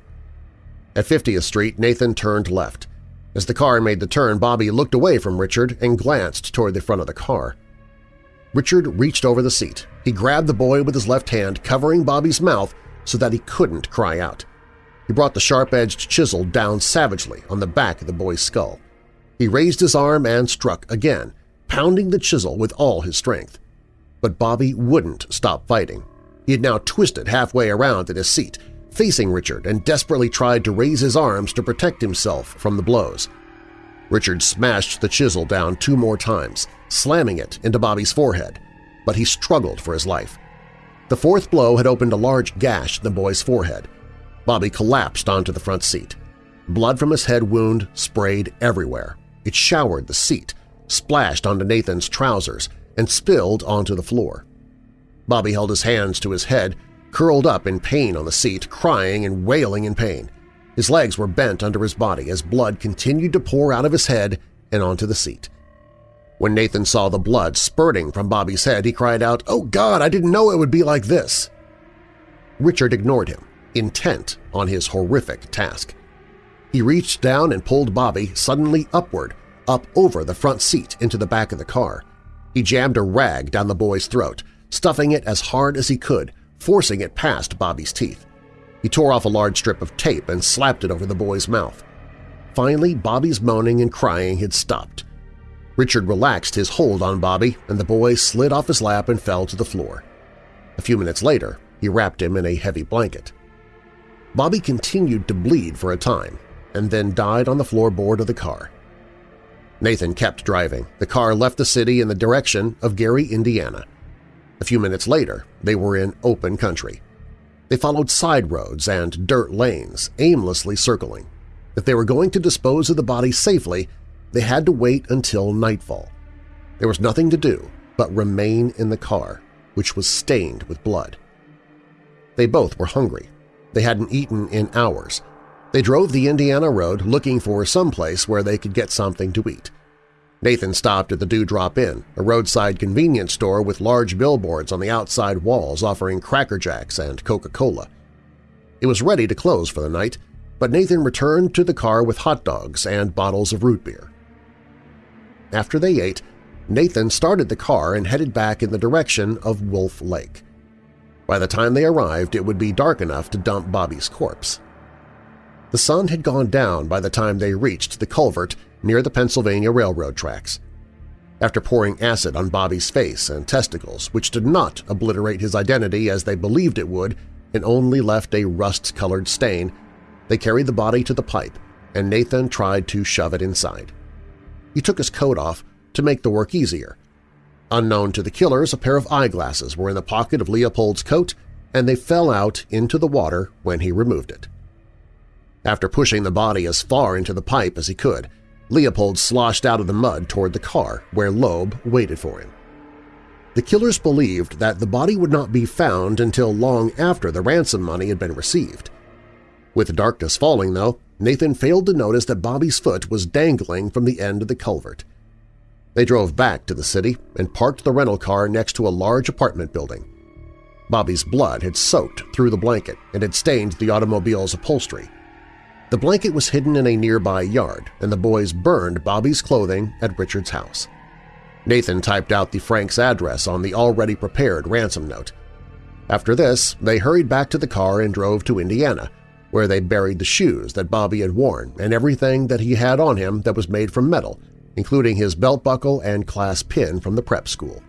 At 50th Street, Nathan turned left. As the car made the turn, Bobby looked away from Richard and glanced toward the front of the car. Richard reached over the seat. He grabbed the boy with his left hand, covering Bobby's mouth so that he couldn't cry out. He brought the sharp-edged chisel down savagely on the back of the boy's skull. He raised his arm and struck again, pounding the chisel with all his strength. But Bobby wouldn't stop fighting. He had now twisted halfway around in his seat, facing Richard, and desperately tried to raise his arms to protect himself from the blows. Richard smashed the chisel down two more times, slamming it into Bobby's forehead, but he struggled for his life. The fourth blow had opened a large gash in the boy's forehead. Bobby collapsed onto the front seat. Blood from his head wound sprayed everywhere. It showered the seat, splashed onto Nathan's trousers, and spilled onto the floor. Bobby held his hands to his head, curled up in pain on the seat, crying and wailing in pain. His legs were bent under his body as blood continued to pour out of his head and onto the seat. When Nathan saw the blood spurting from Bobby's head, he cried out, "Oh God, I didn't know it would be like this!" Richard ignored him, intent on his horrific task. He reached down and pulled Bobby suddenly upward, up over the front seat into the back of the car. He jammed a rag down the boy's throat, stuffing it as hard as he could, forcing it past Bobby's teeth. He tore off a large strip of tape and slapped it over the boy's mouth. Finally, Bobby's moaning and crying had stopped. Richard relaxed his hold on Bobby, and the boy slid off his lap and fell to the floor. A few minutes later, he wrapped him in a heavy blanket. Bobby continued to bleed for a time and then died on the floorboard of the car. Nathan kept driving. The car left the city in the direction of Gary, Indiana. A few minutes later, they were in open country. They followed side roads and dirt lanes, aimlessly circling. If they were going to dispose of the body safely, they had to wait until nightfall. There was nothing to do but remain in the car, which was stained with blood. They both were hungry. They hadn't eaten in hours. They drove the Indiana road looking for some place where they could get something to eat. Nathan stopped at the Dewdrop Inn, a roadside convenience store with large billboards on the outside walls offering Cracker Jacks and Coca-Cola. It was ready to close for the night, but Nathan returned to the car with hot dogs and bottles of root beer. After they ate, Nathan started the car and headed back in the direction of Wolf Lake. By the time they arrived, it would be dark enough to dump Bobby's corpse. The sun had gone down by the time they reached the culvert near the Pennsylvania Railroad tracks. After pouring acid on Bobby's face and testicles, which did not obliterate his identity as they believed it would and only left a rust-colored stain, they carried the body to the pipe, and Nathan tried to shove it inside. He took his coat off to make the work easier. Unknown to the killers, a pair of eyeglasses were in the pocket of Leopold's coat, and they fell out into the water when he removed it. After pushing the body as far into the pipe as he could, Leopold sloshed out of the mud toward the car, where Loeb waited for him. The killers believed that the body would not be found until long after the ransom money had been received. With darkness falling, though, Nathan failed to notice that Bobby's foot was dangling from the end of the culvert. They drove back to the city and parked the rental car next to a large apartment building. Bobby's blood had soaked through the blanket and had stained the automobile's upholstery. The blanket was hidden in a nearby yard, and the boys burned Bobby's clothing at Richard's house. Nathan typed out the Frank's address on the already prepared ransom note. After this, they hurried back to the car and drove to Indiana, where they buried the shoes that Bobby had worn and everything that he had on him that was made from metal, including his belt buckle and class pin from the prep school.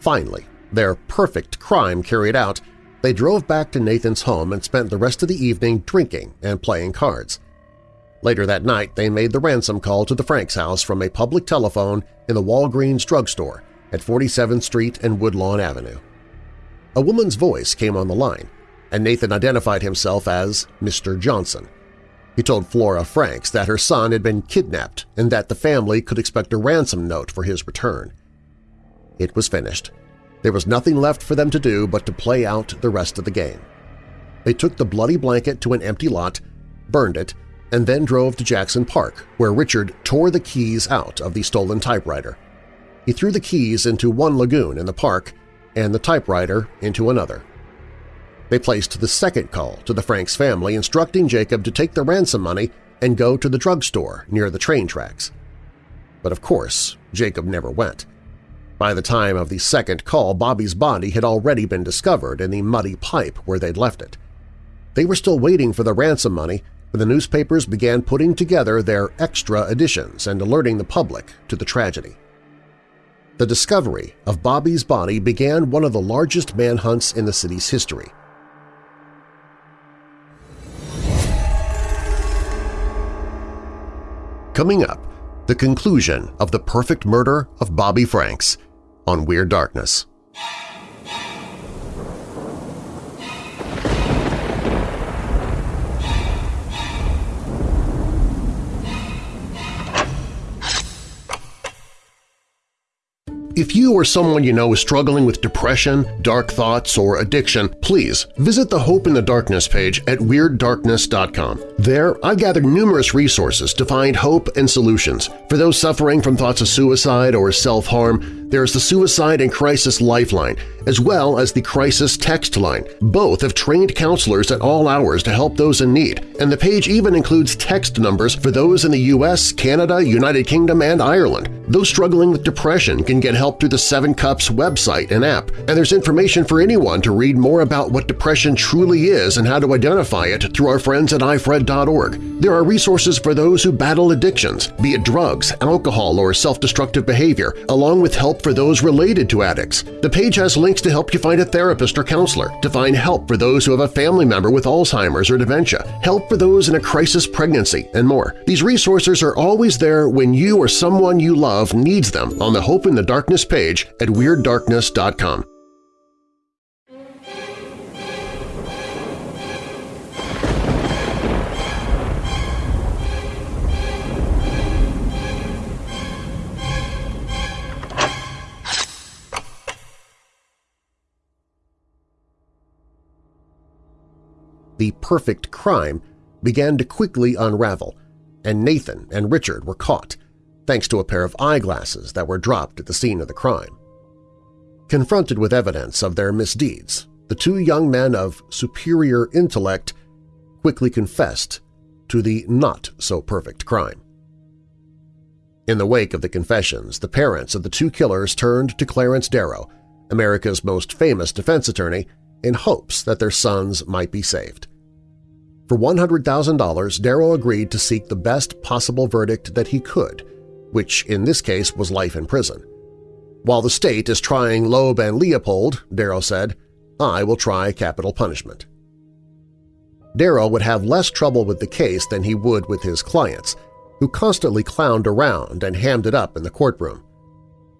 Finally, their perfect crime carried out, they drove back to Nathan's home and spent the rest of the evening drinking and playing cards. Later that night, they made the ransom call to the Franks house from a public telephone in the Walgreens drugstore at 47th Street and Woodlawn Avenue. A woman's voice came on the line, and Nathan identified himself as Mr. Johnson. He told Flora Franks that her son had been kidnapped and that the family could expect a ransom note for his return. It was finished. There was nothing left for them to do but to play out the rest of the game. They took the bloody blanket to an empty lot, burned it, and then drove to Jackson Park, where Richard tore the keys out of the stolen typewriter. He threw the keys into one lagoon in the park and the typewriter into another. They placed the second call to the Franks family instructing Jacob to take the ransom money and go to the drugstore near the train tracks. But of course, Jacob never went. By the time of the second call, Bobby's body had already been discovered in the muddy pipe where they'd left it. They were still waiting for the ransom money when the newspapers began putting together their extra editions and alerting the public to the tragedy. The discovery of Bobby's body began one of the largest manhunts in the city's history. Coming up, the conclusion of the perfect murder of Bobby Franks – on Weird Darkness. If you or someone you know is struggling with depression, dark thoughts, or addiction, please visit the Hope in the Darkness page at WeirdDarkness.com. There, I've gathered numerous resources to find hope and solutions. For those suffering from thoughts of suicide or self-harm, there is the Suicide and Crisis Lifeline, as well as the Crisis Text Line. Both have trained counselors at all hours to help those in need, and the page even includes text numbers for those in the U.S., Canada, United Kingdom, and Ireland. Those struggling with depression can get help through the Seven Cups website and app, and there's information for anyone to read more about what depression truly is and how to identify it through our friends at ifred.org. There are resources for those who battle addictions, be it drugs, alcohol, or self-destructive behavior, along with help for those related to addicts. The page has links to help you find a therapist or counselor, to find help for those who have a family member with Alzheimer's or dementia, help for those in a crisis pregnancy, and more. These resources are always there when you or someone you love needs them on the Hope in the Darkness page at WeirdDarkness.com. the perfect crime began to quickly unravel, and Nathan and Richard were caught. thanks to a pair of eyeglasses that were dropped at the scene of the crime. Confronted with evidence of their misdeeds, the two young men of superior intellect quickly confessed to the not-so-perfect crime. In the wake of the confessions, the parents of the two killers turned to Clarence Darrow, America's most famous defense attorney, in hopes that their sons might be saved. For $100,000, Darrow agreed to seek the best possible verdict that he could, which in this case was life in prison. While the state is trying Loeb and Leopold, Darrow said, I will try capital punishment. Darrow would have less trouble with the case than he would with his clients, who constantly clowned around and hammed it up in the courtroom.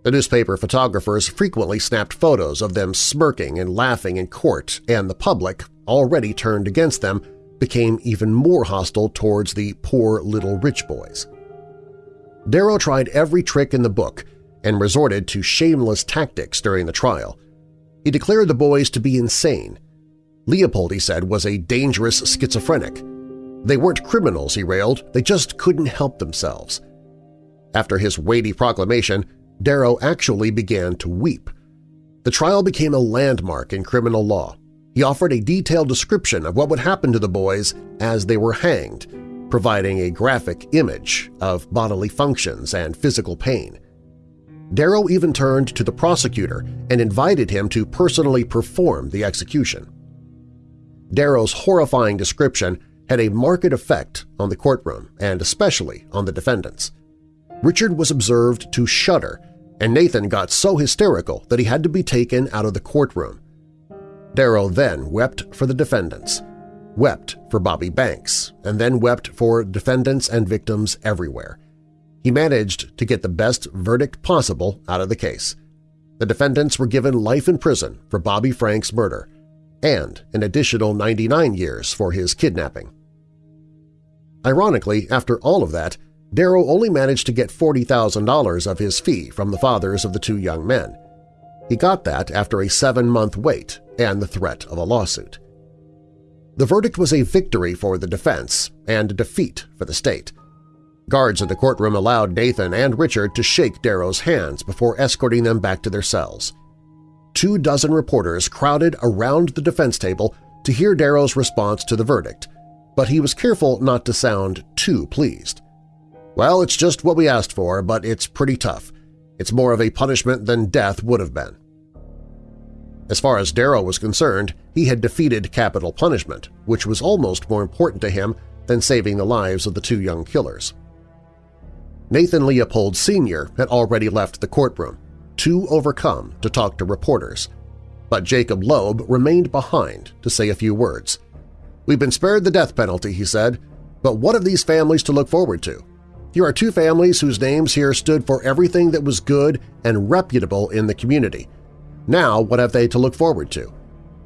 The newspaper photographers frequently snapped photos of them smirking and laughing in court, and the public, already turned against them, became even more hostile towards the poor little rich boys. Darrow tried every trick in the book and resorted to shameless tactics during the trial. He declared the boys to be insane. Leopold, he said, was a dangerous schizophrenic. They weren't criminals, he railed, they just couldn't help themselves. After his weighty proclamation, Darrow actually began to weep. The trial became a landmark in criminal law. He offered a detailed description of what would happen to the boys as they were hanged, providing a graphic image of bodily functions and physical pain. Darrow even turned to the prosecutor and invited him to personally perform the execution. Darrow's horrifying description had a marked effect on the courtroom and especially on the defendants. Richard was observed to shudder, and Nathan got so hysterical that he had to be taken out of the courtroom. Darrow then wept for the defendants, wept for Bobby Franks, and then wept for defendants and victims everywhere. He managed to get the best verdict possible out of the case. The defendants were given life in prison for Bobby Frank's murder and an additional 99 years for his kidnapping. Ironically, after all of that, Darrow only managed to get $40,000 of his fee from the fathers of the two young men. He got that after a seven-month wait and the threat of a lawsuit. The verdict was a victory for the defense and a defeat for the state. Guards in the courtroom allowed Nathan and Richard to shake Darrow's hands before escorting them back to their cells. Two dozen reporters crowded around the defense table to hear Darrow's response to the verdict, but he was careful not to sound too pleased. Well, it's just what we asked for, but it's pretty tough. It's more of a punishment than death would have been. As far as Darrow was concerned, he had defeated capital punishment, which was almost more important to him than saving the lives of the two young killers. Nathan Leopold Sr. had already left the courtroom, too overcome to talk to reporters, but Jacob Loeb remained behind to say a few words. We've been spared the death penalty, he said, but what have these families to look forward to? Here are two families whose names here stood for everything that was good and reputable in the community, now what have they to look forward to?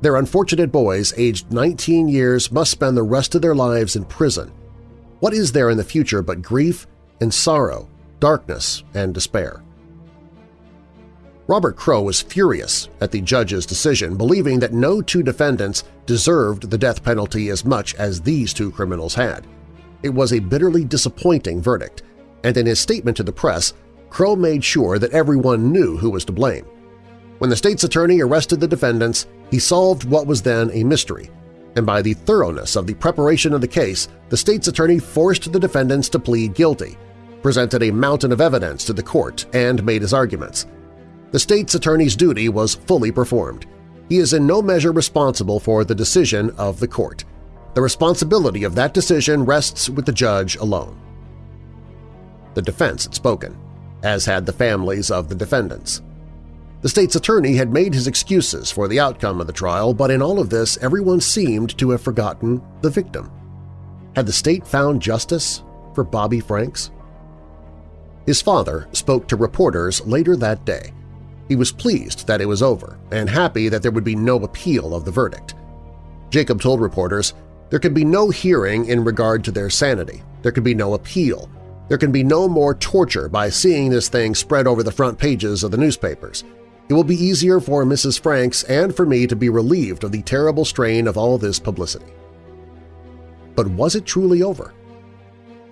Their unfortunate boys, aged 19 years, must spend the rest of their lives in prison. What is there in the future but grief and sorrow, darkness and despair? Robert Crowe was furious at the judge's decision, believing that no two defendants deserved the death penalty as much as these two criminals had. It was a bitterly disappointing verdict, and in his statement to the press, Crowe made sure that everyone knew who was to blame. When the state's attorney arrested the defendants, he solved what was then a mystery, and by the thoroughness of the preparation of the case, the state's attorney forced the defendants to plead guilty, presented a mountain of evidence to the court, and made his arguments. The state's attorney's duty was fully performed. He is in no measure responsible for the decision of the court. The responsibility of that decision rests with the judge alone. The defense had spoken, as had the families of the defendants. The state's attorney had made his excuses for the outcome of the trial, but in all of this everyone seemed to have forgotten the victim. Had the state found justice for Bobby Franks? His father spoke to reporters later that day. He was pleased that it was over and happy that there would be no appeal of the verdict. Jacob told reporters, there can be no hearing in regard to their sanity. There can be no appeal. There can be no more torture by seeing this thing spread over the front pages of the newspapers. It will be easier for Mrs. Franks and for me to be relieved of the terrible strain of all this publicity. But was it truly over?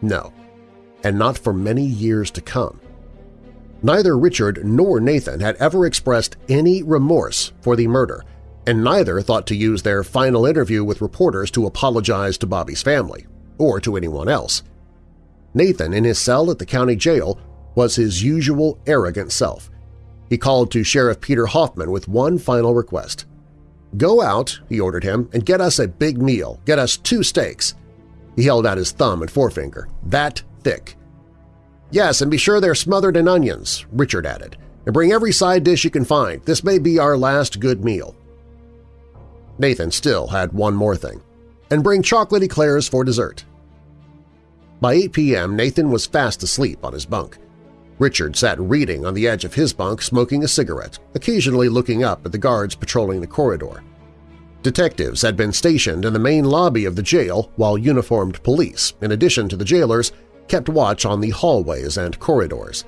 No. and not for many years to come. Neither Richard nor Nathan had ever expressed any remorse for the murder, and neither thought to use their final interview with reporters to apologize to Bobby's family, or to anyone else. Nathan, in his cell at the county jail, was his usual arrogant self. He called to Sheriff Peter Hoffman with one final request. Go out, he ordered him, and get us a big meal. Get us two steaks. He held out his thumb and forefinger. That thick. Yes, and be sure they're smothered in onions, Richard added, and bring every side dish you can find. This may be our last good meal. Nathan still had one more thing. And bring chocolate eclairs for dessert. By 8 p.m., Nathan was fast asleep on his bunk. Richard sat reading on the edge of his bunk smoking a cigarette, occasionally looking up at the guards patrolling the corridor. Detectives had been stationed in the main lobby of the jail while uniformed police, in addition to the jailers, kept watch on the hallways and corridors.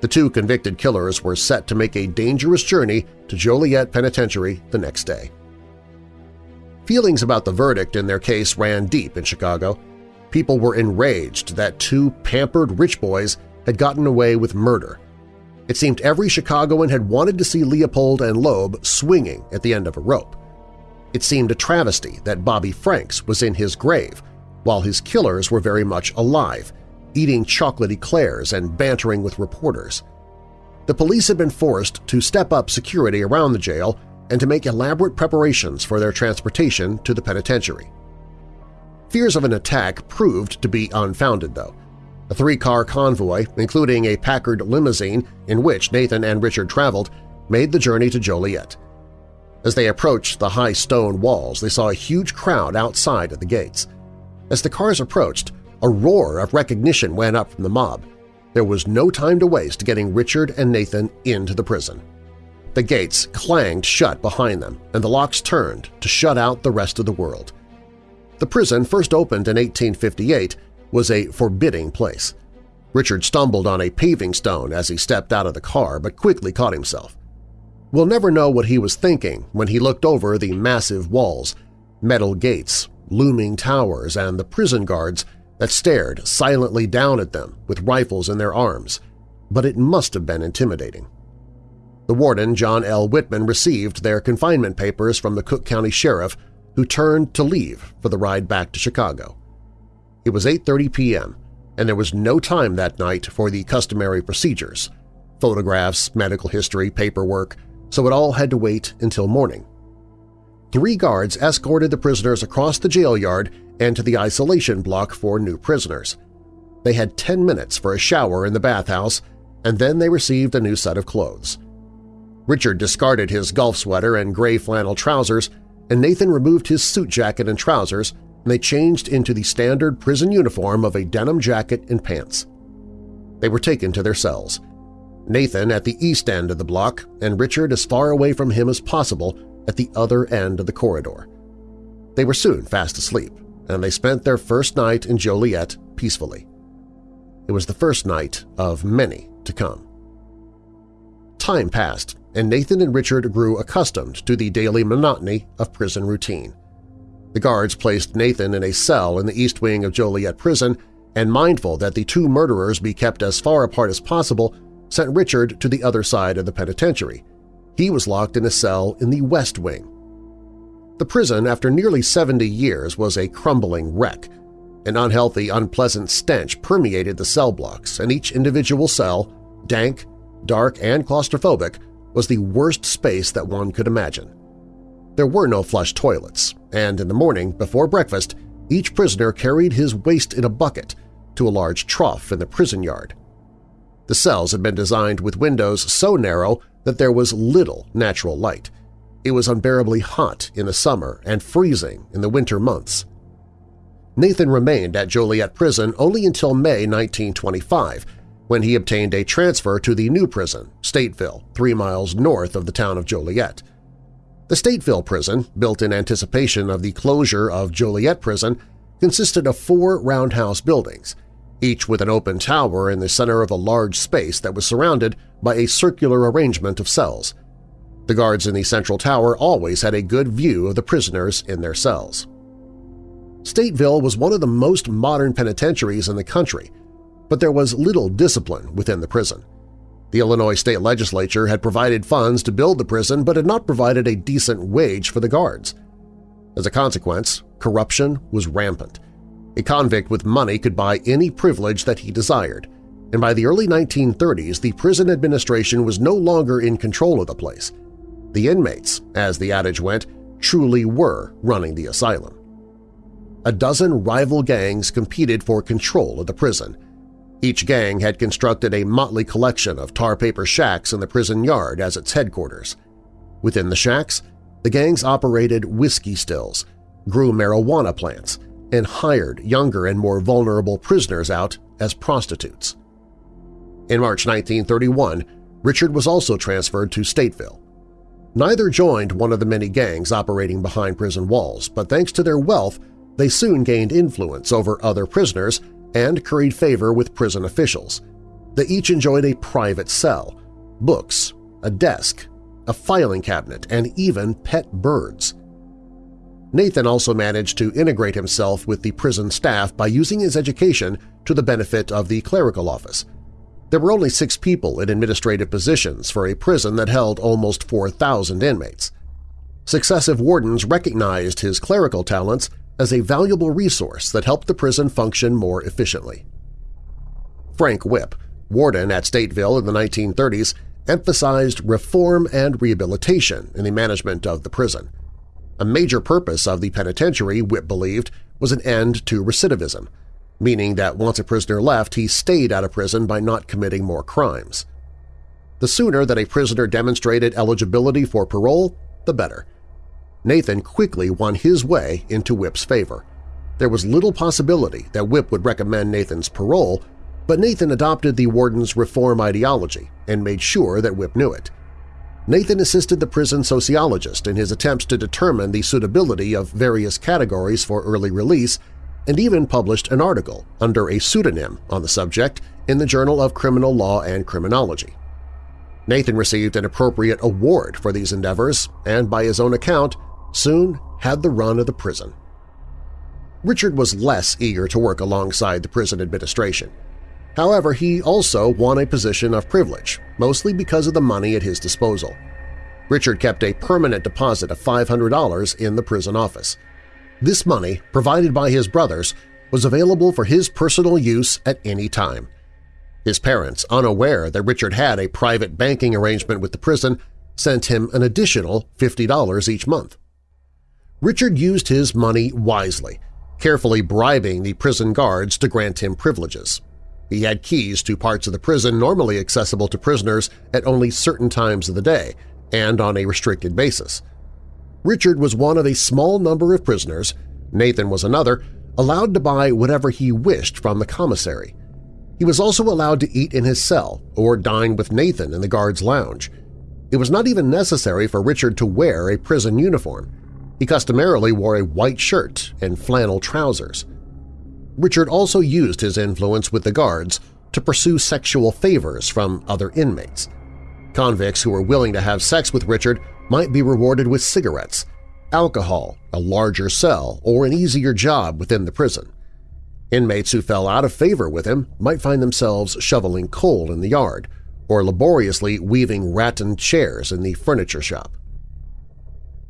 The two convicted killers were set to make a dangerous journey to Joliet Penitentiary the next day. Feelings about the verdict in their case ran deep in Chicago. People were enraged that two pampered rich boys had gotten away with murder. It seemed every Chicagoan had wanted to see Leopold and Loeb swinging at the end of a rope. It seemed a travesty that Bobby Franks was in his grave, while his killers were very much alive, eating chocolate eclairs and bantering with reporters. The police had been forced to step up security around the jail and to make elaborate preparations for their transportation to the penitentiary. Fears of an attack proved to be unfounded, though. A three-car convoy, including a Packard limousine in which Nathan and Richard traveled, made the journey to Joliet. As they approached the high stone walls, they saw a huge crowd outside at the gates. As the cars approached, a roar of recognition went up from the mob. There was no time to waste getting Richard and Nathan into the prison. The gates clanged shut behind them, and the locks turned to shut out the rest of the world. The prison, first opened in 1858, was a forbidding place. Richard stumbled on a paving stone as he stepped out of the car but quickly caught himself. We'll never know what he was thinking when he looked over the massive walls, metal gates, looming towers, and the prison guards that stared silently down at them with rifles in their arms, but it must have been intimidating. The warden, John L. Whitman, received their confinement papers from the Cook County Sheriff, who turned to leave for the ride back to Chicago. It was 8.30 p.m., and there was no time that night for the customary procedures – photographs, medical history, paperwork – so it all had to wait until morning. Three guards escorted the prisoners across the jail yard and to the isolation block for new prisoners. They had 10 minutes for a shower in the bathhouse, and then they received a new set of clothes. Richard discarded his golf sweater and gray flannel trousers, and Nathan removed his suit jacket and trousers, and they changed into the standard prison uniform of a denim jacket and pants. They were taken to their cells. Nathan at the east end of the block and Richard as far away from him as possible at the other end of the corridor. They were soon fast asleep, and they spent their first night in Joliet peacefully. It was the first night of many to come. Time passed, and Nathan and Richard grew accustomed to the daily monotony of prison routine. The guards placed Nathan in a cell in the east wing of Joliet Prison and mindful that the two murderers be kept as far apart as possible, sent Richard to the other side of the penitentiary. He was locked in a cell in the west wing. The prison, after nearly 70 years, was a crumbling wreck. An unhealthy, unpleasant stench permeated the cell blocks, and each individual cell, dank, dark, and claustrophobic, was the worst space that one could imagine. There were no flush toilets, and in the morning, before breakfast, each prisoner carried his waste in a bucket to a large trough in the prison yard. The cells had been designed with windows so narrow that there was little natural light. It was unbearably hot in the summer and freezing in the winter months. Nathan remained at Joliet Prison only until May 1925, when he obtained a transfer to the new prison, Stateville, three miles north of the town of Joliet. The Stateville prison, built in anticipation of the closure of Joliet Prison, consisted of four roundhouse buildings, each with an open tower in the center of a large space that was surrounded by a circular arrangement of cells. The guards in the central tower always had a good view of the prisoners in their cells. Stateville was one of the most modern penitentiaries in the country, but there was little discipline within the prison. The Illinois state legislature had provided funds to build the prison but had not provided a decent wage for the guards. As a consequence, corruption was rampant. A convict with money could buy any privilege that he desired, and by the early 1930s the prison administration was no longer in control of the place. The inmates, as the adage went, truly were running the asylum. A dozen rival gangs competed for control of the prison, each gang had constructed a motley collection of tar paper shacks in the prison yard as its headquarters. Within the shacks, the gangs operated whiskey stills, grew marijuana plants, and hired younger and more vulnerable prisoners out as prostitutes. In March 1931, Richard was also transferred to Stateville. Neither joined one of the many gangs operating behind prison walls, but thanks to their wealth, they soon gained influence over other prisoners and curried favor with prison officials. They each enjoyed a private cell, books, a desk, a filing cabinet, and even pet birds. Nathan also managed to integrate himself with the prison staff by using his education to the benefit of the clerical office. There were only six people in administrative positions for a prison that held almost 4,000 inmates. Successive wardens recognized his clerical talents as a valuable resource that helped the prison function more efficiently. Frank Whipp, warden at Stateville in the 1930s, emphasized reform and rehabilitation in the management of the prison. A major purpose of the penitentiary, Whipp believed, was an end to recidivism, meaning that once a prisoner left, he stayed out of prison by not committing more crimes. The sooner that a prisoner demonstrated eligibility for parole, the better. Nathan quickly won his way into Whipp's favor. There was little possibility that Whipp would recommend Nathan's parole, but Nathan adopted the warden's reform ideology and made sure that Whipp knew it. Nathan assisted the prison sociologist in his attempts to determine the suitability of various categories for early release and even published an article under a pseudonym on the subject in the Journal of Criminal Law and Criminology. Nathan received an appropriate award for these endeavors and, by his own account, soon had the run of the prison. Richard was less eager to work alongside the prison administration. However, he also won a position of privilege, mostly because of the money at his disposal. Richard kept a permanent deposit of $500 in the prison office. This money, provided by his brothers, was available for his personal use at any time. His parents, unaware that Richard had a private banking arrangement with the prison, sent him an additional $50 each month. Richard used his money wisely, carefully bribing the prison guards to grant him privileges. He had keys to parts of the prison normally accessible to prisoners at only certain times of the day and on a restricted basis. Richard was one of a small number of prisoners, Nathan was another, allowed to buy whatever he wished from the commissary. He was also allowed to eat in his cell or dine with Nathan in the guard's lounge. It was not even necessary for Richard to wear a prison uniform. He customarily wore a white shirt and flannel trousers. Richard also used his influence with the guards to pursue sexual favors from other inmates. Convicts who were willing to have sex with Richard might be rewarded with cigarettes, alcohol, a larger cell, or an easier job within the prison. Inmates who fell out of favor with him might find themselves shoveling coal in the yard or laboriously weaving rattan chairs in the furniture shop.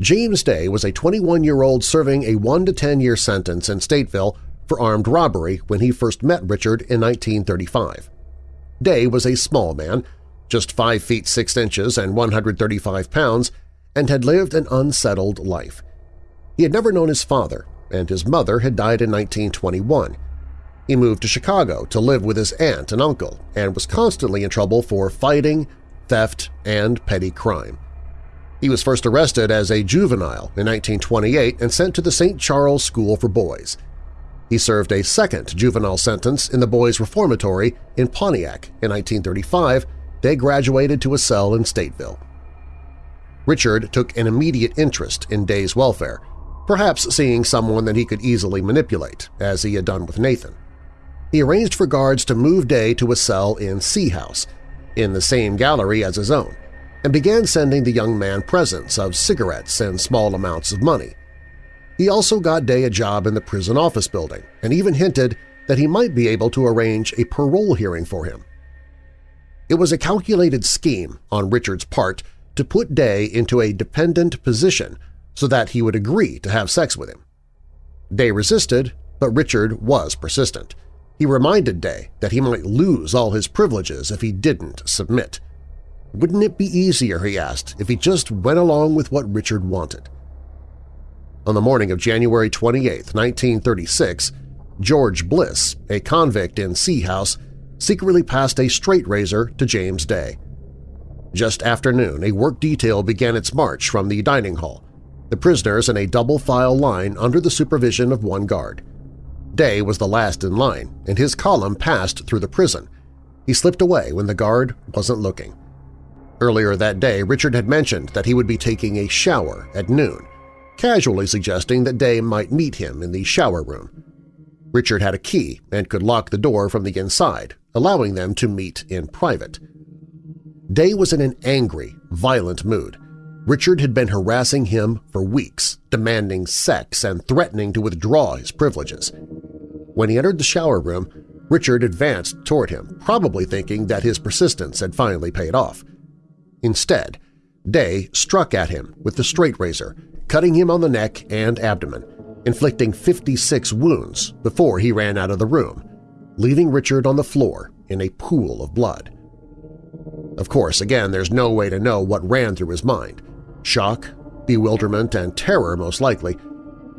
James Day was a 21-year-old serving a 1 to 10-year sentence in Stateville for armed robbery when he first met Richard in 1935. Day was a small man, just 5 feet 6 inches and 135 pounds, and had lived an unsettled life. He had never known his father, and his mother had died in 1921. He moved to Chicago to live with his aunt and uncle and was constantly in trouble for fighting, theft, and petty crime. He was first arrested as a juvenile in 1928 and sent to the St. Charles School for Boys. He served a second juvenile sentence in the Boys Reformatory in Pontiac in 1935. They graduated to a cell in Stateville. Richard took an immediate interest in Day's welfare, perhaps seeing someone that he could easily manipulate, as he had done with Nathan. He arranged for guards to move Day to a cell in C House, in the same gallery as his own, and began sending the young man presents of cigarettes and small amounts of money. He also got Day a job in the prison office building and even hinted that he might be able to arrange a parole hearing for him. It was a calculated scheme on Richard's part to put Day into a dependent position so that he would agree to have sex with him. Day resisted, but Richard was persistent. He reminded Day that he might lose all his privileges if he didn't submit. Wouldn't it be easier, he asked, if he just went along with what Richard wanted? On the morning of January 28, 1936, George Bliss, a convict in C House, secretly passed a straight razor to James Day. Just after noon, a work detail began its march from the dining hall, the prisoners in a double-file line under the supervision of one guard. Day was the last in line, and his column passed through the prison. He slipped away when the guard wasn't looking. Earlier that day, Richard had mentioned that he would be taking a shower at noon, casually suggesting that Day might meet him in the shower room. Richard had a key and could lock the door from the inside, allowing them to meet in private. Day was in an angry, violent mood. Richard had been harassing him for weeks, demanding sex and threatening to withdraw his privileges. When he entered the shower room, Richard advanced toward him, probably thinking that his persistence had finally paid off. Instead, Day struck at him with the straight razor, cutting him on the neck and abdomen, inflicting 56 wounds before he ran out of the room, leaving Richard on the floor in a pool of blood. Of course, again, there's no way to know what ran through his mind. Shock, bewilderment, and terror most likely,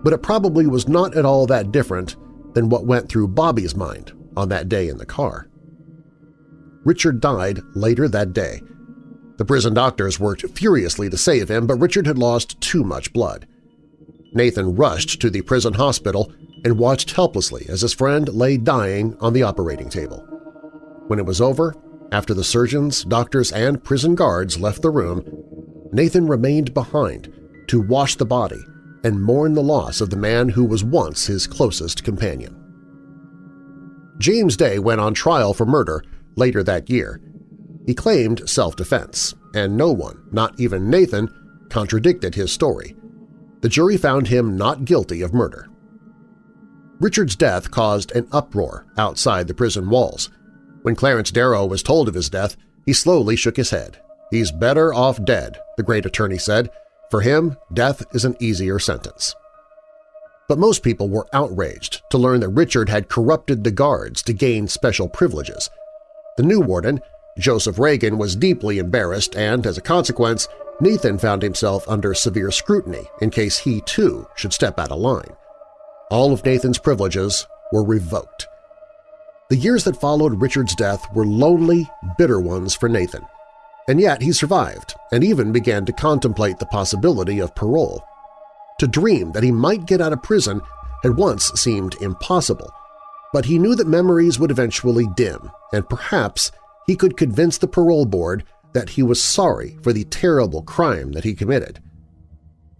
but it probably was not at all that different than what went through Bobby's mind on that day in the car. Richard died later that day. The prison doctors worked furiously to save him, but Richard had lost too much blood. Nathan rushed to the prison hospital and watched helplessly as his friend lay dying on the operating table. When it was over, after the surgeons, doctors, and prison guards left the room, Nathan remained behind to wash the body and mourn the loss of the man who was once his closest companion. James Day went on trial for murder later that year. He claimed self-defense, and no one, not even Nathan, contradicted his story the jury found him not guilty of murder. Richard's death caused an uproar outside the prison walls. When Clarence Darrow was told of his death, he slowly shook his head. He's better off dead, the great attorney said. For him, death is an easier sentence. But most people were outraged to learn that Richard had corrupted the guards to gain special privileges. The new warden, Joseph Ragen, was deeply embarrassed and, as a consequence, Nathan found himself under severe scrutiny in case he, too, should step out of line. All of Nathan's privileges were revoked. The years that followed Richard's death were lonely, bitter ones for Nathan. And yet he survived and even began to contemplate the possibility of parole. To dream that he might get out of prison had once seemed impossible, but he knew that memories would eventually dim, and perhaps he could convince the parole board that he was sorry for the terrible crime that he committed.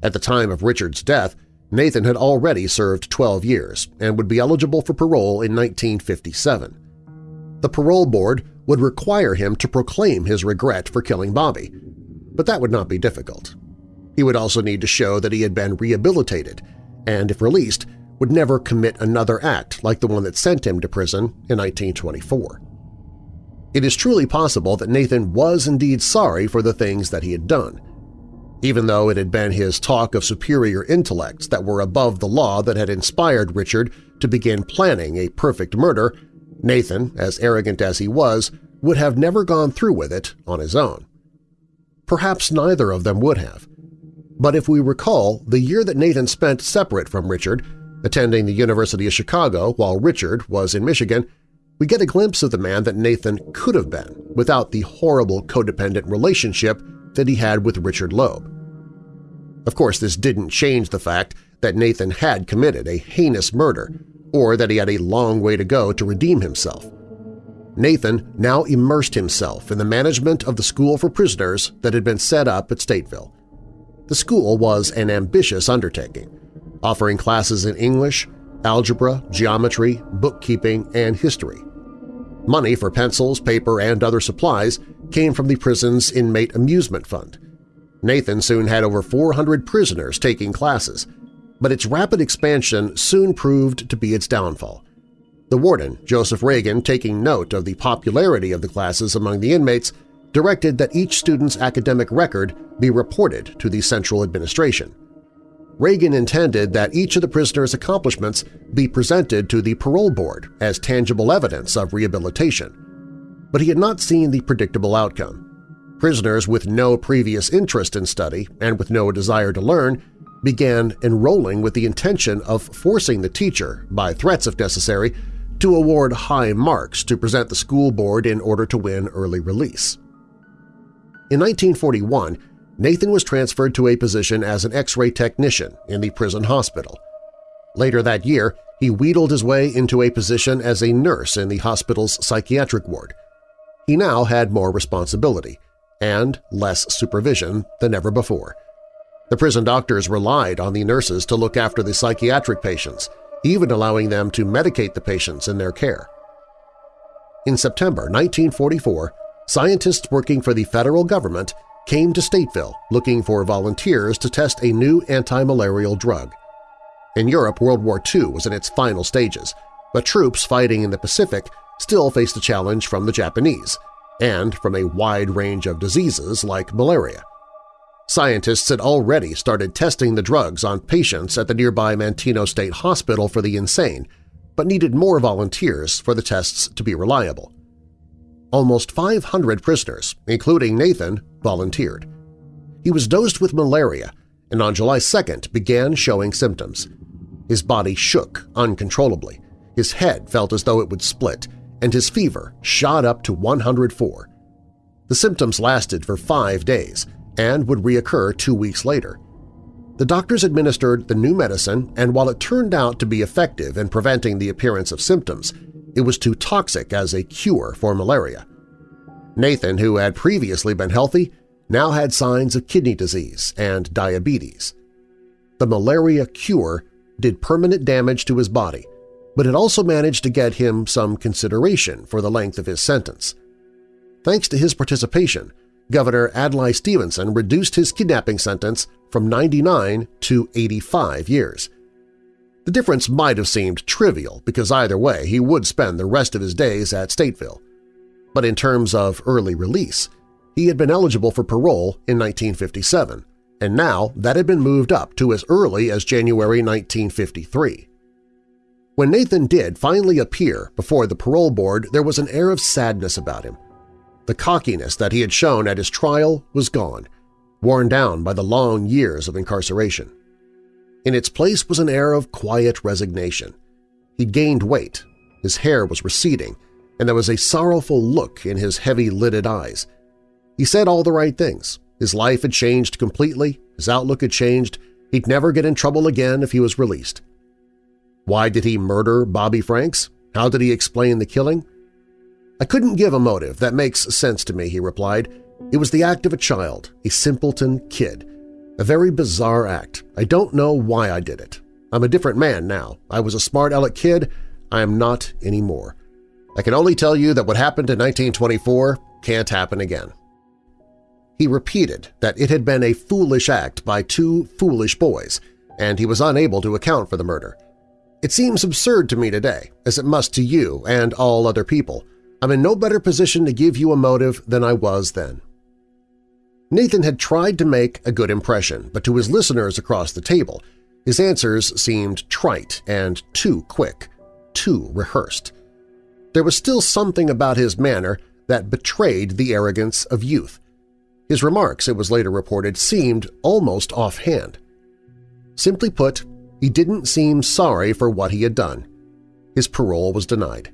At the time of Richard's death, Nathan had already served 12 years and would be eligible for parole in 1957. The parole board would require him to proclaim his regret for killing Bobby, but that would not be difficult. He would also need to show that he had been rehabilitated and, if released, would never commit another act like the one that sent him to prison in 1924. It is truly possible that Nathan was indeed sorry for the things that he had done. Even though it had been his talk of superior intellects that were above the law that had inspired Richard to begin planning a perfect murder, Nathan, as arrogant as he was, would have never gone through with it on his own. Perhaps neither of them would have. But if we recall, the year that Nathan spent separate from Richard, attending the University of Chicago while Richard was in Michigan, we get a glimpse of the man that Nathan could have been without the horrible codependent relationship that he had with Richard Loeb. Of course, this didn't change the fact that Nathan had committed a heinous murder or that he had a long way to go to redeem himself. Nathan now immersed himself in the management of the school for prisoners that had been set up at Stateville. The school was an ambitious undertaking, offering classes in English, algebra, geometry, bookkeeping, and history. Money for pencils, paper, and other supplies came from the prison's inmate amusement fund. Nathan soon had over 400 prisoners taking classes, but its rapid expansion soon proved to be its downfall. The warden, Joseph Ragen, taking note of the popularity of the classes among the inmates, directed that each student's academic record be reported to the Central Administration. Ragen intended that each of the prisoners' accomplishments be presented to the parole board as tangible evidence of rehabilitation. But he had not seen the predictable outcome. Prisoners with no previous interest in study and with no desire to learn began enrolling with the intention of forcing the teacher, by threats if necessary, to award high marks to present the school board in order to win early release. In 1941, Nathan was transferred to a position as an X-ray technician in the prison hospital. Later that year, he wheedled his way into a position as a nurse in the hospital's psychiatric ward. He now had more responsibility and less supervision than ever before. The prison doctors relied on the nurses to look after the psychiatric patients, even allowing them to medicate the patients in their care. In September 1944, scientists working for the federal government came to Stateville looking for volunteers to test a new anti-malarial drug. In Europe, World War II was in its final stages, but troops fighting in the Pacific still faced a challenge from the Japanese and from a wide range of diseases like malaria. Scientists had already started testing the drugs on patients at the nearby Manteno State Hospital for the insane, but needed more volunteers for the tests to be reliable. Almost 500 prisoners, including Nathan, volunteered. He was dosed with malaria and on July 2nd began showing symptoms. His body shook uncontrollably, his head felt as though it would split, and his fever shot up to 104. The symptoms lasted for five days, and would reoccur two weeks later. The doctors administered the new medicine, and while it turned out to be effective in preventing the appearance of symptoms, it was too toxic as a cure for malaria. Nathan, who had previously been healthy, now had signs of kidney disease and diabetes. The malaria cure did permanent damage to his body, but it also managed to get him some consideration for the length of his sentence. Thanks to his participation, Governor Adlai Stevenson reduced his kidnapping sentence from 99 to 85 years. The difference might have seemed trivial because either way he would spend the rest of his days at Stateville. But in terms of early release, he had been eligible for parole in 1957, and now that had been moved up to as early as January 1953. When Nathan did finally appear before the parole board, there was an air of sadness about him. The cockiness that he had shown at his trial was gone, worn down by the long years of incarceration. In its place was an air of quiet resignation. He'd gained weight, his hair was receding, and there was a sorrowful look in his heavy-lidded eyes. He said all the right things. His life had changed completely, his outlook had changed, he'd never get in trouble again if he was released. Why did he murder Bobby Franks? How did he explain the killing? I couldn't give a motive that makes sense to me, he replied. It was the act of a child, a simpleton kid. A very bizarre act. I don't know why I did it. I'm a different man now. I was a smart aleck kid. I am not anymore. I can only tell you that what happened in 1924 can't happen again. He repeated that it had been a foolish act by two foolish boys, and he was unable to account for the murder. It seems absurd to me today, as it must to you and all other people, I'm in no better position to give you a motive than I was then. Nathan had tried to make a good impression, but to his listeners across the table, his answers seemed trite and too quick, too rehearsed. There was still something about his manner that betrayed the arrogance of youth. His remarks, it was later reported, seemed almost offhand. Simply put, he didn't seem sorry for what he had done. His parole was denied.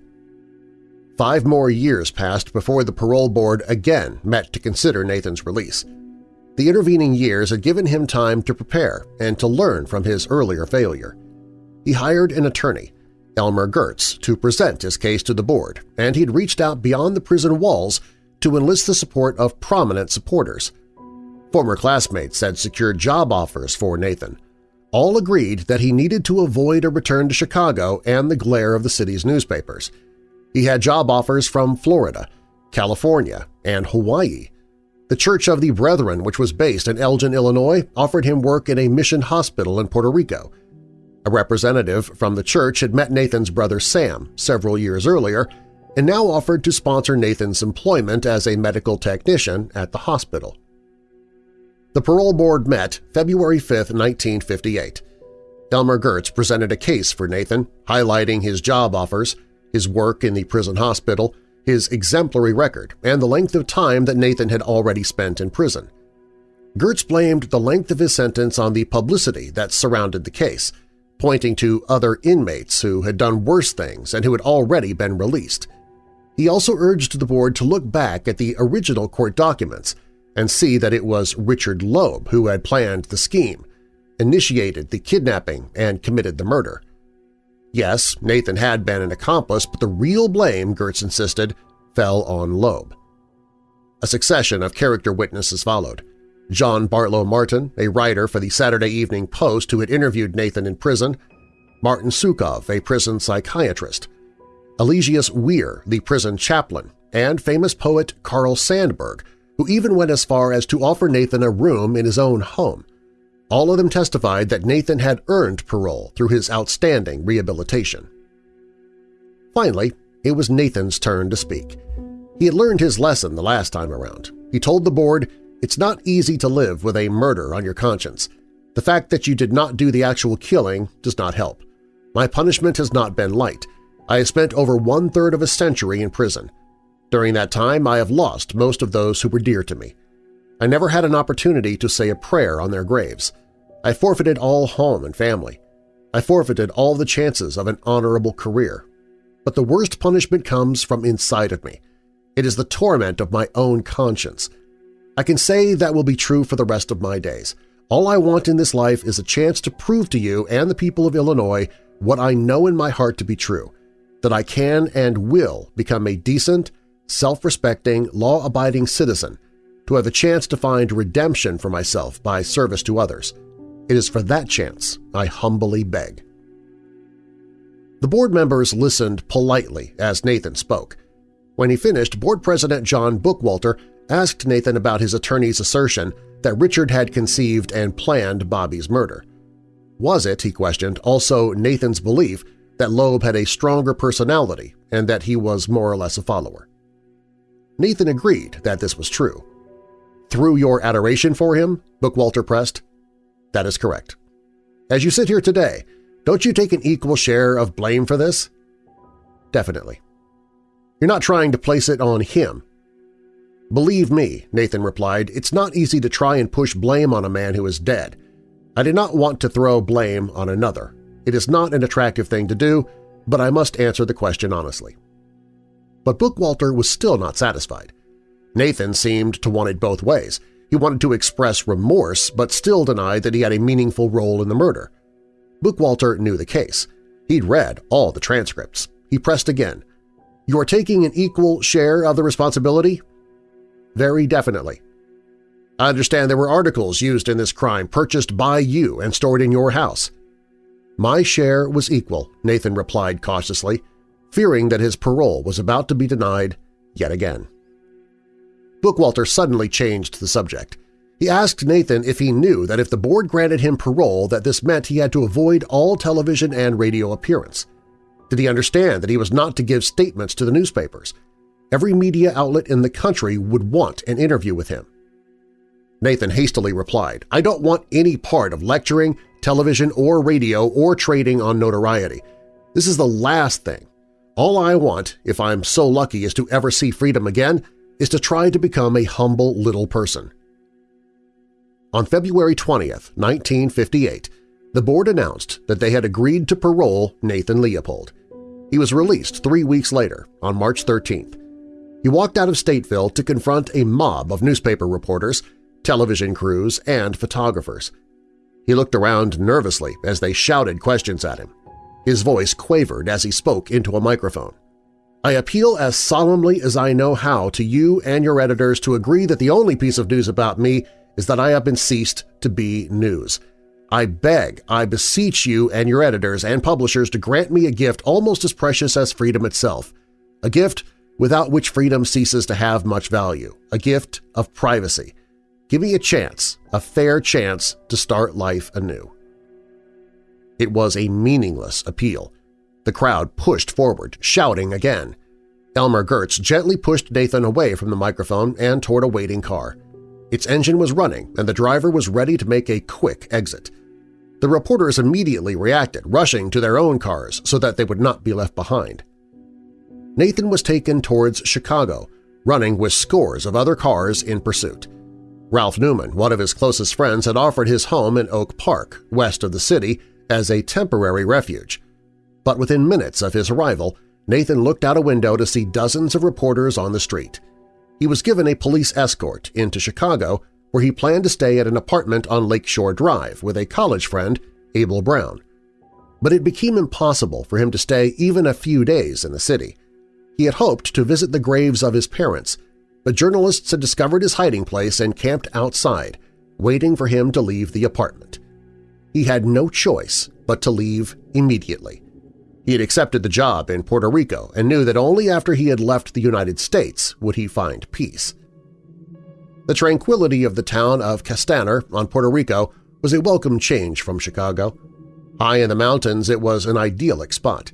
Five more years passed before the parole board again met to consider Nathan's release. The intervening years had given him time to prepare and to learn from his earlier failure. He hired an attorney, Elmer Gertz, to present his case to the board, and he'd reached out beyond the prison walls to enlist the support of prominent supporters. Former classmates had secured job offers for Nathan. All agreed that he needed to avoid a return to Chicago and the glare of the city's newspapers – he had job offers from Florida, California, and Hawaii. The Church of the Brethren, which was based in Elgin, Illinois, offered him work in a mission hospital in Puerto Rico. A representative from the church had met Nathan's brother Sam several years earlier and now offered to sponsor Nathan's employment as a medical technician at the hospital. The parole board met February 5, 1958. Elmer Gertz presented a case for Nathan, highlighting his job offers, his work in the prison hospital, his exemplary record, and the length of time that Nathan had already spent in prison. Gertz blamed the length of his sentence on the publicity that surrounded the case, pointing to other inmates who had done worse things and who had already been released. He also urged the board to look back at the original court documents and see that it was Richard Loeb who had planned the scheme, initiated the kidnapping, and committed the murder. Yes, Nathan had been an accomplice, but the real blame, Gertz insisted, fell on Loeb. A succession of character witnesses followed. John Bartlow Martin, a writer for the Saturday Evening Post who had interviewed Nathan in prison, Martin Sukov, a prison psychiatrist, Eligius Weir, the prison chaplain, and famous poet Carl Sandburg, who even went as far as to offer Nathan a room in his own home. All of them testified that Nathan had earned parole through his outstanding rehabilitation. Finally, it was Nathan's turn to speak. He had learned his lesson the last time around. He told the board, it's not easy to live with a murder on your conscience. The fact that you did not do the actual killing does not help. My punishment has not been light. I have spent over one-third of a century in prison. During that time, I have lost most of those who were dear to me. I never had an opportunity to say a prayer on their graves. I forfeited all home and family. I forfeited all the chances of an honorable career. But the worst punishment comes from inside of me. It is the torment of my own conscience. I can say that will be true for the rest of my days. All I want in this life is a chance to prove to you and the people of Illinois what I know in my heart to be true, that I can and will become a decent, self-respecting, law-abiding citizen, to have a chance to find redemption for myself by service to others. It is for that chance I humbly beg. The board members listened politely as Nathan spoke. When he finished, board president John Bookwalter asked Nathan about his attorney's assertion that Richard had conceived and planned Bobby's murder. Was it, he questioned, also Nathan's belief that Loeb had a stronger personality and that he was more or less a follower? Nathan agreed that this was true. Through your adoration for him, Bookwalter pressed? That is correct. As you sit here today, don't you take an equal share of blame for this? Definitely. You're not trying to place it on him. Believe me, Nathan replied, it's not easy to try and push blame on a man who is dead. I did not want to throw blame on another. It is not an attractive thing to do, but I must answer the question honestly. But Bookwalter was still not satisfied. Nathan seemed to want it both ways. He wanted to express remorse but still denied that he had a meaningful role in the murder. Bookwalter knew the case. He'd read all the transcripts. He pressed again. You are taking an equal share of the responsibility? Very definitely. I understand there were articles used in this crime purchased by you and stored in your house. My share was equal, Nathan replied cautiously fearing that his parole was about to be denied yet again. Bookwalter suddenly changed the subject. He asked Nathan if he knew that if the board granted him parole that this meant he had to avoid all television and radio appearance. Did he understand that he was not to give statements to the newspapers? Every media outlet in the country would want an interview with him. Nathan hastily replied, I don't want any part of lecturing, television or radio or trading on notoriety. This is the last thing all I want, if I'm so lucky as to ever see freedom again, is to try to become a humble little person. On February 20, 1958, the board announced that they had agreed to parole Nathan Leopold. He was released three weeks later, on March 13th. He walked out of Stateville to confront a mob of newspaper reporters, television crews, and photographers. He looked around nervously as they shouted questions at him. His voice quavered as he spoke into a microphone. I appeal as solemnly as I know how to you and your editors to agree that the only piece of news about me is that I have been ceased to be news. I beg, I beseech you and your editors and publishers to grant me a gift almost as precious as freedom itself, a gift without which freedom ceases to have much value, a gift of privacy. Give me a chance, a fair chance to start life anew. It was a meaningless appeal. The crowd pushed forward, shouting again. Elmer Gertz gently pushed Nathan away from the microphone and toward a waiting car. Its engine was running, and the driver was ready to make a quick exit. The reporters immediately reacted, rushing to their own cars so that they would not be left behind. Nathan was taken towards Chicago, running with scores of other cars in pursuit. Ralph Newman, one of his closest friends, had offered his home in Oak Park, west of the city, as a temporary refuge. But within minutes of his arrival, Nathan looked out a window to see dozens of reporters on the street. He was given a police escort into Chicago where he planned to stay at an apartment on Lakeshore Drive with a college friend, Abel Brown. But it became impossible for him to stay even a few days in the city. He had hoped to visit the graves of his parents, but journalists had discovered his hiding place and camped outside, waiting for him to leave the apartment. He had no choice but to leave immediately. He had accepted the job in Puerto Rico and knew that only after he had left the United States would he find peace. The tranquility of the town of Castaner on Puerto Rico was a welcome change from Chicago. High in the mountains, it was an idyllic spot.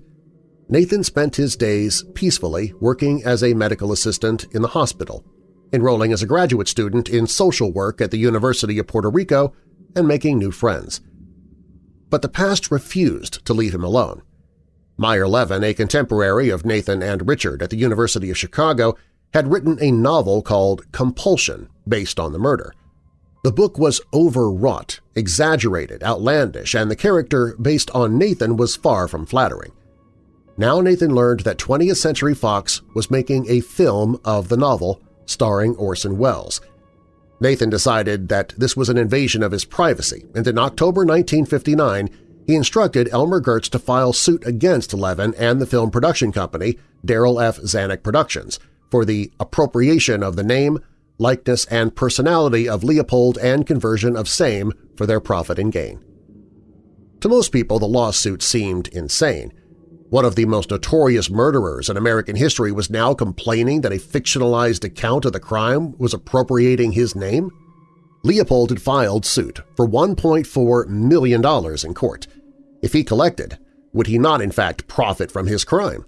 Nathan spent his days peacefully working as a medical assistant in the hospital, enrolling as a graduate student in social work at the University of Puerto Rico, and making new friends. But the past refused to leave him alone. Meyer Levin, a contemporary of Nathan and Richard at the University of Chicago, had written a novel called Compulsion based on the murder. The book was overwrought, exaggerated, outlandish, and the character based on Nathan was far from flattering. Now Nathan learned that 20th Century Fox was making a film of the novel starring Orson Welles. Nathan decided that this was an invasion of his privacy, and in October 1959 he instructed Elmer Gertz to file suit against Levin and the film production company, Darryl F. Zanuck Productions, for the appropriation of the name, likeness, and personality of Leopold and conversion of same for their profit and gain. To most people, the lawsuit seemed insane. One of the most notorious murderers in American history was now complaining that a fictionalized account of the crime was appropriating his name? Leopold had filed suit for $1.4 million in court. If he collected, would he not in fact profit from his crime?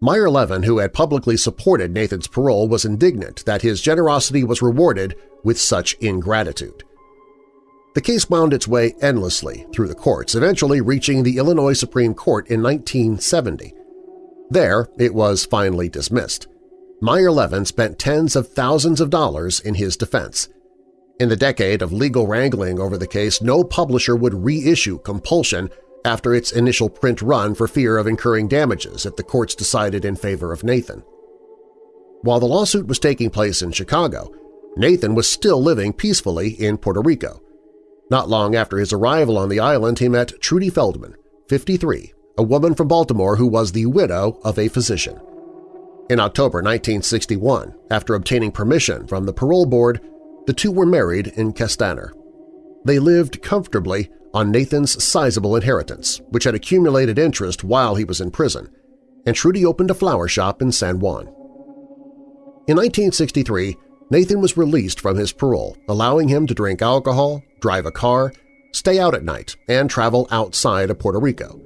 Meyer Levin, who had publicly supported Nathan's parole, was indignant that his generosity was rewarded with such ingratitude. The case wound its way endlessly through the courts, eventually reaching the Illinois Supreme Court in 1970. There, it was finally dismissed. Meyer Levin spent tens of thousands of dollars in his defense. In the decade of legal wrangling over the case, no publisher would reissue Compulsion after its initial print run for fear of incurring damages if the courts decided in favor of Nathan. While the lawsuit was taking place in Chicago, Nathan was still living peacefully in Puerto Rico. Not long after his arrival on the island, he met Trudy Feldman, 53, a woman from Baltimore who was the widow of a physician. In October 1961, after obtaining permission from the parole board, the two were married in Castaner. They lived comfortably on Nathan's sizable inheritance, which had accumulated interest while he was in prison, and Trudy opened a flower shop in San Juan. In 1963, Nathan was released from his parole, allowing him to drink alcohol, drive a car, stay out at night, and travel outside of Puerto Rico.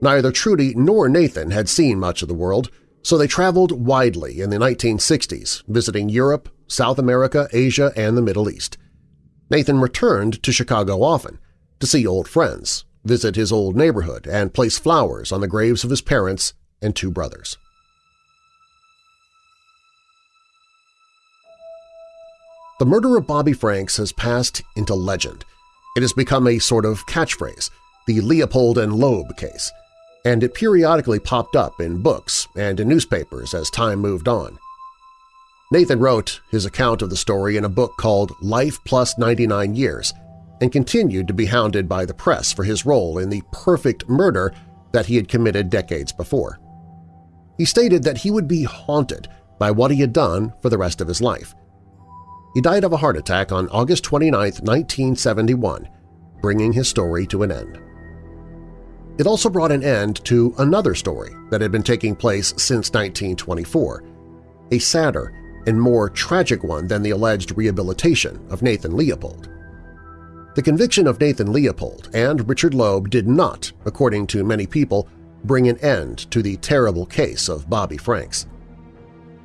Neither Trudy nor Nathan had seen much of the world, so they traveled widely in the 1960s, visiting Europe, South America, Asia, and the Middle East. Nathan returned to Chicago often to see old friends, visit his old neighborhood, and place flowers on the graves of his parents and two brothers. The murder of Bobby Franks has passed into legend. It has become a sort of catchphrase, the Leopold and Loeb case, and it periodically popped up in books and in newspapers as time moved on. Nathan wrote his account of the story in a book called Life Plus 99 Years and continued to be hounded by the press for his role in the perfect murder that he had committed decades before. He stated that he would be haunted by what he had done for the rest of his life. He died of a heart attack on August 29, 1971, bringing his story to an end. It also brought an end to another story that had been taking place since 1924, a sadder and more tragic one than the alleged rehabilitation of Nathan Leopold. The conviction of Nathan Leopold and Richard Loeb did not, according to many people, bring an end to the terrible case of Bobby Franks.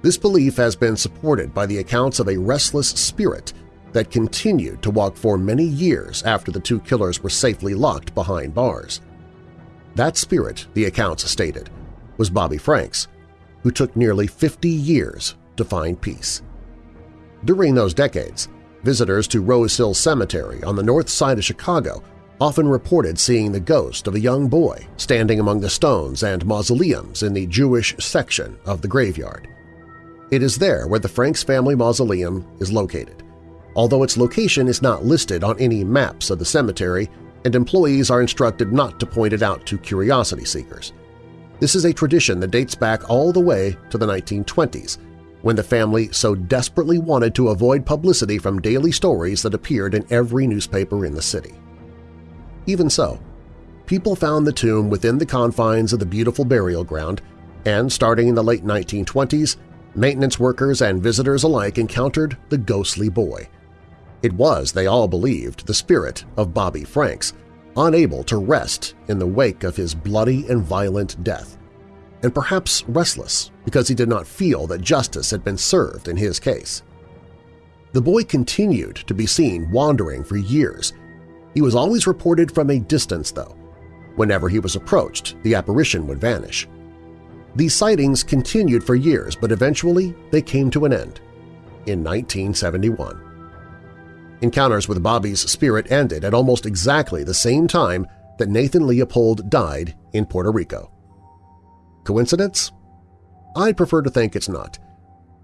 This belief has been supported by the accounts of a restless spirit that continued to walk for many years after the two killers were safely locked behind bars. That spirit, the accounts stated, was Bobby Franks, who took nearly 50 years to find peace. During those decades, visitors to Rose Hill Cemetery on the north side of Chicago often reported seeing the ghost of a young boy standing among the stones and mausoleums in the Jewish section of the graveyard. It is there where the Franks family mausoleum is located, although its location is not listed on any maps of the cemetery and employees are instructed not to point it out to curiosity seekers. This is a tradition that dates back all the way to the 1920s, when the family so desperately wanted to avoid publicity from daily stories that appeared in every newspaper in the city. Even so, people found the tomb within the confines of the beautiful burial ground, and starting in the late 1920s, maintenance workers and visitors alike encountered the ghostly boy. It was, they all believed, the spirit of Bobby Franks, unable to rest in the wake of his bloody and violent death, and perhaps restless because he did not feel that justice had been served in his case. The boy continued to be seen wandering for years. He was always reported from a distance, though. Whenever he was approached, the apparition would vanish. These sightings continued for years, but eventually they came to an end in 1971. Encounters with Bobby's spirit ended at almost exactly the same time that Nathan Leopold died in Puerto Rico. Coincidence? I'd prefer to think it's not.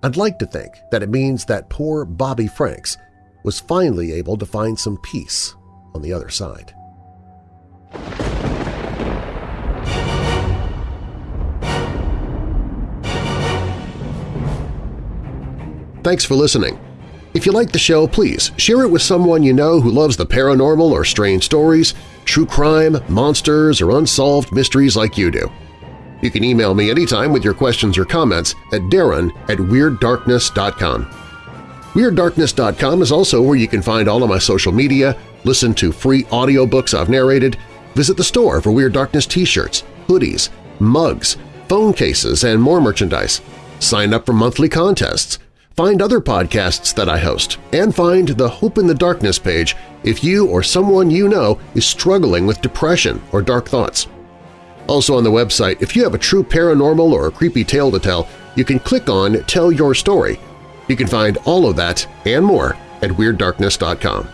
I'd like to think that it means that poor Bobby Franks was finally able to find some peace on the other side. Thanks for listening. If you like the show, please share it with someone you know who loves the paranormal or strange stories, true crime, monsters, or unsolved mysteries like you do. You can email me anytime with your questions or comments at darren at WeirdDarkness.com. WeirdDarkness.com is also where you can find all of my social media, listen to free audiobooks I've narrated, visit the store for Weird Darkness t-shirts, hoodies, mugs, phone cases, and more merchandise. Sign up for monthly contests, Find other podcasts that I host, and find the Hope in the Darkness page if you or someone you know is struggling with depression or dark thoughts. Also on the website, if you have a true paranormal or a creepy tale to tell, you can click on Tell Your Story. You can find all of that and more at WeirdDarkness.com.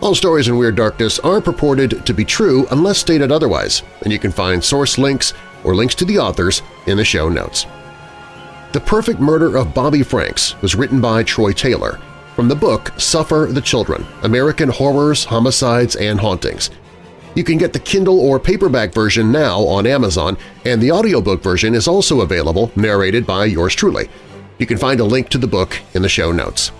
All stories in Weird Darkness are purported to be true unless stated otherwise, and you can find source links or links to the authors in the show notes. The Perfect Murder of Bobby Franks was written by Troy Taylor from the book Suffer the Children – American Horrors, Homicides, and Hauntings. You can get the Kindle or paperback version now on Amazon, and the audiobook version is also available, narrated by yours truly. You can find a link to the book in the show notes.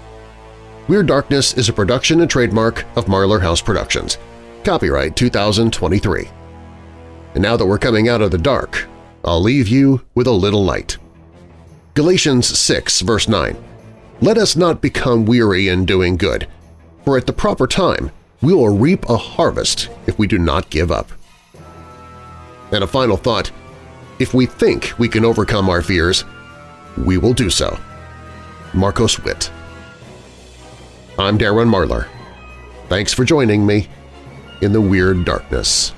Weird Darkness is a production and trademark of Marlar House Productions. Copyright 2023. And now that we're coming out of the dark, I'll leave you with a little light. Galatians 6, verse 9, Let us not become weary in doing good, for at the proper time we will reap a harvest if we do not give up. And a final thought, if we think we can overcome our fears, we will do so. Marcos Witt I'm Darren Marlar. Thanks for joining me in the Weird Darkness.